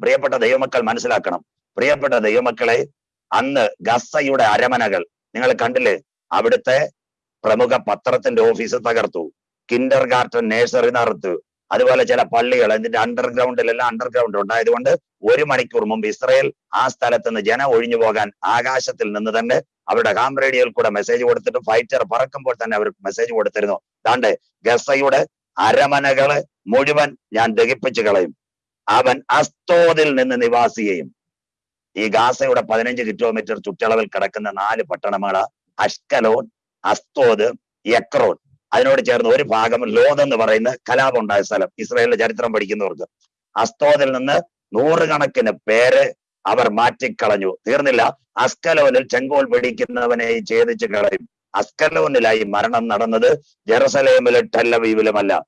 പ്രിയപ്പെട്ട ദൈവമക്കൾ മനസ്സിലാക്കണം. പ്രിയപ്പെട്ട ദൈവമക്കളെ അന്ന് ഗസയുടെ അരമനകൾ നിങ്ങൾ കണ്ടില്ലേ? അവിടുത്തെ പ്രമുഖ പത്രത്തിന്റെ ഓഫീസ് തകർത്തു. കിൻഡർ ഗാർട്ടൻ നേഴ്സറി നടത്തു. അതുപോലെ ചില പള്ളികൾ ഇതിന്റെ അണ്ടർഗ്രൗണ്ടിലെല്ലാം അണ്ടർഗ്രൗണ്ട് ഉണ്ടായതുകൊണ്ട് ഒരു മണിക്കൂർ മുമ്പ് ഇസ്രയേൽ ആ സ്ഥലത്ത് നിന്ന് ജനം ഒഴിഞ്ഞു പോകാൻ ആകാശത്തിൽ നിന്ന് തന്നെ അവരുടെ ഹാം റേഡിയോയിൽ കൂടെ മെസ്സേജ് കൊടുത്തിട്ട് ഫൈറ്റർ പറക്കുമ്പോൾ തന്നെ അവർ മെസ്സേജ് കൊടുത്തിരുന്നു. താണ്ട് ഗസയുടെ അരമനകൾ മുഴുവൻ ഞാൻ ദഹിപ്പിച്ചു കളയും. അവൻ അസ്തോതിൽ നിന്ന് നിവാസിയെയും ഈ ഗാസയുടെ പതിനഞ്ച് കിലോമീറ്റർ ചുറ്റളവിൽ കിടക്കുന്ന നാല് പട്ടണങ്ങളാ അഷ്കലോൺ അസ്തോദ് യക്രോൺ അതിനോട് ചേർന്ന് ഒരു ഭാഗം ലോദ് എന്ന് പറയുന്ന കലാപം ഉണ്ടായ സ്ഥലം ഇസ്രായേലിന്റെ ചരിത്രം പഠിക്കുന്നവർക്ക്. അസ്തോദിൽ നിന്ന് നൂറുകണക്കിന് പേര് അവർ മാറ്റിക്കളഞ്ഞു. തീർന്നില്ല. അസ്കലോനിൽ ചെങ്കോൽ പിടിക്കുന്നവനെ ഛേദിച്ചു കളയും. അസ്കലോനിലായി മരണം നടന്നത് ജെറുസലേമിലും ടെല്ലവീവിലുമല്ല.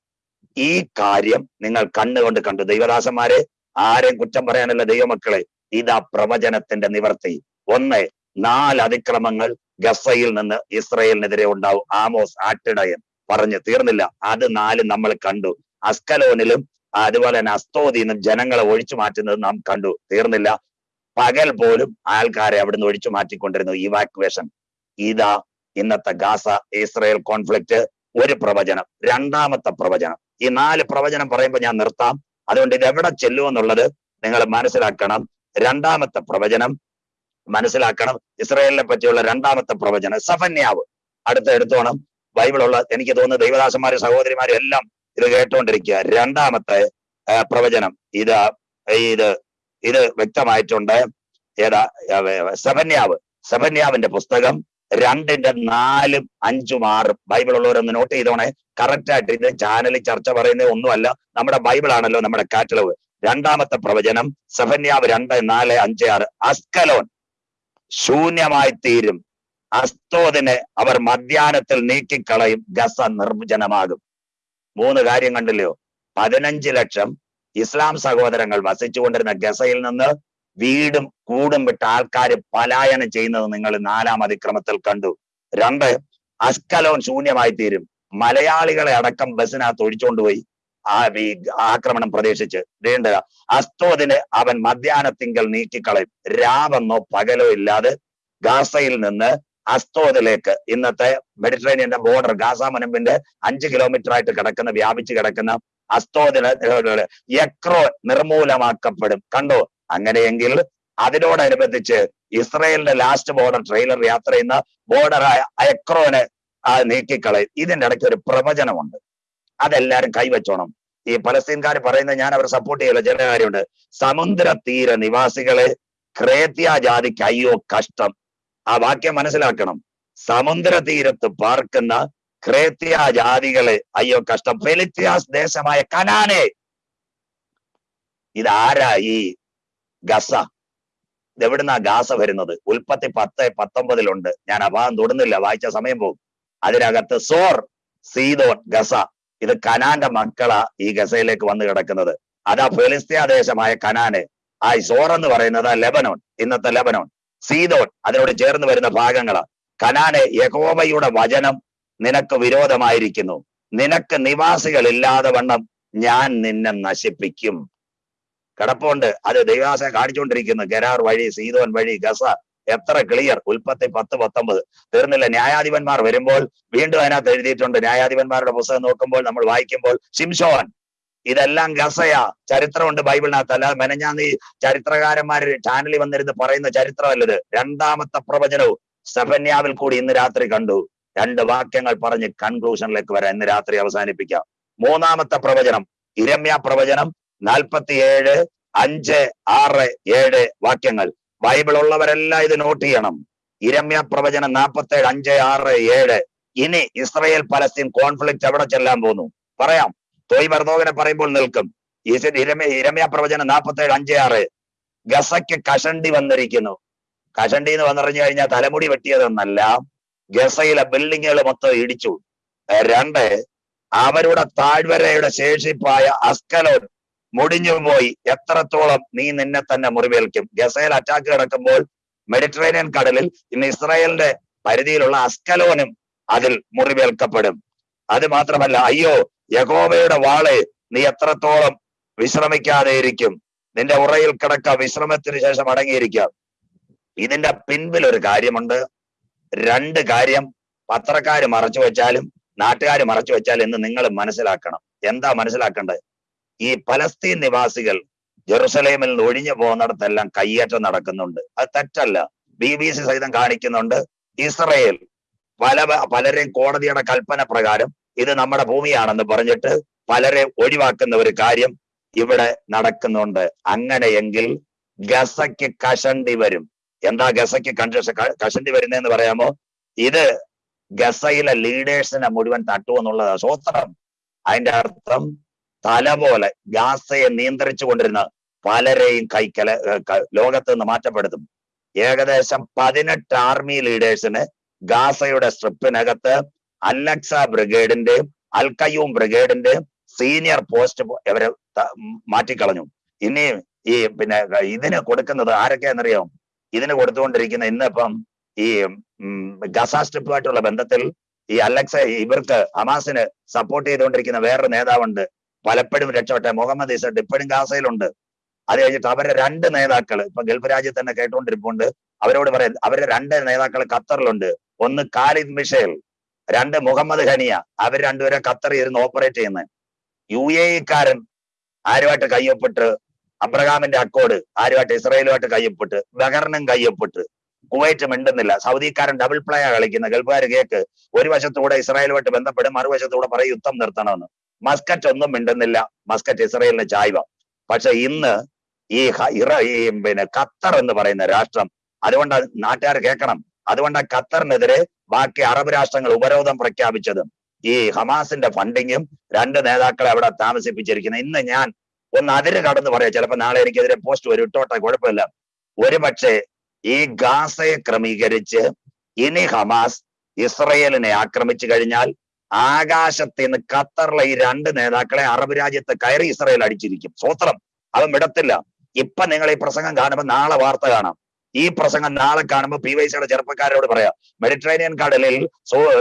ഈ കാര്യം നിങ്ങൾ കണ്ണുകൊണ്ട് കണ്ടു. ദൈവദാസന്മാരെ ആരെയും കുറ്റം പറയാനല്ല ദൈവമക്കളെ. ഇതാ പ്രവചനത്തിന്റെ നിവർത്തി. ഒന്ന് നാല് അതിക്രമങ്ങൾ ഗസയിൽ നിന്ന് ഇസ്രയേലിനെതിരെ ഉണ്ടാവും. ആമോസ് ആട്ടിടയൻ പറഞ്ഞു തീർന്നില്ല. അത് നാല് നമ്മൾ കണ്ടു. അസ്കലോനിലും അതുപോലെ തന്നെ അസ്തോദിന്നും ജനങ്ങളെ ഒഴിച്ചു മാറ്റുന്നത് നാം കണ്ടു. തീർന്നില്ല. പകൽ പോലും ആൾക്കാരെ അവിടുന്ന് ഒഴിച്ചു മാറ്റിക്കൊണ്ടിരുന്നു. ഇവാക്വേഷൻ ഇതാ ഇന്നത്തെ ഗാസ ഇസ്രയേൽ കോൺഫ്ലിക്റ്റ് ഒരു പ്രവചനം. രണ്ടാമത്തെ പ്രവചനം. ഈ നാല് പ്രവചനം പറയുമ്പോൾ ഞാൻ നിർത്താം. അതുകൊണ്ട് ഇത് എവിടെ ചെല്ലുമെന്നുള്ളത് നിങ്ങൾ മനസ്സിലാക്കണം. രണ്ടാമത്തെ പ്രവചനം മനസ്സിലാക്കണം. ഇസ്രയേലിനെ പറ്റിയുള്ള രണ്ടാമത്തെ പ്രവചനം. സഫന്യാവ്. അടുത്ത എടുത്തോണം. ബൈബിളുള്ള എനിക്ക് തോന്നുന്നു ദൈവദാസന്മാരും സഹോദരിമാരും എല്ലാം ഇത് കേട്ടുകൊണ്ടിരിക്കുക രണ്ടാമത്തെ പ്രവചനം. ഇത് ഇത് ഇത് വ്യക്തമായിട്ടുണ്ട്. ഏതാ സബന്യാവ്. സബന്യാവിന്റെ പുസ്തകം രണ്ടിന്റെ നാലും അഞ്ചും ആറും. ബൈബിൾ ഉള്ളവരൊന്ന് നോട്ട് ചെയ്തോണേ. കറക്റ്റ് ആയിട്ട് ഇത് ചാനലിൽ ചർച്ച പറയുന്നത് ഒന്നുമല്ല. നമ്മുടെ ബൈബിൾ ആണല്ലോ നമ്മുടെ കാറ്റലവ് രണ്ടാമത്തെ പ്രവചനം സഫന്യാവ് രണ്ട് നാല് അഞ്ച് ആറ്. അസ്കലോൻ ശൂന്യമായി തീരും. അസ്തോദിനെ അവർ മധ്യാനത്തിൽ നീക്കിക്കളയും. ഗസ നിർജനമാകും. മൂന്ന് കാര്യം കണ്ടില്ലയോ പതിനഞ്ച് ലക്ഷം ഇസ്ലാം സഹോദരങ്ങൾ വസിച്ചുകൊണ്ടിരുന്ന ഗസയിൽ നിന്ന് വീടും കൂടും വിട്ട ആൾക്കാർ പലായനം ചെയ്യുന്നത് നിങ്ങൾ നാലാം അതിക്രമത്തിൽ കണ്ടു. രണ്ട് അസ്കലോൻ ശൂന്യമായി തീരും. മലയാളികളെ അടക്കം ബസ്സിനകത്ത് ഒഴിച്ചുകൊണ്ടുപോയി ആ ഈ ആക്രമണം പ്രതീക്ഷിച്ച്. വേണ്ടത് അസ്തോദിന് അവൻ മധ്യാനത്തിങ്കൽ നീക്കിക്കളയും. രാവെന്നോ പകലോ ഇല്ലാതെ ഗാസയിൽ നിന്ന് അസ്തോദിലേക്ക്. ഇന്നത്തെ മെഡിറ്ററേനിയന്റെ ബോർഡർ ഗാസ മുനമ്പിന്റെ അഞ്ച് കിലോമീറ്റർ ആയിട്ട് കിടക്കുന്ന വ്യാപിച്ച് കിടക്കുന്ന അസ്തോദിന് എക്രോ നിർമൂലമാക്കപ്പെടും. കണ്ടോ? അങ്ങനെയെങ്കിൽ അതിനോടനുബന്ധിച്ച് ഇസ്രയേലിന്റെ ലാസ്റ്റ് ബോർഡർ ട്രെയിലർ യാത്ര ചെയ്യുന്ന ബോർഡറായ എക്രോനെ നീക്കിക്കളയും. ഇതിന്റെ ഇടയ്ക്ക് ഒരു പ്രവചനമുണ്ട്. അതെല്ലാരും കൈവച്ചോണം ഈ പലസ്തീൻകാർ പറയുന്നത് ഞാൻ അവർ സപ്പോർട്ട് ചെയ്യില്ല. ചില കാര്യമുണ്ട്. സമുദ്ര തീര നിവാസികളെ ക്രേത്യ ജാതിക്ക് അയ്യോ കഷ്ടം. ആ വാക്യം മനസ്സിലാക്കണം. സമുദ്ര തീരത്ത് പാർക്കുന്ന ക്രേത്യ ജാതികളെ അയ്യോ കഷ്ടം. ഫെലിത്യാസ് ദേശമായ കനാനെ. ഇതാരാ ഈ ഗസ? ഇതെവിടുന്നാ ഗാസ വരുന്നത്? ഉൽപ്പത്തി പത്ത് പത്തൊമ്പതിലുണ്ട്. ഞാൻ അഭാവം തൊടുന്നില്ല വായിച്ച സമയം പോകും. അതിനകത്ത് സോർ സീതോൻ ഗസ. ഇത് കനാന്റെ മക്കളാ ഈ ഗസയിലേക്ക് വന്നു കിടക്കുന്നത്. അതാ ഫെലിസ്തീയ ദേശമായ കനാന്. ആ സോർ എന്ന് പറയുന്നത് ലെബനോൺ ഇന്നത്തെ ലെബനോൺ സീതോൻ അതിനോട് ചേർന്ന് വരുന്ന ഭാഗങ്ങൾ കനാനെ യഹോവയുടെ വചനം നിനക്ക് വിരോധമായിരിക്കുന്നു. നിനക്ക് നിവാസികൾ ഇല്ലാതെ വണ്ണം ഞാൻ നിന്നെ നശിപ്പിക്കും. കിടപ്പുണ്ട്. അത് ദൈവാസ കാണിച്ചുകൊണ്ടിരിക്കുന്നു. ഗരാർ വഴി സീതോൻ വഴി ഗസ. എത്ര ക്ലിയർ. ഉൽപ്പത്തി പത്ത് പത്തൊമ്പത്. തീർന്നില്ല. ന്യായാധിപന്മാർ വരുമ്പോൾ വീണ്ടും അതിനകത്ത് എഴുതിയിട്ടുണ്ട്. ന്യായാധിപന്മാരുടെ പുസ്തകം നോക്കുമ്പോൾ നമ്മൾ വായിക്കുമ്പോൾ ശിംഷോൻ ഇതെല്ലാം ഗസയാ. ചരിത്രമുണ്ട് ബൈബിളിനകത്ത്. അല്ലാതെ മെനഞ്ഞാന്ന് ഈ ചരിത്രകാരന്മാര് ചാനലിൽ വന്നിരുന്ന് പറയുന്ന ചരിത്രമല്ലത്. രണ്ടാമത്തെ പ്രവചനവും സെഫന്യാവിൽ കൂടി ഇന്ന് രാത്രി കണ്ടു. രണ്ട് വാക്യങ്ങൾ പറഞ്ഞ് കൺക്ലൂഷനിലേക്ക് വരാം. ഇന്ന് രാത്രി അവസാനിപ്പിക്കാം. മൂന്നാമത്തെ പ്രവചനം. ഇരമ്യ പ്രവചനം നാൽപ്പത്തിയേഴ് അഞ്ച് ആറ് ഏഴ് വാക്യങ്ങൾ. ബൈബിൾ ഉള്ളവരെല്ലാം ഇത് നോട്ട് ചെയ്യണം. ഇരമ്യ പ്രവചനം നാൽപ്പത്തേഴ് അഞ്ച് ആറ് ഏഴ്. ഇനി ഇസ്രയേൽ പലസ്തീൻ കോൺഫ്ലിക്റ്റ് എവിടെ ചെല്ലാൻ പോകുന്നു? പറയാം. തോയ് മർദോകനെ പറയുമ്പോൾ നിൽക്കും. ഇരമ്യ പ്രവചനം നാൽപ്പത്തേഴ് അഞ്ച് ആറ്. ഗസയ്ക്ക് കഷണ്ടി വന്നിരിക്കുന്നു. കഷണ്ടി എന്ന് വന്നറിഞ്ഞു കഴിഞ്ഞാൽ തലമുടി വെട്ടിയതെന്നല്ല. ഗസയിലെ ബിൽഡിങ്ങുകൾ മൊത്തം ഇടിച്ചു. രണ്ട് അവരുടെ താഴ്വരയുടെ ശേഷിപ്പായ അസ്കലോൻ മുടിഞ്ഞു പോയി. എത്രത്തോളം നീ നിന്നെ തന്നെ മുറിവേൽക്കും. ഗസയിൽ അറ്റാക്ക് കിടക്കുമ്പോൾ മെഡിറ്ററേനിയൻ കടലിൽ ഇന്ന് ഇസ്രായേലിന്റെ പരിധിയിലുള്ള അസ്കലോനും അതിൽ മുറിവേൽക്കപ്പെടും. അത് മാത്രമല്ല അയ്യോ യഹോവയുടെ വാളെ നീ എത്രത്തോളം വിശ്രമിക്കാതെ ഇരിക്കും നിന്റെ ഉറയിൽ കിടക്ക വിശ്രമത്തിന് ശേഷം അടങ്ങിയിരിക്കാം ഇതിന്റെ പിൻപിൽ ഒരു കാര്യമുണ്ട്. രണ്ട് കാര്യം പത്രക്കാർ മറച്ചു വെച്ചാലും നാട്ടുകാർ മറച്ചു വെച്ചാലും എന്ന് നിങ്ങൾ മനസ്സിലാക്കണം. എന്താ മനസ്സിലാക്കേണ്ടത്? ഈ പലസ്തീൻ നിവാസികൾ ജെറുസലേമിൽ നിന്ന് ഒഴിഞ്ഞു പോകുന്നിടത്തെല്ലാം കയ്യേറ്റം നടക്കുന്നുണ്ട്. അത് തെറ്റല്ല. ബി ബി സി സഹിതം കാണിക്കുന്നുണ്ട്. ഇസ്രയേൽ പല പലരെയും കോടതിയുടെ കൽപ്പന പ്രകാരം ഇത് നമ്മുടെ ഭൂമിയാണെന്ന് പറഞ്ഞിട്ട് പലരെ ഒഴിവാക്കുന്ന ഒരു കാര്യം ഇവിടെ നടക്കുന്നുണ്ട്. അങ്ങനെയെങ്കിൽ ഗസയ്ക്ക് കഷണ്ടി വരും. എന്താ ഗസയ്ക്ക് കൺജ കഷണ്ടി വരുന്നതെന്ന് പറയാമോ? ഇത് ഗസയിലെ ലീഡേഴ്സിനെ മുഴുവൻ തട്ടുമെന്നുള്ളതാ സ്വോത്രം അതിന്റെ അർത്ഥം തല പോലെ ഗാസയെ നിയന്ത്രിച്ചു കൊണ്ടിരുന്ന പലരെയും കൈക്കല ലോകത്ത് നിന്ന് മാറ്റപ്പെടുത്തും. ഏകദേശം പതിനെട്ട് ആർമി ലീഡേഴ്സിന് ഗാസയുടെ സ്ട്രിപ്പിനകത്ത് അലക്സ ബ്രിഗേഡിന്റെയും അൽക്കയൂം ബ്രിഗേഡിന്റെയും സീനിയർ പോസ്റ്റ് ഇവരെ മാറ്റിക്കളഞ്ഞു. ഇനി ഈ പിന്നെ ഇതിന് കൊടുക്കുന്നത് ആരൊക്കെയാണെന്നറിയാം ഇതിന് കൊടുത്തുകൊണ്ടിരിക്കുന്ന ഇന്നിപ്പം ഈ ഗസ സ്ട്രിപ്പുമായിട്ടുള്ള ബന്ധത്തിൽ ഈ അലക്സ ഇവർക്ക് ഹമാസിന് സപ്പോർട്ട് ചെയ്തുകൊണ്ടിരിക്കുന്ന വേറൊരു നേതാവുണ്ട്. പലപ്പോഴും രക്ഷപ്പെട്ട മുഹമ്മദ് ഇസഡ് ഇപ്പോഴും ഗാസയിലുണ്ട്. അത് കഴിഞ്ഞിട്ട് അവരെ രണ്ട് നേതാക്കൾ ഇപ്പൊ ഗൾഫ് രാജ്യത്ത് തന്നെ കേട്ടുകൊണ്ടിരിപ്പുണ്ട്. അവരോട് പറയാം അവരുടെ രണ്ട് നേതാക്കൾ ഖത്തറിലുണ്ട്. ഒന്ന് കാലിദ് മിഷേൽ. രണ്ട് മുഹമ്മദ് ഖനിയ അവർ രണ്ടുപേരെ ഖത്തറിൽ ഇരുന്ന് ഓപ്പറേറ്റ് ചെയ്യുന്നത്. യു എ ഇക്കാരൻ ആരുമായിട്ട് കയ്യൊപ്പിട്ട് അബ്രഹാമിന്റെ അക്കോഡ് ആരുമായിട്ട് ഇസ്രായേലുമായിട്ട് കയ്യൊപ്പിട്ട് ബഹറിനും കയ്യൊപ്പിട്ട് കുവൈറ്റ് മിണ്ടുന്നില്ല. സൗദിക്കാരൻ ഡബിൾ പ്ലേ കളിക്കുന്ന ഗൾഫുകാർ കേക്ക് ഒരു വശത്തൂടെ ഇസ്രായേലുമായിട്ട് ബന്ധപ്പെടും മറുവശത്തൂടെ പറയും യുദ്ധം നിർത്തണമെന്ന്. മസ്കറ്റ് ഒന്നും മിണ്ടുന്നില്ല. മസ്കറ്റ് ഇസ്രായേലിന് ചായ്വ. പക്ഷെ ഇന്ന് ഈ പിന്നെ ഖത്തർ എന്ന് പറയുന്ന രാഷ്ട്രം അതുകൊണ്ട് നാട്ടുകാർ കേൾക്കണം. അതുകൊണ്ട് ഖത്തറിനെതിരെ ബാക്കി അറബ് രാഷ്ട്രങ്ങൾ ഉപരോധം പ്രഖ്യാപിച്ചതും ഈ ഹമാസിന്റെ ഫണ്ടിങ്ങും രണ്ട് നേതാക്കളെ അവിടെ താമസിപ്പിച്ചിരിക്കുന്നത്. ഇന്ന് ഞാൻ ഒന്ന് അതിര് കടന്ന് പറയാം. ചിലപ്പോൾ നാളെ എനിക്കെതിരെ പോസ്റ്റ് വരും. ഇട്ടോട്ടെ കുഴപ്പമില്ല. ഒരുപക്ഷെ ഈ ഗാസയെ ക്രമീകരിച്ച് ഇനി ഹമാസ് ഇസ്രയേലിനെ ആക്രമിച്ചു കഴിഞ്ഞാൽ ആകാശത്ത് നിന്ന് ഖത്തറിലെ ഈ രണ്ട് നേതാക്കളെ അറബ് രാജ്യത്ത് കയറി ഇസ്രയേൽ അടിച്ചിരിക്കും. സ്വത്രം അവൻ വിടത്തില്ല. ഇപ്പൊ നിങ്ങൾ ഈ പ്രസംഗം കാണുമ്പോൾ നാളെ വാർത്ത കാണാം. ഈ പ്രസംഗം നാളെ കാണുമ്പോൾ പി വൈ സിയുടെ ചെറുപ്പക്കാരോട് പറയാം. മെഡിറ്ററേനിയൻ കടലിൽ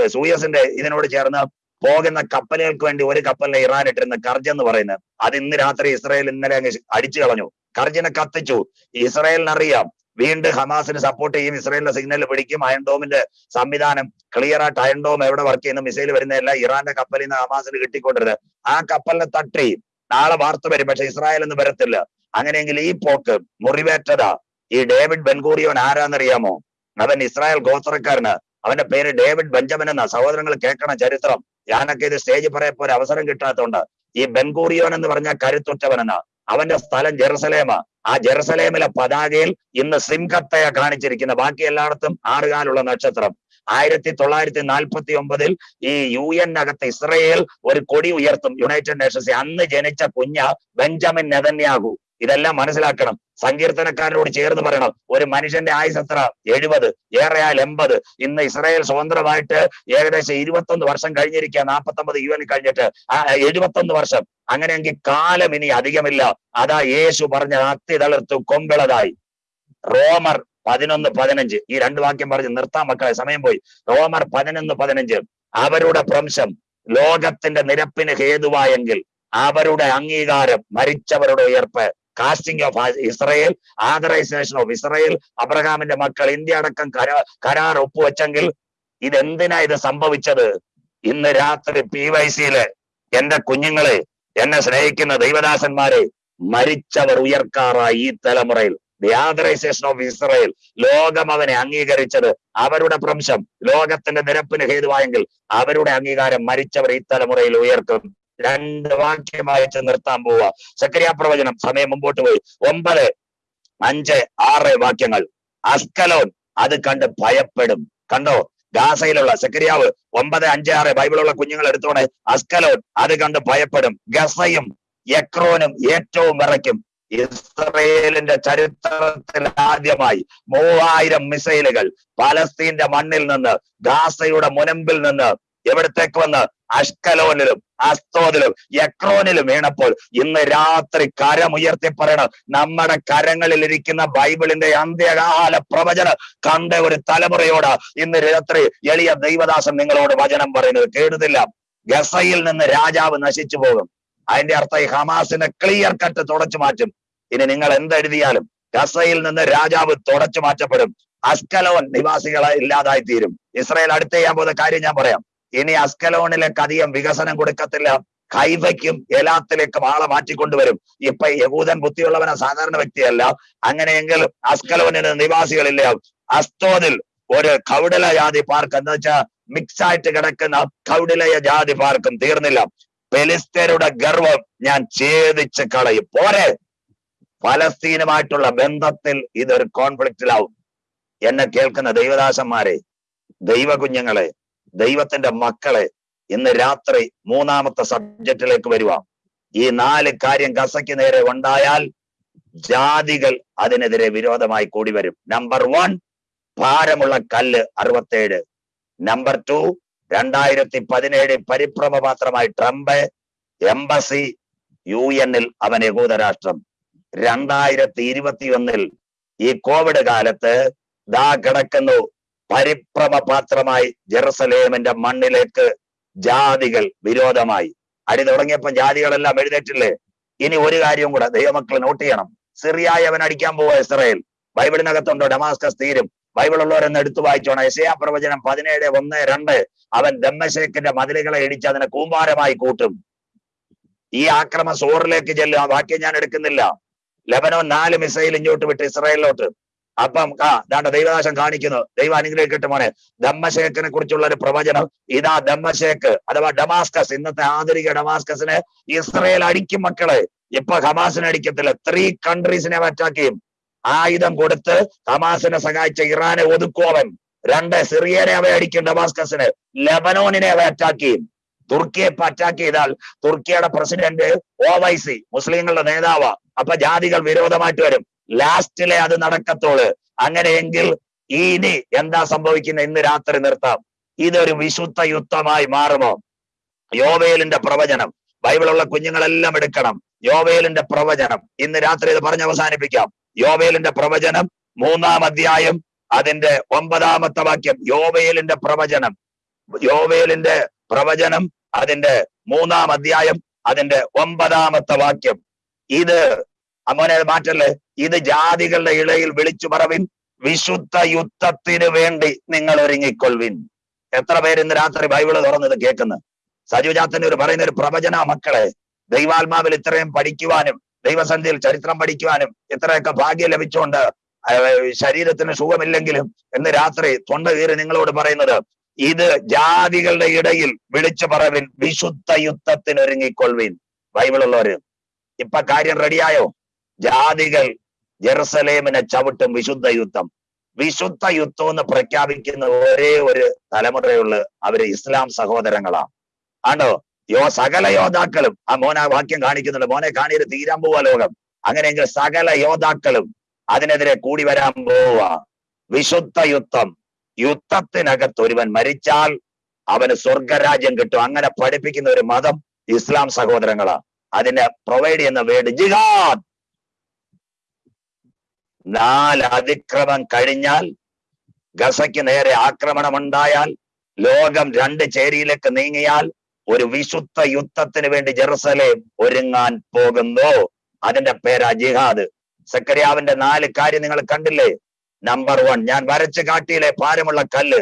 സൂയസിന്റെ ഇതിനോട് ചേർന്ന് പോകുന്ന കപ്പലുകൾക്ക് വേണ്ടി ഒരു കപ്പലിനെ ഇറാൻ ഇട്ടിരുന്ന കർജ് എന്ന് പറയുന്നത്. അത് ഇന്ന് രാത്രി ഇസ്രായേൽ ഇന്നലെ അങ്ങ് അടിച്ചു കളഞ്ഞു. കർജിനെ കത്തിച്ചു. ഇസ്രായേലിനറിയാം. വീണ്ടും ഹമാസിന് സപ്പോർട്ട് ചെയ്യും. ഇസ്രായേലിന്റെ സിഗ്നൽ പിടിക്കും. അയൺഡോമിന്റെ സംവിധാനം ക്ലിയർ ആയിട്ട് അയൺഡോം എവിടെ വർക്ക് ചെയ്യുന്ന? മിസൈൽ വരുന്നതല്ല ഇറാന്റെ കപ്പലിൽ നിന്ന് ഹമാസിന് കിട്ടിക്കൊണ്ടിരുന്നത്. ആ കപ്പലിനെ തട്ടി. നാളെ വാർത്ത വരും. പക്ഷെ ഇസ്രായേൽ ഒന്നും വരത്തില്ല. അങ്ങനെയെങ്കിൽ ഈ പോക്ക് മുറിവേറ്റതാ. ഈ ഡേവിഡ് ബെൻഗൂറിയോൻ ആരാന്നറിയാമോ? അവൻ ഇസ്രായേൽ ഗോത്രക്കാരന്. അവന്റെ പേര് ഡേവിഡ് ബെഞ്ചമിൻ എന്ന സഹോദരങ്ങൾ കേൾക്കണ ചരിത്രം. ഞാനൊക്കെ ഇത് സ്റ്റേജ് പറയപ്പോ ഒരു അവസരം കിട്ടാത്തതുകൊണ്ട് ഈ ബെൻഗൂറിയോൻ എന്ന് പറഞ്ഞ കരുത്തുറ്റവനെന്ന. അവന്റെ സ്ഥലം ജെറുസലേമ. ആ ജെറുസലേമിലെ പതാകയിൽ ഇന്ന് സിംഹത്തയ കാണിച്ചിരിക്കുന്ന ബാക്കി എല്ലായിടത്തും ആറുകാലുള്ള നക്ഷത്രം. ആയിരത്തി തൊള്ളായിരത്തി നാൽപ്പത്തി ഒമ്പതിൽ ഈ യു എൻ അകത്ത് ഇസ്രയേൽ ഒരു കൊടി ഉയർത്തും. യുണൈറ്റഡ് നേഷൻസ് അന്ന് ജനിച്ച കുഞ്ഞ ബെഞ്ചമിൻ നെതന്യാഹു. ഇതെല്ലാം മനസ്സിലാക്കണം. സങ്കീർത്തനക്കാരനോട് ചേർന്ന് പറയണം. ഒരു മനുഷ്യന്റെ ആയുസ് എത്ര? എഴുപത്. ഏറെയാൽ എൺപത്. ഇന്ന് ഇസ്രായേൽ സ്വതന്ത്രമായിട്ട് ഏകദേശം ഇരുപത്തൊന്ന് വർഷം കഴിഞ്ഞിരിക്കുക നാൽപ്പത്തൊമ്പത് യു എൻ കഴിഞ്ഞിട്ട്. ആ എഴുപത്തൊന്ന് വർഷം. അങ്ങനെയെങ്കിൽ കാലം ഇനി അധികമില്ല. അതാ യേശു പറഞ്ഞ അത്തി തളിർത്തു കൊമ്പിളതായി റോമർ പതിനൊന്ന് പതിനഞ്ച്. ഈ രണ്ട് വാക്യം പറഞ്ഞ് നിർത്താൻ മക്കളെ. സമയം പോയി. റോമർ പതിനൊന്ന് പതിനഞ്ച്. അവരുടെ പ്രംശം ലോകത്തിന്റെ നിരപ്പിന് ഹേതുവായെങ്കിൽ അവരുടെ അംഗീകാരം മരിച്ചവരുടെ ഉയർപ്പ് casting of Israel authorisation of Israel അബ്രഹാമിന്റെ മക്കൾ ഇന്ത്യ അടക്കം കരാർ ഒപ്പുവെച്ചെങ്കിൽ ഇതെന്തിനാ ഇത് സംഭവിച്ചത്? ഇന്ന് രാത്രി പി വൈ സിയിൽ എന്റെ കുഞ്ഞുങ്ങളെ എന്നെ സ്നേഹിക്കുന്ന ദൈവദാസന്മാരെ മരിച്ചവർ ഉയർക്കാറായി ഈ തലമുറയിൽ. ദി ഓഫ് ഇസ്രയേൽ ലോകം അവനെ അംഗീകരിച്ചത് അവരുടെ പ്രംശം ലോകത്തിന്റെ നിരപ്പിന് ഹേതുവായെങ്കിൽ അവരുടെ അംഗീകാരം മരിച്ചവർ ഈ തലമുറയിൽ ഉയർക്കും. രണ്ട് വാക്യമായിട്ട് നിർത്താൻ പോവുക. സക്രിയ പ്രവചനം സമയം മുമ്പോട്ട് പോയി. ഒമ്പത് അഞ്ച് ആറ് വാക്യങ്ങൾ. അസ്കലോൻ അത് കണ്ട് ഭയപ്പെടും. കണ്ടോ? ഗാസയിലുള്ള സെക്രിയാവ് ഒമ്പത് അഞ്ച് ആറ് ബൈബിളുള്ള കുഞ്ഞുങ്ങൾ എടുത്തോണെ. അസ്കലോൻ അത് കണ്ട് ഭയപ്പെടും. ഗസയും എക്രോനും ഏറ്റവും വിറയ്ക്കും. ഇസ്രയേലിന്റെ ചരിത്രത്തിൽ ആദ്യമായി മൂവായിരം മിസൈലുകൾ പലസ്തീന്റെ മണ്ണിൽ നിന്ന് ഗാസയുടെ മുനമ്പിൽ നിന്ന് എവിടത്തേക്ക് വന്ന്? അഷ്കലോനിലും അസ്തോദിലും യക്രോനിലും വീണപ്പോൾ ഇന്ന് രാത്രി കരമുയർത്തി പറയണം. നമ്മുടെ കരങ്ങളിൽ ഇരിക്കുന്ന ബൈബിളിന്റെ അന്ത്യകാല പ്രവചനം കണ്ട ഒരു തലമുറയോട് ഇന്ന് രാത്രി എളിയ ദൈവദാസൻ നിങ്ങളോട് വചനം പറയുന്നത് കേടുന്നില്ല ഗസയിൽ നിന്ന് രാജാവ് നശിച്ചു പോകും. അതിന്റെ അർത്ഥം ഈ ഹമാസിനെ ക്ലിയർ കട്ട് തുടച്ചു മാറ്റും. ഇനി നിങ്ങൾ എന്തെഴുതിയാലും ഗസയിൽ നിന്ന് രാജാവ് തുടച്ചു മാറ്റപ്പെടും. അസ്കലോൻ നിവാസികളെ ഇല്ലാതായി തീരും ഇസ്രായേൽ അടുത്ത് ചെയ്യാൻ പോകുന്ന കാര്യം ഞാൻ പറയാം. ഇനി അസ്കലോണിലെ അധികം വികസനം കൊടുക്കത്തില്ല. കൈവയ്ക്കും എലാത്തിലേക്കും ആളെ മാറ്റിക്കൊണ്ടുവരും. ഇപ്പൊ യഹൂദൻ ബുദ്ധിയുള്ളവനെ സാധാരണ വ്യക്തിയല്ല. അങ്ങനെയെങ്കിൽ അസ്കലോനിന് നിവാസികളില്ല. അസ്തോദിൽ ഒരു കൗടല ജാതി പാർക്ക് എന്ന് വെച്ചാൽ മിക്സ് ആയിട്ട് കിടക്കുന്ന കൗടിലയ ജാതി പാർക്കും തീർന്നില്ല. പെലിസ്തരുടെ ഗർവം ഞാൻ ഛേദിച്ച് കളയും. പോരെ. ഫലസ്തീനുമായിട്ടുള്ള ബന്ധത്തിൽ ഇതൊരു കോൺഫ്ലിക്റ്റിലാവും എന്നെ കേൾക്കുന്ന ദൈവദാസന്മാരെ ദൈവ കുഞ്ഞുങ്ങളെ ദൈവത്തിന്റെ മക്കളെ ഇന്ന് രാത്രി മൂന്നാമത്തെ സബ്ജക്റ്റിലേക്ക് വരുക ഈ നാല് കാര്യം ഗസയ്ക്ക് നേരെ ഉണ്ടായാൽ ജാതികൾ അതിനെതിരെ വിരോധമായി കൂടി വരും. നമ്പർ വൺ ഭാരമുള്ള കല്ല് അറുപത്തേഴ്. നമ്പർ ടു രണ്ടായിരത്തി പതിനേഴ് പരിഭ്രമപാത്രമായി ട്രംപ് എംബസി യു എന്നിൽ അവൻ യഹൂദരാഷ്ട്രം രണ്ടായിരത്തി ഇരുപത്തിയൊന്നിൽ ഈ കോവിഡ് കാലത്ത് ദാ കിടക്കുന്നു. പരിഭ്രമപാത്രമായി ജെറുസലേമിന്റെ മണ്ണിലേക്ക് ജാതികൾ വിരോധമായി. അടി തുടങ്ങിയപ്പോൾ ജാതികളെല്ലാം എഴുന്നേറ്റില്ലേ? ഇനി ഒരു കാര്യവും കൂടെ ദൈവമക്കൾ നോട്ട് ചെയ്യണം. സിറിയായി അവൻ അടിക്കാൻ പോവുക ഇസ്രയേൽ. ബൈബിളിനകത്തുണ്ടോ? ഡമാസ്കസ് തീരും. ബൈബിൾ ഉള്ളവരെന്ന് എടുത്തു വായിച്ചോണം. എസയാ പ്രവചനം പതിനേഴ് ഒന്ന് രണ്ട്. അവൻ ദമ്മശേഖിന്റെ മതിലുകളെ ഇടിച്ച് അതിനെ കൂമ്പാരമായി കൂട്ടും. ഈ ആക്രമം സോറിലേക്ക് ചെല്ലും. ആ വാക്യം ഞാൻ എടുക്കുന്നില്ല. ലബനോ നാല് മിസൈൽ ഇങ്ങോട്ട് വിട്ട് ഇസ്രായേലിലോട്ട്. അപ്പം ആ ദാണ്ട ദൈവദാശം കാണിക്കുന്നു. ദൈവം അനുഗ്രഹിക്കട്ടെ മോനെ. ധമ്മശേഖനെ കുറിച്ചുള്ള ഒരു പ്രവചനം. ഇതാ ധമ്മശേഖ് അഥവാ ഡമാസ്കസ് ഇന്നത്തെ ആധുനിക ഡമാസ്കസിനെ ഇസ്രയേൽ അടിക്കും മക്കളെ. ഇപ്പൊ ഹമാസിനെ അടിക്കത്തില്ല. ത്രീ കൺട്രീസിനെ അറ്റാക്ക് ചെയ്യും. ആയുധം കൊടുത്ത് ഹമാസിനെ സഹായിച്ച ഇറാനെ ഒതുക്കോവൻ രണ്ട് സിറിയനെ അവ അടിക്കും ഡമാസ്കസിന്. ലെബനോനിനെ അവ അറ്റാക്ക് ചെയ്യും. തുർക്കിയെ ഇപ്പൊ അറ്റാക്ക് ചെയ്താൽ തുർക്കിയുടെ പ്രസിഡന്റ് ഓവൈസി മുസ്ലിങ്ങളുടെ നേതാവാ. അപ്പൊ ജാതികൾ വിരോധമായിട്ട് വരും. ലാസ്റ്റിലെ അത് നടക്കത്തോൾ. അങ്ങനെയെങ്കിൽ ഇനി എന്താ സംഭവിക്കുന്നത്? ഇന്ന് രാത്രി നിർത്താം. ഇതൊരു വിശുദ്ധ യുദ്ധമായി മാറുമോ? യോവേലിന്റെ പ്രവചനം. ബൈബിളുള്ള കുഞ്ഞുങ്ങളെല്ലാം എടുക്കണം. യോവേലിന്റെ പ്രവചനം. ഇന്ന് രാത്രി ഇത് പറഞ്ഞ് അവസാനിപ്പിക്കാം. യോവേലിന്റെ പ്രവചനം മൂന്നാം അധ്യായം അതിന്റെ ഒമ്പതാമത്തെ വാക്യം. യോവേലിന്റെ പ്രവചനം. യോവേലിന്റെ പ്രവചനം അതിന്റെ മൂന്നാം അധ്യായം അതിന്റെ ഒമ്പതാമത്തെ വാക്യം. ഇത് അത് മാറ്റല്ലേ? ഇത് ജാതികളുടെ ഇടയിൽ വിളിച്ചു പറവിൻ വിശുദ്ധ യുദ്ധത്തിന് വേണ്ടി നിങ്ങൾ ഒരുങ്ങിക്കൊള്ളുവിൻ. എത്ര പേര് ഇന്ന് രാത്രി ബൈബിൾ തുറന്നത് കേൾക്കുന്നു? സജുജാത്തന്റെ ഒരു പറയുന്ന ഒരു പ്രവചന മക്കളെ ദൈവാത്മാവിൽ ഇത്രയും പഠിക്കുവാനും ദൈവസന്ധിയിൽ ചരിത്രം പഠിക്കുവാനും ഇത്രയൊക്കെ ഭാഗ്യം ലഭിച്ചുകൊണ്ട് ശരീരത്തിന് സുഖമില്ലെങ്കിലും ഇന്ന് രാത്രി തൊണ്ട കീറി നിങ്ങളോട് പറയുന്നത് ഇത് ജാതികളുടെ ഇടയിൽ വിളിച്ചു പറവിൻ വിശുദ്ധ യുദ്ധത്തിന് ഒരുങ്ങിക്കൊള്ളുവിൻ ബൈബിളുള്ളവര് ഇപ്പൊ കാര്യം റെഡിയായോ ജാതികൾ ജെറുസലേമിനെ ചവിട്ടും വിശുദ്ധ യുദ്ധം. വിശുദ്ധ യുദ്ധം എന്ന് പ്രഖ്യാപിക്കുന്ന ഒരേ ഒരു തലമുറയുള്ള അവർ ഇസ്ലാം സഹോദരങ്ങളാണ്. ആണോ യോ സകല യോദ്ധാക്കളും. ആ മോനെ വാക്യം കാണിക്കുന്നുണ്ട്. മോനെ കാണിയത് തീരാൻ പോവാ ലോകം. അങ്ങനെയെങ്കിൽ സകല യോദ്ധാക്കളും അതിനെതിരെ കൂടി വരാൻ പോവുക. വിശുദ്ധ യുദ്ധം. യുദ്ധത്തിനകത്ത് ഒരുവൻ മരിച്ചാൽ അവന് സ്വർഗരാജ്യം കിട്ടും. അങ്ങനെ പഠിപ്പിക്കുന്ന ഒരു മതം ഇസ്ലാം സഹോദരങ്ങളാണ്. അതിനെ പ്രൊവൈഡ് ചെയ്യുന്ന വേർഡ് ജിഹാദ്. നാല് അതിക്രമം കഴിഞ്ഞാൽ ഗസയ്ക്ക് നേരെ ആക്രമണം ഉണ്ടായാൽ ലോകം രണ്ട് ചേരിയിലേക്ക് നീങ്ങിയാൽ ഒരു വിശുദ്ധ യുദ്ധത്തിന് വേണ്ടി ജെറുസലേം ഒരുങ്ങാൻ പോകുന്നു. അതിന്റെ പേരാ ജിഹാദ്. സക്കരിയാവിന്റെ നാല് കാര്യം നിങ്ങൾ കണ്ടില്ലേ? നമ്പർ വൺ ഞാൻ വരച്ച് കാട്ടിയിലെ ഭാരമുള്ള കല്ല്?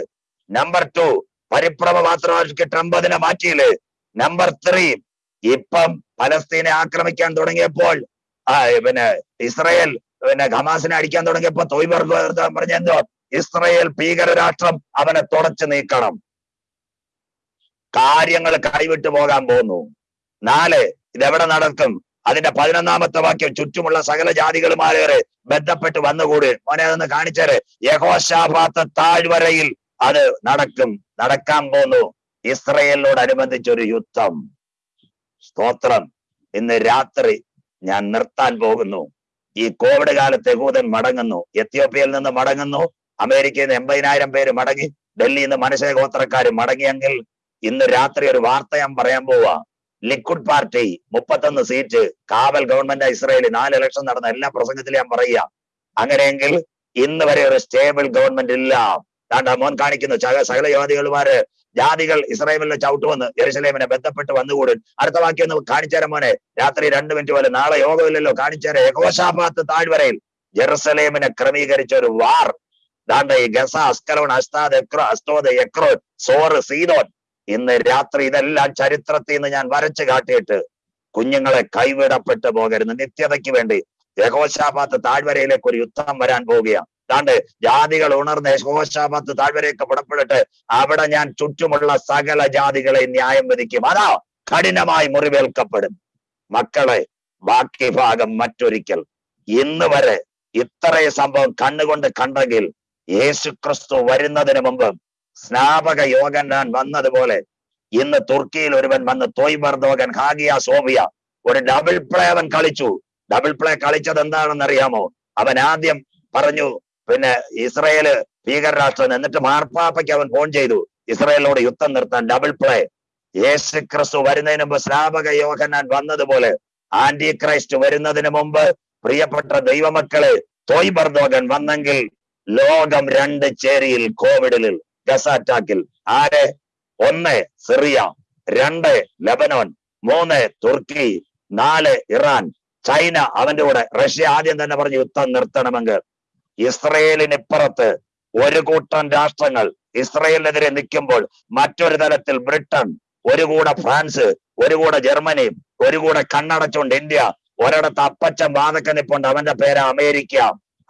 നമ്പർ ടു പരിഭ്രമ മാത്രമാക്കി ട്രംപ് അതിനെ മാറ്റിയില്ലേ? നമ്പർ ത്രീ ഇപ്പം പലസ്തീനെ ആക്രമിക്കാൻ തുടങ്ങിയപ്പോൾ പിന്നെ ഇസ്രയേൽ പിന്നെ ഖമാസിനെ അടിക്കാൻ തുടങ്ങിയപ്പോ തൊയ്ബർ പറഞ്ഞെന്തോ ഇസ്രയേൽ ഭീകര രാഷ്ട്രം അവനെ തുടച്ചു നീക്കണം. കാര്യങ്ങൾ കൈവിട്ടു പോകാൻ പോകുന്നു. നാല് ഇതെവിടെ നടക്കും? അതിന്റെ പതിനൊന്നാമത്തെ വാക്യം ചുറ്റുമുള്ള സകല ജാതികളുമാരേറെ ബന്ധപ്പെട്ട് വന്നുകൂടി. മോനെ അതൊന്ന് കാണിച്ചേരെ. യഹോശാഭാത്ത താഴ്വരയിൽ അത് നടക്കും. നടക്കാൻ പോന്നു ഇസ്രയേലിനോടനുബന്ധിച്ചൊരു യുദ്ധം. സ്തോത്രം. ഇന്ന് രാത്രി ഞാൻ നിർത്താൻ പോകുന്നു. ഈ കോവിഡ് കാലത്ത് യഹൂദൻ മടങ്ങുന്നു. എത്യോപ്യയിൽ നിന്ന് മടങ്ങുന്നു. അമേരിക്കയിൽ നിന്ന് എൺപതിനായിരം പേര് മടങ്ങി. ഡൽഹിയിൽ നിന്ന് മനുഷ്യ ഗോത്രക്കാർ മടങ്ങിയെങ്കിൽ ഇന്ന് രാത്രി ഒരു വാർത്ത ഞാൻ പറയാൻ പോവാ. ലിക്വിഡ് പാർട്ടി മുപ്പത്തൊന്ന് സീറ്റ് കാവൽ ഗവൺമെന്റ് ഇസ്രയേലി നാല് ഇലക്ഷൻ നടന്ന എല്ലാ പ്രസംഗത്തിലും ഞാൻ പറയുക. അങ്ങനെയെങ്കിൽ ഇന്ന് വരെ ഒരു സ്റ്റേബിൾ ഗവൺമെന്റ് ഇല്ല. താണ്ട മോൻ കാണിക്കുന്നു സക- സകല ജാതികളുമാര് ജാതികൾ ഇസ്രായേലിലെ ചവിട്ടുവന്ന് ജെറുസലേമിനെ ബന്ധപ്പെട്ട് വന്നുകൂടും. അടുത്ത വാക്യം ഒന്ന് കാണിച്ചേരാം മോനെ. രാത്രി രണ്ട് മിനിറ്റ് പോലെ. നാളെ യോഗമില്ലല്ലോ. കാണിച്ചേരെ യഹോഷാഭാത്ത് താഴ്വരയിൽ ജെറുസലേമിനെ ക്രമീകരിച്ച ഒരു വാർ. ദാണ്ട ഗസ അസ്കലോൺ അസ്താദ് അസ്തോദ് എക്രോ സോറ് സീതോൻ ഇന്ന് രാത്രി ഇതെല്ലാം ചരിത്രത്തിൽ നിന്ന് ഞാൻ വരച്ചു കാട്ടിയിട്ട് കുഞ്ഞുങ്ങളെ കൈവിടപ്പെട്ടു പോകരുത്. നിത്യതയ്ക്ക് വേണ്ടി യഹോഷാഭാത്ത് താഴ്വരയിലേക്ക് ഒരു യുദ്ധം വരാൻ പോവുകയാണ്. താണ്ട് ജാതികൾ ഉണർന്ന് യശോശാപത്ത് താഴ്വരയൊക്കെ പുറപ്പെടട്ടെ അവിടെ ഞാൻ ചുറ്റുമുള്ള സകല ജാതികളെ ന്യായം വിധിക്കും. അതാ കഠിനമായി മുറിവേൽക്കപ്പെടും. മക്കളെ ബാക്കി ഭാഗം മറ്റൊരിക്കൽ. ഇന്ന് വരെ ഇത്രയും സംഭവം കണ്ണുകൊണ്ട് കണ്ടെങ്കിൽ യേശു ക്രിസ്തു വരുന്നതിന് മുമ്പ് സ്നാപക യോഗന്നാൻ വന്നതുപോലെ ഇന്ന് തുർക്കിയിൽ ഒരുവൻ വന്ന് തോയ്ബർദോഗൻ ഹാഗിയ സോഫിയ ഒരു ഡബിൾ പ്ലേ അവൻ കളിച്ചു. ഡബിൾ പ്ലേ കളിച്ചത് എന്താണെന്ന് അറിയാമോ അവൻ ആദ്യം പറഞ്ഞു പിന്നെ ഇസ്രയേൽ ഭീകരരാഷ്ട്രം എന്നിട്ട് മാർപ്പാപ്പയ്ക്ക് അവൻ ഫോൺ ചെയ്തു. ഇസ്രയേലിനോട് യുദ്ധം നിർത്താൻ ഡബിൾ പ്ലേ യേശു ക്രിസ്തു വരുന്നതിന് മുമ്പ് ശ്രാപക യോഹന്നാൻ വന്നതുപോലെ ആന്റി ക്രൈസ്റ്റ് വരുന്നതിന് മുമ്പ് പ്രിയപ്പെട്ട ദൈവമക്കളെ തോയ്ബർദോഗൻ വന്നെങ്കിൽ ലോകം രണ്ട് ചേരിയിൽ കോവിഡിൽ ഗസ അറ്റാക്കിൽ ആര്? ഒന്ന് സിറിയ രണ്ട് ലബനോൻ മൂന്ന് തുർക്കി നാല് ഇറാൻ. ചൈന അവന്റെ കൂടെ റഷ്യ ആദ്യം തന്നെ പറഞ്ഞു യുദ്ധം നിർത്തണമെങ്കിൽ. ഇസ്രയേലിനിപ്പുറത്ത് ഒരു കൂട്ടം രാഷ്ട്രങ്ങൾ ഇസ്രയേലിനെതിരെ നിൽക്കുമ്പോൾ മറ്റൊരു തലത്തിൽ ബ്രിട്ടൻ ഒരു കൂടെ ഫ്രാൻസ് ഒരു കൂടെ ജർമ്മനി ഒരു കൂടെ കണ്ണടച്ചുകൊണ്ട് ഇന്ത്യ ഒരിടത്ത് അപ്പച്ചൻ വാതക്ക നിപ്പുണ്ട്. അവന്റെ പേര് അമേരിക്ക.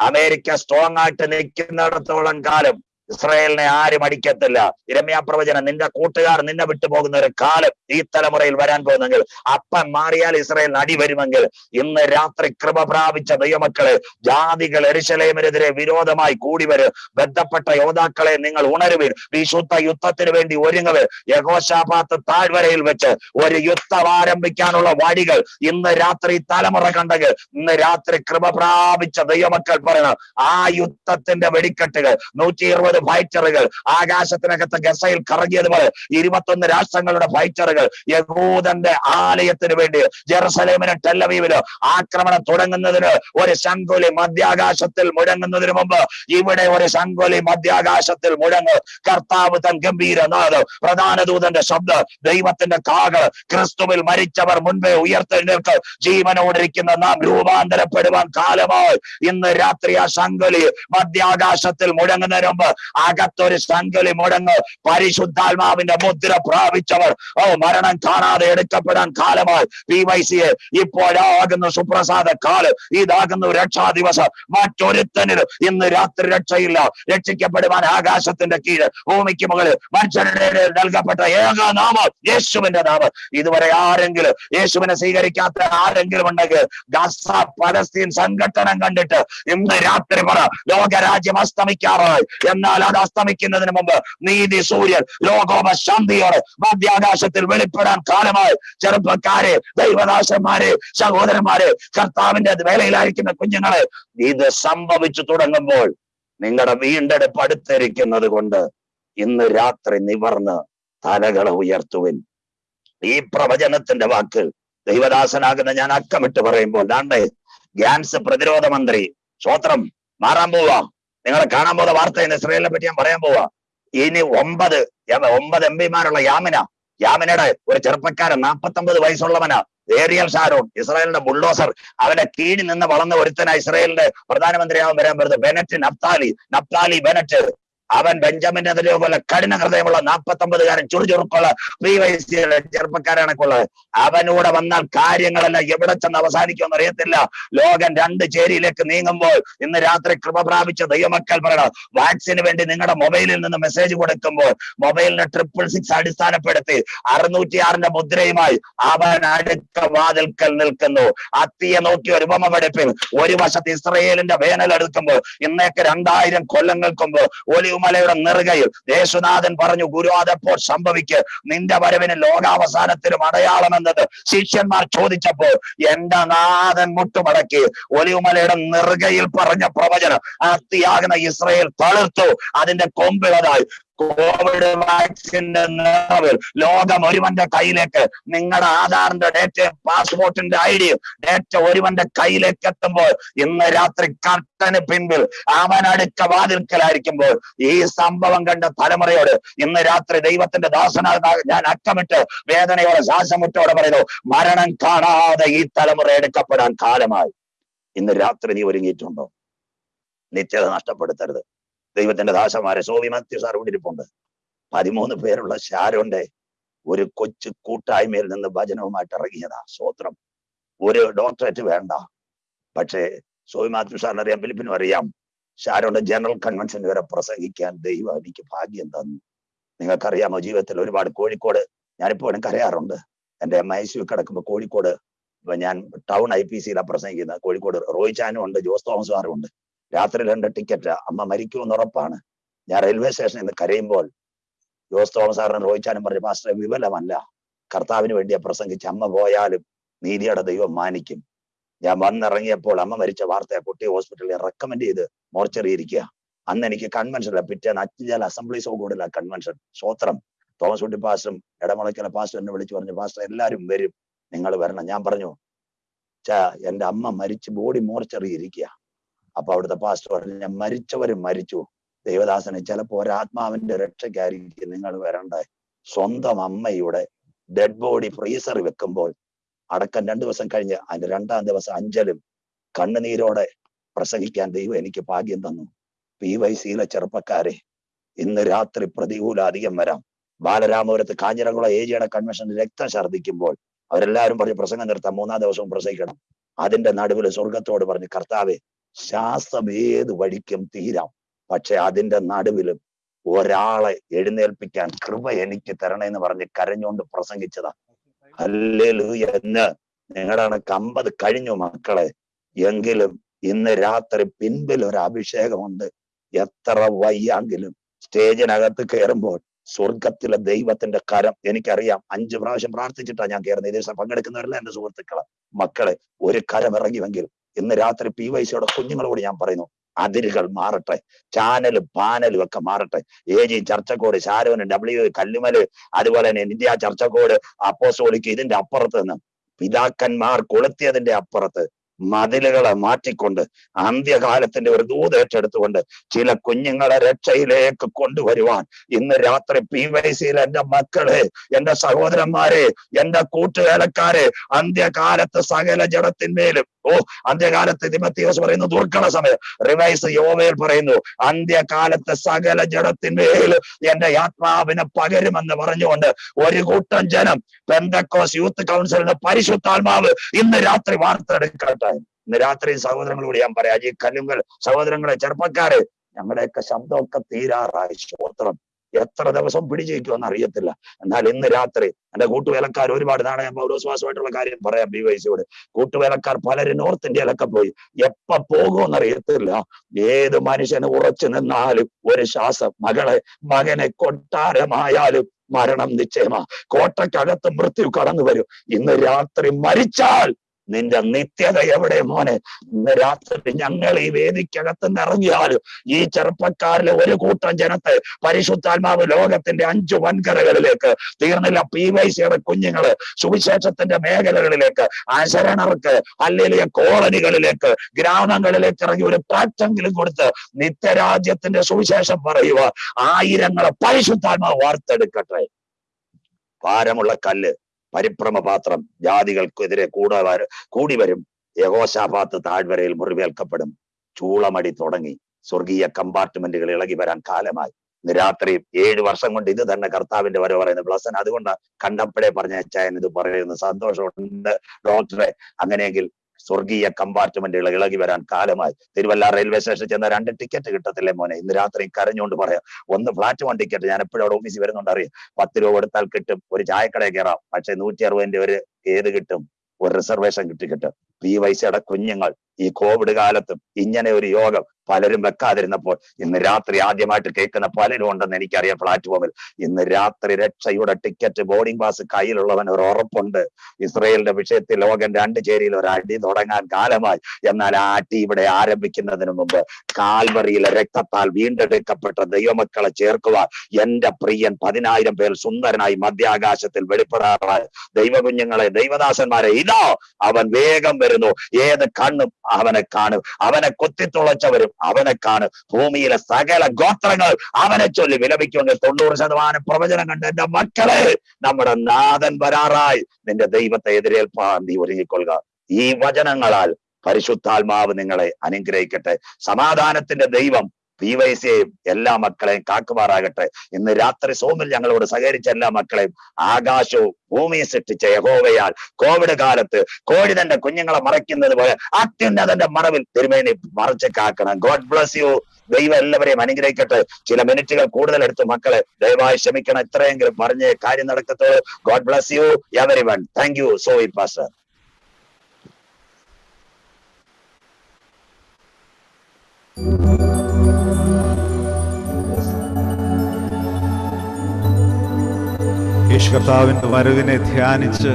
അമേരിക്ക സ്ട്രോങ് ആയിട്ട് നിൽക്കുന്നിടത്തോളം കാലം ഇസ്രായേലിനെ ആരും അടിക്കത്തില്ല. ഇരമ്യാ പ്രവചനം നിന്റെ കൂട്ടുകാർ നിന്നെ വിട്ടുപോകുന്ന ഒരു കാലം ഈ തലമുറയിൽ വരാൻ പോകുന്നെങ്കിൽ അപ്പൻ മാറിയാൽ ഇസ്രായേലിന് അടി വരുമെങ്കിൽ ഇന്ന് രാത്രി കൃപ പ്രാപിച്ച ദൈവമക്കളെ ജാതികൾ എരിശലേമിനെതിരെ വിരോധമായി കൂടി വരും ബന്ധപ്പെട്ട യോദ്ധാക്കളെ നിങ്ങൾ ഉണരുവിൻ. വിശുദ്ധ യുദ്ധത്തിന് വേണ്ടി ഒരുങ്ങുവിൻ. യഹോശാപാത്ത് താഴ്വരയിൽ വെച്ച് ഒരു യുദ്ധം ആരംഭിക്കാനുള്ള വഴികൾ ഇന്ന് രാത്രി തലമുറ കണ്ടെങ്കിൽ ഇന്ന് രാത്രി കൃപ പ്രാപിച്ച ദൈവമക്കൾ പറയണം ആ യുദ്ധത്തിന്റെ വെടിക്കെട്ടുകൾ നൂറ്റി ഇരുപത് ഫൈറ്ററുകൾ. ആകാശത്തിനകത്ത് ഗസയിൽ കറങ്ങിയതുപോലെ ഇരുപത്തൊന്ന് രാഷ്ട്രങ്ങളുടെ ഫൈറ്ററുകൾ യഹൂദന്റെ ആലയത്തിന് വേണ്ടി ജെറുസലേമിന് ടെല്ലവീവിൽ ആക്രമണം തുടങ്ങുന്നതിന് ഒരു ശങ്കുലി മധ്യാകാശത്തിൽ മുഴങ്ങുന്നതിന് മുമ്പ് ഇവിടെ ഒരു ശങ്കുലി മധ്യാകാശത്തിൽ മുഴങ്ങ്. കർത്താവ് തൻ ഗംഭീരനാഥ് പ്രധാന ദൂതന്റെ ശബ്ദം ദൈവത്തിന്റെ കാകൾ ക്രിസ്തുവിൽ മരിച്ചവർ മുൻപേ ഉയർത്തെഴുന്നേൽക്ക് ജീവനോടിരിക്കുന്ന നാം രൂപാന്തരപ്പെടുവാൻ കാലമായി. ഇന്ന് രാത്രി ആ ശങ്കുലി മധ്യാകാശത്തിൽ മുഴങ്ങുന്നതിന് മുമ്പ് അകത്തൊരു സംഗലി മുടങ്ങ്. പരിശുദ്ധാത്മാവിന്റെ മുദ്ര പ്രാപിച്ചവർ. ഓ മരണം കാണാതെ എടുക്കപ്പെടാൻ കാലമായി. പി വൈ സിയെ ഇപ്പോഴാകുന്നു സുപ്രസാദ കാലം. ഇതാകുന്നു രക്ഷാ ദിവസം. മറ്റൊരുത്തനിൽ ഇന്ന് രാത്രി രക്ഷയില്ല. രക്ഷിക്കപ്പെടുവാൻ ആകാശത്തിന്റെ കീഴ്. ഭൂമിക്ക് മുകളിൽ മനുഷ്യരുടെ നൽകപ്പെട്ട ഏക നാമം യേശുവിന്റെ നാമം. ഇതുവരെ ആരെങ്കിലും യേശുവിനെ സ്വീകരിക്കാത്ത ആരെങ്കിലും ഉണ്ടെങ്കിൽ ഗസ പലസ്തീൻ സംഘട്ടനം കണ്ടിട്ട് ഇന്ന് രാത്രി പറ ലോകരാജ്യം അസ്തമിക്കാറായി. എന്നാൽ അത് അസ്തമിക്കുന്നതിന് മുമ്പ് നീതി സൂര്യൻ ലോകോപ ശാന്തിയോടെ മധ്യാകാശത്തിൽ വെളിപ്പെടാൻ കാലമായി. ചെറുപ്പക്കാരെ ദൈവദാസന്മാരെ സഹോദരന്മാരെ കർത്താവിന്റെ വേലയിലായിരിക്കുന്ന കുഞ്ഞുങ്ങളെ ഇത് സംഭവിച്ചു തുടങ്ങുമ്പോൾ നിങ്ങളുടെ വീണ്ടെടുപ്പ് അടുത്തിരിക്കുന്നത് കൊണ്ട് ഇന്ന് രാത്രി നിവർന്ന് തലകളെ ഉയർത്തുവിൻ. ഈ പ്രവചനത്തിന്റെ വാക്ക് ദൈവദാസനാകുന്ന ഞാൻ അക്കമിട്ട് പറയുമ്പോൾ ദാണ്ടേ ഗ്യാൻസ് പ്രതിരോധ മന്ത്രി സ്വോത്രം മാറാൻ പോവാ. നിങ്ങളെ കാണാൻ പോകുന്ന വാർത്ത ഇസ്രയേലിനെ പറ്റി ഞാൻ പറയാൻ പോവാ. ഇനി ഒമ്പത് ഒമ്പത് എം പിമാരുള്ള യാമിന. യാമിനയുടെ ഒരു ചെറുപ്പക്കാരൻ നാപ്പത്തൊമ്പത് വയസ്സുള്ളവനാ ഏറിയൽ ഷാരോൺ ഇസ്രായേലിന്റെ ബുൾഡോസർ. അവന്റെ കീഴിൽ നിന്ന് വളർന്ന ഒരുത്തന ഇസ്രായേലിന്റെ പ്രധാനമന്ത്രിയാവാൻ വരാൻ വരുന്നത് ബെനറ്റ് നപ്താലി നപ്താലി ബെനറ്റ്. അവൻ ബെഞ്ചമിന്റെ അതിലെ പോലെ കഠിന ഹൃദയമുള്ള നാൽപ്പത്തൊമ്പതുകാരൻ ചുറുചുറുക്കുള്ള പ്രീ വയസ്സിലെ ചെറുപ്പക്കാരാണൊക്കെയുള്ളത് അവനൂടെ വന്നാൽ കാര്യങ്ങളെല്ലാം എവിടെ ചെന്ന് അവസാനിക്കുമെന്ന് അറിയത്തില്ല. ലോകം രണ്ട് ചേരിയിലേക്ക് നീങ്ങുമ്പോൾ ഇന്ന് രാത്രി കൃപ പ്രാപിച്ച ദൈവമക്കൾ പറയണം വാക്സിന് വേണ്ടി നിങ്ങളുടെ മൊബൈലിൽ നിന്ന് മെസ്സേജ് കൊടുക്കുമ്പോൾ മൊബൈലിനെ ട്രിപ്പിൾ സിക്സ് അടിസ്ഥാനപ്പെടുത്തി അറുന്നൂറ്റി ആറിന്റെ മുദ്രയുമായി അവൻ അടുത്ത വാതിൽക്കൽ നിൽക്കുന്നു. അത്തിയെ നോക്കി ഒരു ഉപമ പഠിപ്പിൽ ഒരു വശത്ത് ഇസ്രയേലിന്റെ വേനൽ എടുക്കുമ്പോൾ ഇന്നേക്ക് രണ്ടായിരം കൊല്ലങ്ങൾക്ക് മുമ്പ് ഒലിവുമലയുടെ നെറുകയിൽ യേശുനാഥൻ പറഞ്ഞു ഗുരു അതെപ്പോൾ സംഭവിക്ക്? നിന്റെ വരവിന് ലോകാവസാനത്തിലും അടയാളം എന്നത് ശിഷ്യന്മാർ ചോദിച്ചപ്പോൾ എന്റെ നാഥൻ മുട്ടുമടക്കി. ഒലിവുമലയുടെ നെറുകയിൽ പറഞ്ഞ പ്രവചനം അത്തിയാകുന്ന ഇസ്രയേൽ തളിർത്തു. അതിന്റെ കൊമ്പിളതായി കോവിഡ് വാക്സിന്റെ നിറവിൽ ലോകം ഒരുവന്റെ കയ്യിലേക്ക്. നിങ്ങളുടെ ആധാറിന്റെ ഡേറ്റയും പാസ്പോർട്ടിന്റെ ഐഡിയും ഡേറ്റ ഒരുവന്റെ കയ്യിലേക്ക് എത്തുമ്പോൾ ഇന്ന് രാത്രി കർട്ടന് പിൻപിൽ അവനടുക്ക വാതിൽക്കലായിരിക്കുമ്പോൾ ഈ സംഭവം കണ്ട തലമുറയോട് ഇന്ന് രാത്രി ദൈവത്തിന്റെ ദാസന ഞാൻ അക്കമിട്ട് വേദനയോടെ ശ്വാസമുട്ടോടെ പറയുന്നു മരണം കാണാതെ ഈ തലമുറ എടുക്കപ്പെടാൻ കാലമായി. ഇന്ന് രാത്രി നീ ഒരുങ്ങിയിട്ടുണ്ടോ? നിത്യത നഷ്ടപ്പെടുത്തരുത്. ദൈവത്തിന്റെ ദാസമാരെ സോവി മാത്യു സാർ കൊണ്ടിരിപ്പുണ്ട്. പതിമൂന്ന് പേരുള്ള ഷാരോന്റെ ഒരു കൊച്ചു കൂട്ടായ്മയിൽ നിന്ന് ഭജനവുമായിട്ട് ഇറങ്ങിയതാ സ്വോത്രം ഒരു ഡോക്ടറേറ്റ് വേണ്ട. പക്ഷേ സോവി മാത്യു സാറിന് അറിയാം ഫിലിപ്പിനും അറിയാം ഷാരോന്റെ ജനറൽ കൺവെൻഷൻ വരെ പ്രസംഗിക്കാൻ ദൈവം എനിക്ക് ഭാഗ്യം തന്നു. നിങ്ങൾക്കറിയാമോ ജീവിതത്തിൽ ഒരുപാട് കോഴിക്കോട് ഞാനിപ്പോഴും കരയാറുണ്ട്. എന്റെ എം ഐ സി കിടക്കുമ്പോൾ കോഴിക്കോട് ഞാൻ ടൗൺ ഐ പി സിയിലാണ് പ്രസംഗിക്കുന്നത്. കോഴിക്കോട് റോയ് ചാനും ഉണ്ട് ജോസ് തോമസ് സാറും ഉണ്ട്. രാത്രി രണ്ട് ടിക്കറ്റ് അമ്മ മരിക്കുമെന്ന് ഉറപ്പാണ്. ഞാൻ റെയിൽവേ സ്റ്റേഷനിൽ നിന്ന് കരയുമ്പോൾ ജോസ് തോമസ് സാറിന് റോയിച്ചാനും പറഞ്ഞു മാസ്റ്റർ വിപലമല്ല കർത്താവിന് വേണ്ടിയാ പ്രസംഗിച്ച് അമ്മ പോയാലും നീതിയുടെ ദൈവം മാനിക്കും. ഞാൻ വന്നിറങ്ങിയപ്പോൾ അമ്മ മരിച്ച വാർത്ത കുട്ടി ഹോസ്പിറ്റലിൽ റെക്കമെൻഡ് ചെയ്ത് മോർച്ചറി ഇരിക്കുക. അന്ന് എനിക്ക് കൺവെൻഷനില്ല പിറ്റേന്ന് അച്ചുചാൽ അസംബ്ലീസ് കൂടില്ല കൺവെൻഷൻ സ്വത്രം തോമസ് കുട്ടി പാസ്റ്ററും ഇടമുളയ്ക്കല പാസ്റ്റർ എന്നെ വിളിച്ചു പറഞ്ഞു പാസ്റ്റർ എല്ലാവരും വരും. നിങ്ങൾ വരണം. ഞാൻ പറഞ്ഞു ചാ എന്റെ അമ്മ മരിച്ച് ബോഡി മോർച്ചറി ഇരിക്കുക. അപ്പൊ അവിടുത്തെ പാസ്റ്റർ പറഞ്ഞു മരിച്ചവരും മരിച്ചു. ദൈവദാസനെ ചിലപ്പോ ഒരാത്മാവിന്റെ രക്ഷയ്ക്കായിരിക്കും നിങ്ങൾ വരണ്ട സ്വന്തം അമ്മയുടെ ഡെഡ് ബോഡി ഫ്രീസർ വെക്കുമ്പോൾ അടക്കം രണ്ടു ദിവസം കഴിഞ്ഞ് അതിന്റെ രണ്ടാം ദിവസം അഞ്ചലും കണ്ണുനീരോടെ പ്രസംഗിക്കാൻ ദൈവം എനിക്ക് ഭാഗ്യം തന്നു. പി വൈ സിയിലെ ചെറുപ്പക്കാരെ ഇന്ന് രാത്രി പ്രതികൂല അധികം വരാം. ബാലരാമപുരത്ത് കാഞ്ഞിരംകുളം ഏജിയുടെ കൺവെൻഷൻ രക്തം ഛർദ്ദിക്കുമ്പോൾ അവരെല്ലാവരും പറഞ്ഞ് പ്രസംഗം നിർത്താം മൂന്നാം ദിവസവും പ്രസംഗിക്കണം. അതിന്റെ നടുവിൽ സ്വർഗത്തോട് പറഞ്ഞ് കർത്താവെ ഏത് വഴിക്കും തീരാം. പക്ഷെ അതിന്റെ നടുവിലും ഒരാളെ എഴുന്നേൽപ്പിക്കാൻ കൃപ എനിക്ക് തരണേന്ന് പറഞ്ഞ് കരഞ്ഞുകൊണ്ട് പ്രസംഗിച്ചതാ. അല്ലേ എന്ന് നിങ്ങളുടെ കമ്പത് കഴിഞ്ഞു മക്കളെ. എങ്കിലും ഇന്ന് രാത്രി പിൻപിൽ ഒരു അഭിഷേകമുണ്ട്. എത്ര വയ്യാങ്കിലും സ്റ്റേജിനകത്ത് കയറുമ്പോൾ സ്വർഗത്തിലെ ദൈവത്തിന്റെ കരം എനിക്കറിയാം. അഞ്ചു പ്രാവശ്യം പ്രാർത്ഥിച്ചിട്ടാണ് ഞാൻ കയറുന്നത്. ഇതേ പങ്കെടുക്കുന്നവരല്ല എന്റെ സുഹൃത്തുക്കളെ? മക്കളെ ഒരു കരം ഇറങ്ങിവെങ്കിൽ ഇന്ന് രാത്രി പി വൈ സിയുടെ കുഞ്ഞുങ്ങളോട് ഞാൻ പറയുന്നു അതിരുകൾ മാറട്ടെ ചാനലും പാനലും ഒക്കെ മാറട്ടെ. എ ജി ചർച്ചക്കോട് ശാരോന് ഡബ്ല്യു കല്ലുമൽ അതുപോലെ തന്നെ ഇന്ത്യ ചർച്ചക്കോട് അപ്പോസോളിക്ക് ഇതിന്റെ അപ്പുറത്ത് നിന്ന് പിതാക്കന്മാർ കൊളുത്തിയതിന്റെ അപ്പുറത്ത് മതിലുകളെ മാറ്റിക്കൊണ്ട് അന്ത്യകാലത്തിന്റെ ഒരു ദൂത് ഏറ്റെടുത്തുകൊണ്ട് ചില കുഞ്ഞുങ്ങളെ രക്ഷയിലേക്ക് കൊണ്ടുവരുവാൻ ഇന്ന് രാത്രി പി വൈ സിയിൽ എന്റെ മക്കളെ എന്റെ സഹോദരന്മാരെ എന്റെ കൂട്ടുവേലക്കാരെ അന്ത്യകാലത്ത് സകല ജഡത്തിന്മേലും ഓ അന്ത്യകാലത്ത് തിമത്തിയോസ് പറയുന്നു ദുർഘട സമയം റിവൈസ് യോവേൽ പറയുന്നു അന്ത്യകാലത്ത് സകല ജഡത്തിന്മേൽ എന്റെ ആത്മാവിനെ പകരുമെന്ന് പറഞ്ഞുകൊണ്ട് ഒരു കൂട്ടം ജനം പെന്തക്കോസ് യൂത്ത് കൗൺസിലിന്റെ പരിശുദ്ധാത്മാവ് ഇന്ന് രാത്രി വാർത്തെടുക്കട്ടെ. ഇന്ന് രാത്രി സഹോദരങ്ങളോട് ഞാൻ പറയാം ഈ കല്ലുങ്ങൾ സഹോദരങ്ങളെ ചെറുപ്പക്കാര് ഞങ്ങളുടെയൊക്കെ ശബ്ദമൊക്കെ തീരാറായി സ്തോത്രം എത്ര ദിവസം പിടിച്ചിരിക്കുമെന്ന് അറിയത്തില്ല. എന്നാൽ ഇന്ന് രാത്രി എന്റെ കൂട്ടുവേലക്കാർ ഒരുപാട് നാളെ ഞാൻ പൗരസ്വാസമായിട്ടുള്ള കാര്യം പറയാം ബി വൈസിയോട് കൂട്ടുവേലക്കാർ പലരും നോർത്ത് ഇന്ത്യയിലൊക്കെ പോയി. എപ്പ പോകുമെന്ന് അറിയത്തില്ല ഏത് മനുഷ്യന് ഉറച്ചു നിന്നാലും ഒരു ശ്വാസം മകളെ മകനെ കൊട്ടാരമായാലും മരണം നിശ്ചയമാ. കോട്ടയ്ക്കകത്ത് മൃത്യു കടന്നു വരും ഇന്ന് രാത്രി മരിച്ചാൽ നിന്റെ നിത്യത എവിടെ മോനെ? ഇന്ന് രാത്രി ഞങ്ങൾ ഈ വേദിക്കകത്ത് നിറഞ്ഞാലും ഈ ചെറുപ്പക്കാരിലെ ഒരു കൂട്ടം ജനത്തെ പരിശുദ്ധാത്മാവ് ലോകത്തിന്റെ അഞ്ചു വൻകരകളിലേക്ക് തീർന്നില്ല പി വൈ സിയുടെ കുഞ്ഞുങ്ങൾ സുവിശേഷത്തിന്റെ മേഖലകളിലേക്ക് അശരണർക്ക് അല്ലെങ്കിൽ കോളനികളിലേക്ക് ഗ്രാമങ്ങളിലേക്ക് ഇറങ്ങി ഒരു പാറ്റെങ്കിലും കൊടുത്ത് നിത്യരാജ്യത്തിന്റെ സുവിശേഷം പറയുക ആയിരങ്ങളെ പരിശുദ്ധാത്മാവ് വാർത്തെടുക്കട്ടെ. ഭാരമുള്ള കല്ല്. പരിഭ്രമ പാത്രം ജാതികൾക്കെതിരെ കൂടെ കൂടി വരും. യഹോശാപാത്ത് താഴ്വരയിൽ മുറിവേൽക്കപ്പെടും. ചൂളമടി തുടങ്ങി. സ്വർഗീയ കമ്പാർട്ട്മെന്റുകൾ ഇളകി വരാൻ കാലമായി. രാത്രി ഏഴ് വർഷം കൊണ്ട് ഇത് തന്നെ കർത്താവിന്റെ വരെ പറയുന്നത് ബ്ലസൻ അതുകൊണ്ട് കണ്ടപ്പടെ പറഞ്ഞ അച്ചായൻ ഇത് പറയുന്നത് സന്തോഷമുണ്ട്. ഡോക്ടറെ അങ്ങനെയെങ്കിൽ സ്വർഗീയ കമ്പാർട്ട്മെന്റുകൾ ഇളകി വരാൻ കാലമായി. തിരുവല്ല റെയിൽവേ സ്റ്റേഷനിൽ ചെന്ന രണ്ട് ടിക്കറ്റ് കിട്ടത്തില്ലേ മോനെ? ഇന്ന് രാത്രി കരഞ്ഞുകൊണ്ട് പറയാം. ഒന്ന് ഫ്ലാറ്റ് വൺ ടിക്കറ്റ് ഞാൻ എപ്പോഴും അവിടെ ഓഫീസിൽ വരുന്നുണ്ട് അറിയാം. പത്ത് രൂപ കൊടുത്താൽ കിട്ടും ഒരു ചായക്കടയിൽ കയറാം പക്ഷെ നൂറ്റി അറുപതിന്റെ ഒരു ഏത് കിട്ടും? ഒരു റിസർവേഷൻ കിട്ടി കിട്ടും. പി വൈസയുടെ കുഞ്ഞുങ്ങൾ ഈ കോവിഡ് കാലത്തും ഇങ്ങനെ ഒരു യോഗം പലരും വെക്കാതിരുന്നപ്പോൾ ഇന്ന് രാത്രി ആദ്യമായിട്ട് കേൾക്കുന്ന പലരും ഉണ്ടെന്ന് എനിക്കറിയാം പ്ലാറ്റ്ഫോമിൽ. ഇന്ന് രാത്രി രക്ഷയുടെ ടിക്കറ്റ് ബോർഡിംഗ് പാസ് കയ്യിലുള്ളവൻ ഒരു ഉറപ്പുണ്ട്. ഇസ്രയേലിന്റെ വിഷയത്തിൽ ലോകം രണ്ട് ചേരിയിൽ ഒരു അടി തുടങ്ങാൻ കാലമായി. എന്നാൽ ആ അടി ഇവിടെ ആരംഭിക്കുന്നതിന് മുമ്പ് കാൽവറിയിലെ രക്തത്താൽ വീണ്ടെടുക്കപ്പെട്ട ദൈവമക്കളെ ചേർക്കുവാൻ എന്റെ പ്രിയൻ പതിനായിരം പേർ സുന്ദരനായി മധ്യാകാശത്തിൽ വെളിപ്പെടാറായി. ദൈവകുഞ്ഞുങ്ങളെ ദൈവദാസന്മാരെ ഇതോ അവൻ വേഗം വരുന്നു. ഏത് കണ്ണും അവനെ കാണും. അവനെ കൊത്തിത്തുളച്ചവരും അവനെ കാണും. ഭൂമിയിലെ സകല ഗോത്രങ്ങൾ അവനെ ചൊല്ലി വിലപിക്കുമെങ്കിൽ തൊണ്ണൂറ് ശതമാനം പ്രവചനം കണ്ട് എന്റെ മക്കളെ നമ്മുടെ നാഥൻ വരാറായി. നിന്റെ ദൈവത്തെ എതിരേൽപ്പാൻ നീ ഒരുങ്ങിക്കൊള്ളുക. ഈ വചനങ്ങളാൽ പരിശുദ്ധാത്മാവ് നിങ്ങളെ അനുഗ്രഹിക്കട്ടെ. സമാധാനത്തിന്റെ ദൈവം പി വൈ സിയെയും എല്ലാ മക്കളെയും കാക്കുമാറാകട്ടെ. ഇന്ന് രാത്രി സോമിൽ ഞങ്ങളോട് സഹകരിച്ച എല്ലാ മക്കളെയും ആകാശവും ഭൂമിയെ സൃഷ്ടിച്ച യഹോവയാൽ കോവിഡ് കാലത്ത് കോഴി തന്റെ കുഞ്ഞുങ്ങളെ മറയ്ക്കുന്നത് പോലെ അത്യുന്നതന്റെ മറവിൽ തിരുമേനി മറച്ച് കാക്കണം. ഗോഡ് ബ്ലസ് യു ദൈവം എല്ലാവരെയും അനുഗ്രഹിക്കട്ടെ. ചില മിനിറ്റുകൾ കൂടുതൽ എടുത്ത് മക്കളെ ദയവായി ക്ഷമിക്കണം. ഇത്രയെങ്കിലും പറഞ്ഞ് കാര്യം നടക്കത്തുള്ളൂ. God bless you every one thank you so E pastor യേശു കർത്താവിന്റെ വരവിനെ ധ്യാനിച്ച്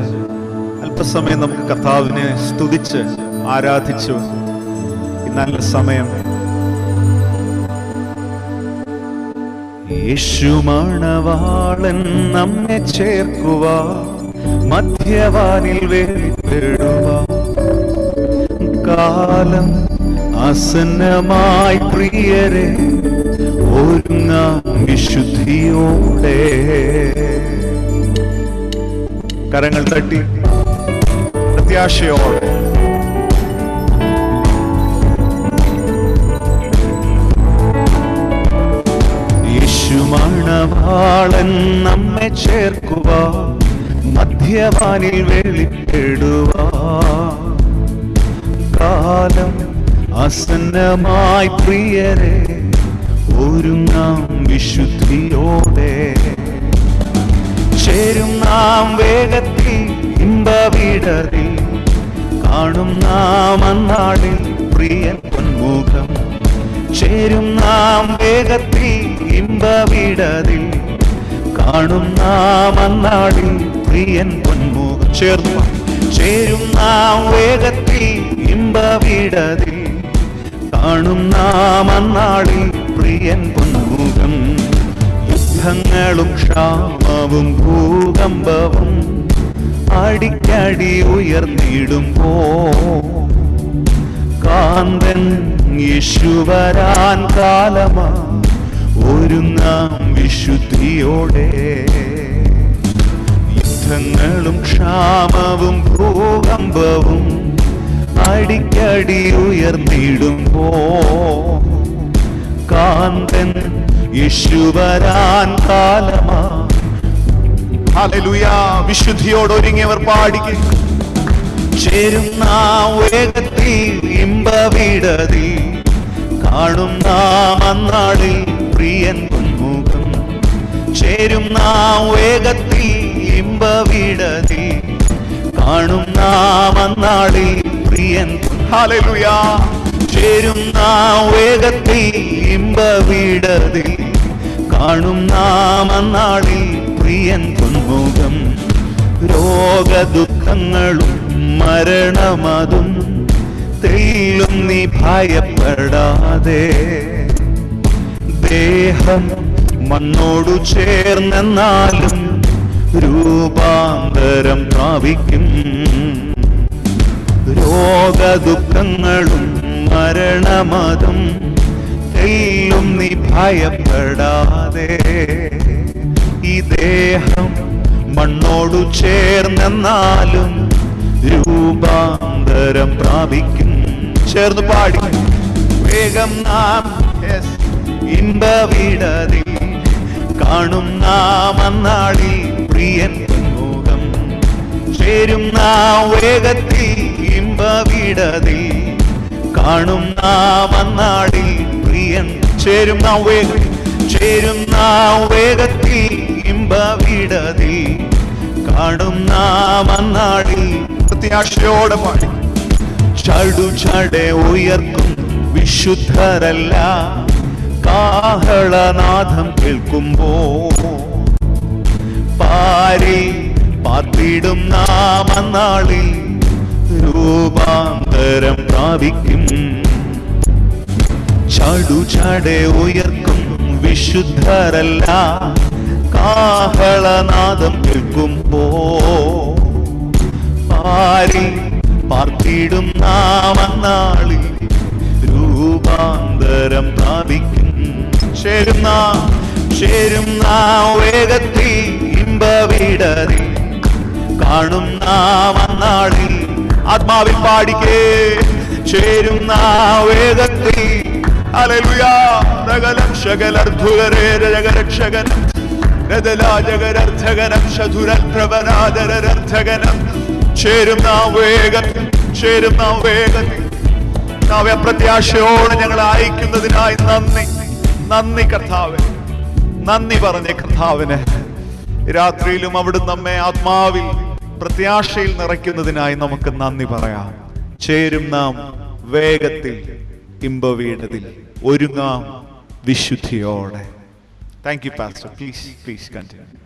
അല്പസമയം നമുക്ക് കർത്താവിനെ സ്തുതിച്ച് ആരാധിച്ചു. നല്ല സമയം. യേശുമണവാളൻ നമ്മെ ചേർക്കുക മധ്യവാനിൽ വേർപ്പെടുക കാലം ആസന്നമായി പ്രിയരെ ഒരുങ്ങാം വിശുദ്ധിയോടെ. കരങ്ങൾ തട്ടി പ്രത്യാശയോടെ. യേശുമാണവാളൻ നമ്മെ ചേർക്കുക മധ്യവാനിൽ വെളിപ്പെടുക കാലം അസന്നമായി പ്രിയരെ ഒരുങ്ങാം വിശുദ്ധിയോടെ. ചേരും നാം വേഗത്തിൽ ഇമ്പവിടതിൽ കാണും നാം അന്നാളിൽ പ്രിയൻ പൊന്മുഖം ചേരും നാം വേഗത്തിൽ ഇമ്പവിടതിൽ കാണും നാം അന്നാളിൽ പ്രിയൻ പൊന്മുഖം ചേർന്നു ചേരും നാം വേഗത്തിൽ ഇമ്പവിടതിൽ കാണും നാം അന്നാളിൽ പ്രിയൻ പൊന്മുഖം യുദ്ധങ്ങളും ക്ഷാമവും ഭൂകമ്പവും അടിക്കടി ഉയർന്നിടുമ്പോ കാന്തൻ യേശുവരാൻ കാലമാ ഒരു നാം വിശുദ്ധിയോടെ. യുദ്ധങ്ങളും ക്ഷാമവും ഭൂകമ്പവും അടിക്കടി ഉയർന്നിടുമ്പോ കാന്തൻ യേശുവരാൻ കാലമാ. വിശുദ്ധിയോട് ഒരുങ്ങിയവർ പാടിക്കും. ചേരുന്ന വേഗത്തിൽ ഇമ്പവിടതിൽ. കാണും നാം അന്നാളിൽ പ്രിയൻ പൊന്മുഖം ചേരുന്ന വേഗത്തിൽ ഇമ്പവിടതിൽ. കാണും നാം അന്നാളിൽ പ്രിയൻ ഹല്ലേലൂയ. ചേരും നാം വേഗത്തിൽ ഇമ്പവിടതിൽ. കാണും നാം അന്നാളിൽ പ്രിയൻ പൊന്മുഖം രോഗദുഃഖങ്ങളും മരണമതും. തെല്ലും നീ ഭയപ്പെടാതെ. ദേഹം മണ്ണോടു ചേർന്നെന്നാലും രൂപാന്തരം പ്രാപിക്കും. രോഗദുഃഖങ്ങളും മരണമതും എല്ലും നീ ഭയപ്പെടാതെ ഈ ദേഹം മണ്ണോടു ചേർന്നെന്നാലും രൂപാന്തരം പ്രാപിക്കും. ചേർന്ന് പാടി. വേഗം നാം. ഇമ്പവിടതിൽ കാണും നാം അന്നാളിൽ പ്രിയൻ മുഖം. ചേരും നാം വേഗത്തിൽ ഇമ്പവിടതിൽ കാണും നാം അന്നാളിൽ. പ്രിയൻ ചേരും നാം വേഗത്തിൽ. ചേരും നാം വേഗത്തിൽ ഇമ്പവിടതിൽ. കാണും നാം പ്രത്യാശയോടെ പാടി. ചടു ചടെ ഉയർക്കും വിശുദ്ധരല്ല. കാഹളനാഥം കേൾക്കുമ്പോ പാരി പാർത്തിടും നാം അന്നാളിൽ. രൂപാന്തരം പ്രാപിക്കും. ചടു ചടെ ഉയർക്കും വിശുദ്ധരല്ല. കാഹളനാദം കേൾക്കുമ്പോ പാരി പാർത്തിടും നാം അന്നാളിൽ രൂപാന്തരം പ്രാപിക്കും. ചേരുന്ന ചേരും നാം വേഗത്തിൽ ഇമ്പവിടറി കാണും നാം അന്നാളിൽ ആത്മാവിൽ പാടിക്കേ. ചേരുന്ന വേഗത്തിൽ പ്രത്യാശയോടെ ഞങ്ങൾ അയക്കുന്നതിനായി നന്ദി. നന്ദി കർത്താവെ. നന്ദി പറഞ്ഞ കർത്താവിന്. രാത്രിയിലും അവിടുന്ന് നമ്മെ ആത്മാവിൽ പ്രത്യാശയിൽ നിറയ്ക്കുന്നതിനായി നമുക്ക് നന്ദി പറയാം. ചേരും നാം വേഗത്തിൽ ഇമ്പവീടതിൽ ഒരുങ്ങാം വിശുദ്ധിയോടെ. Thank you pastor please please continue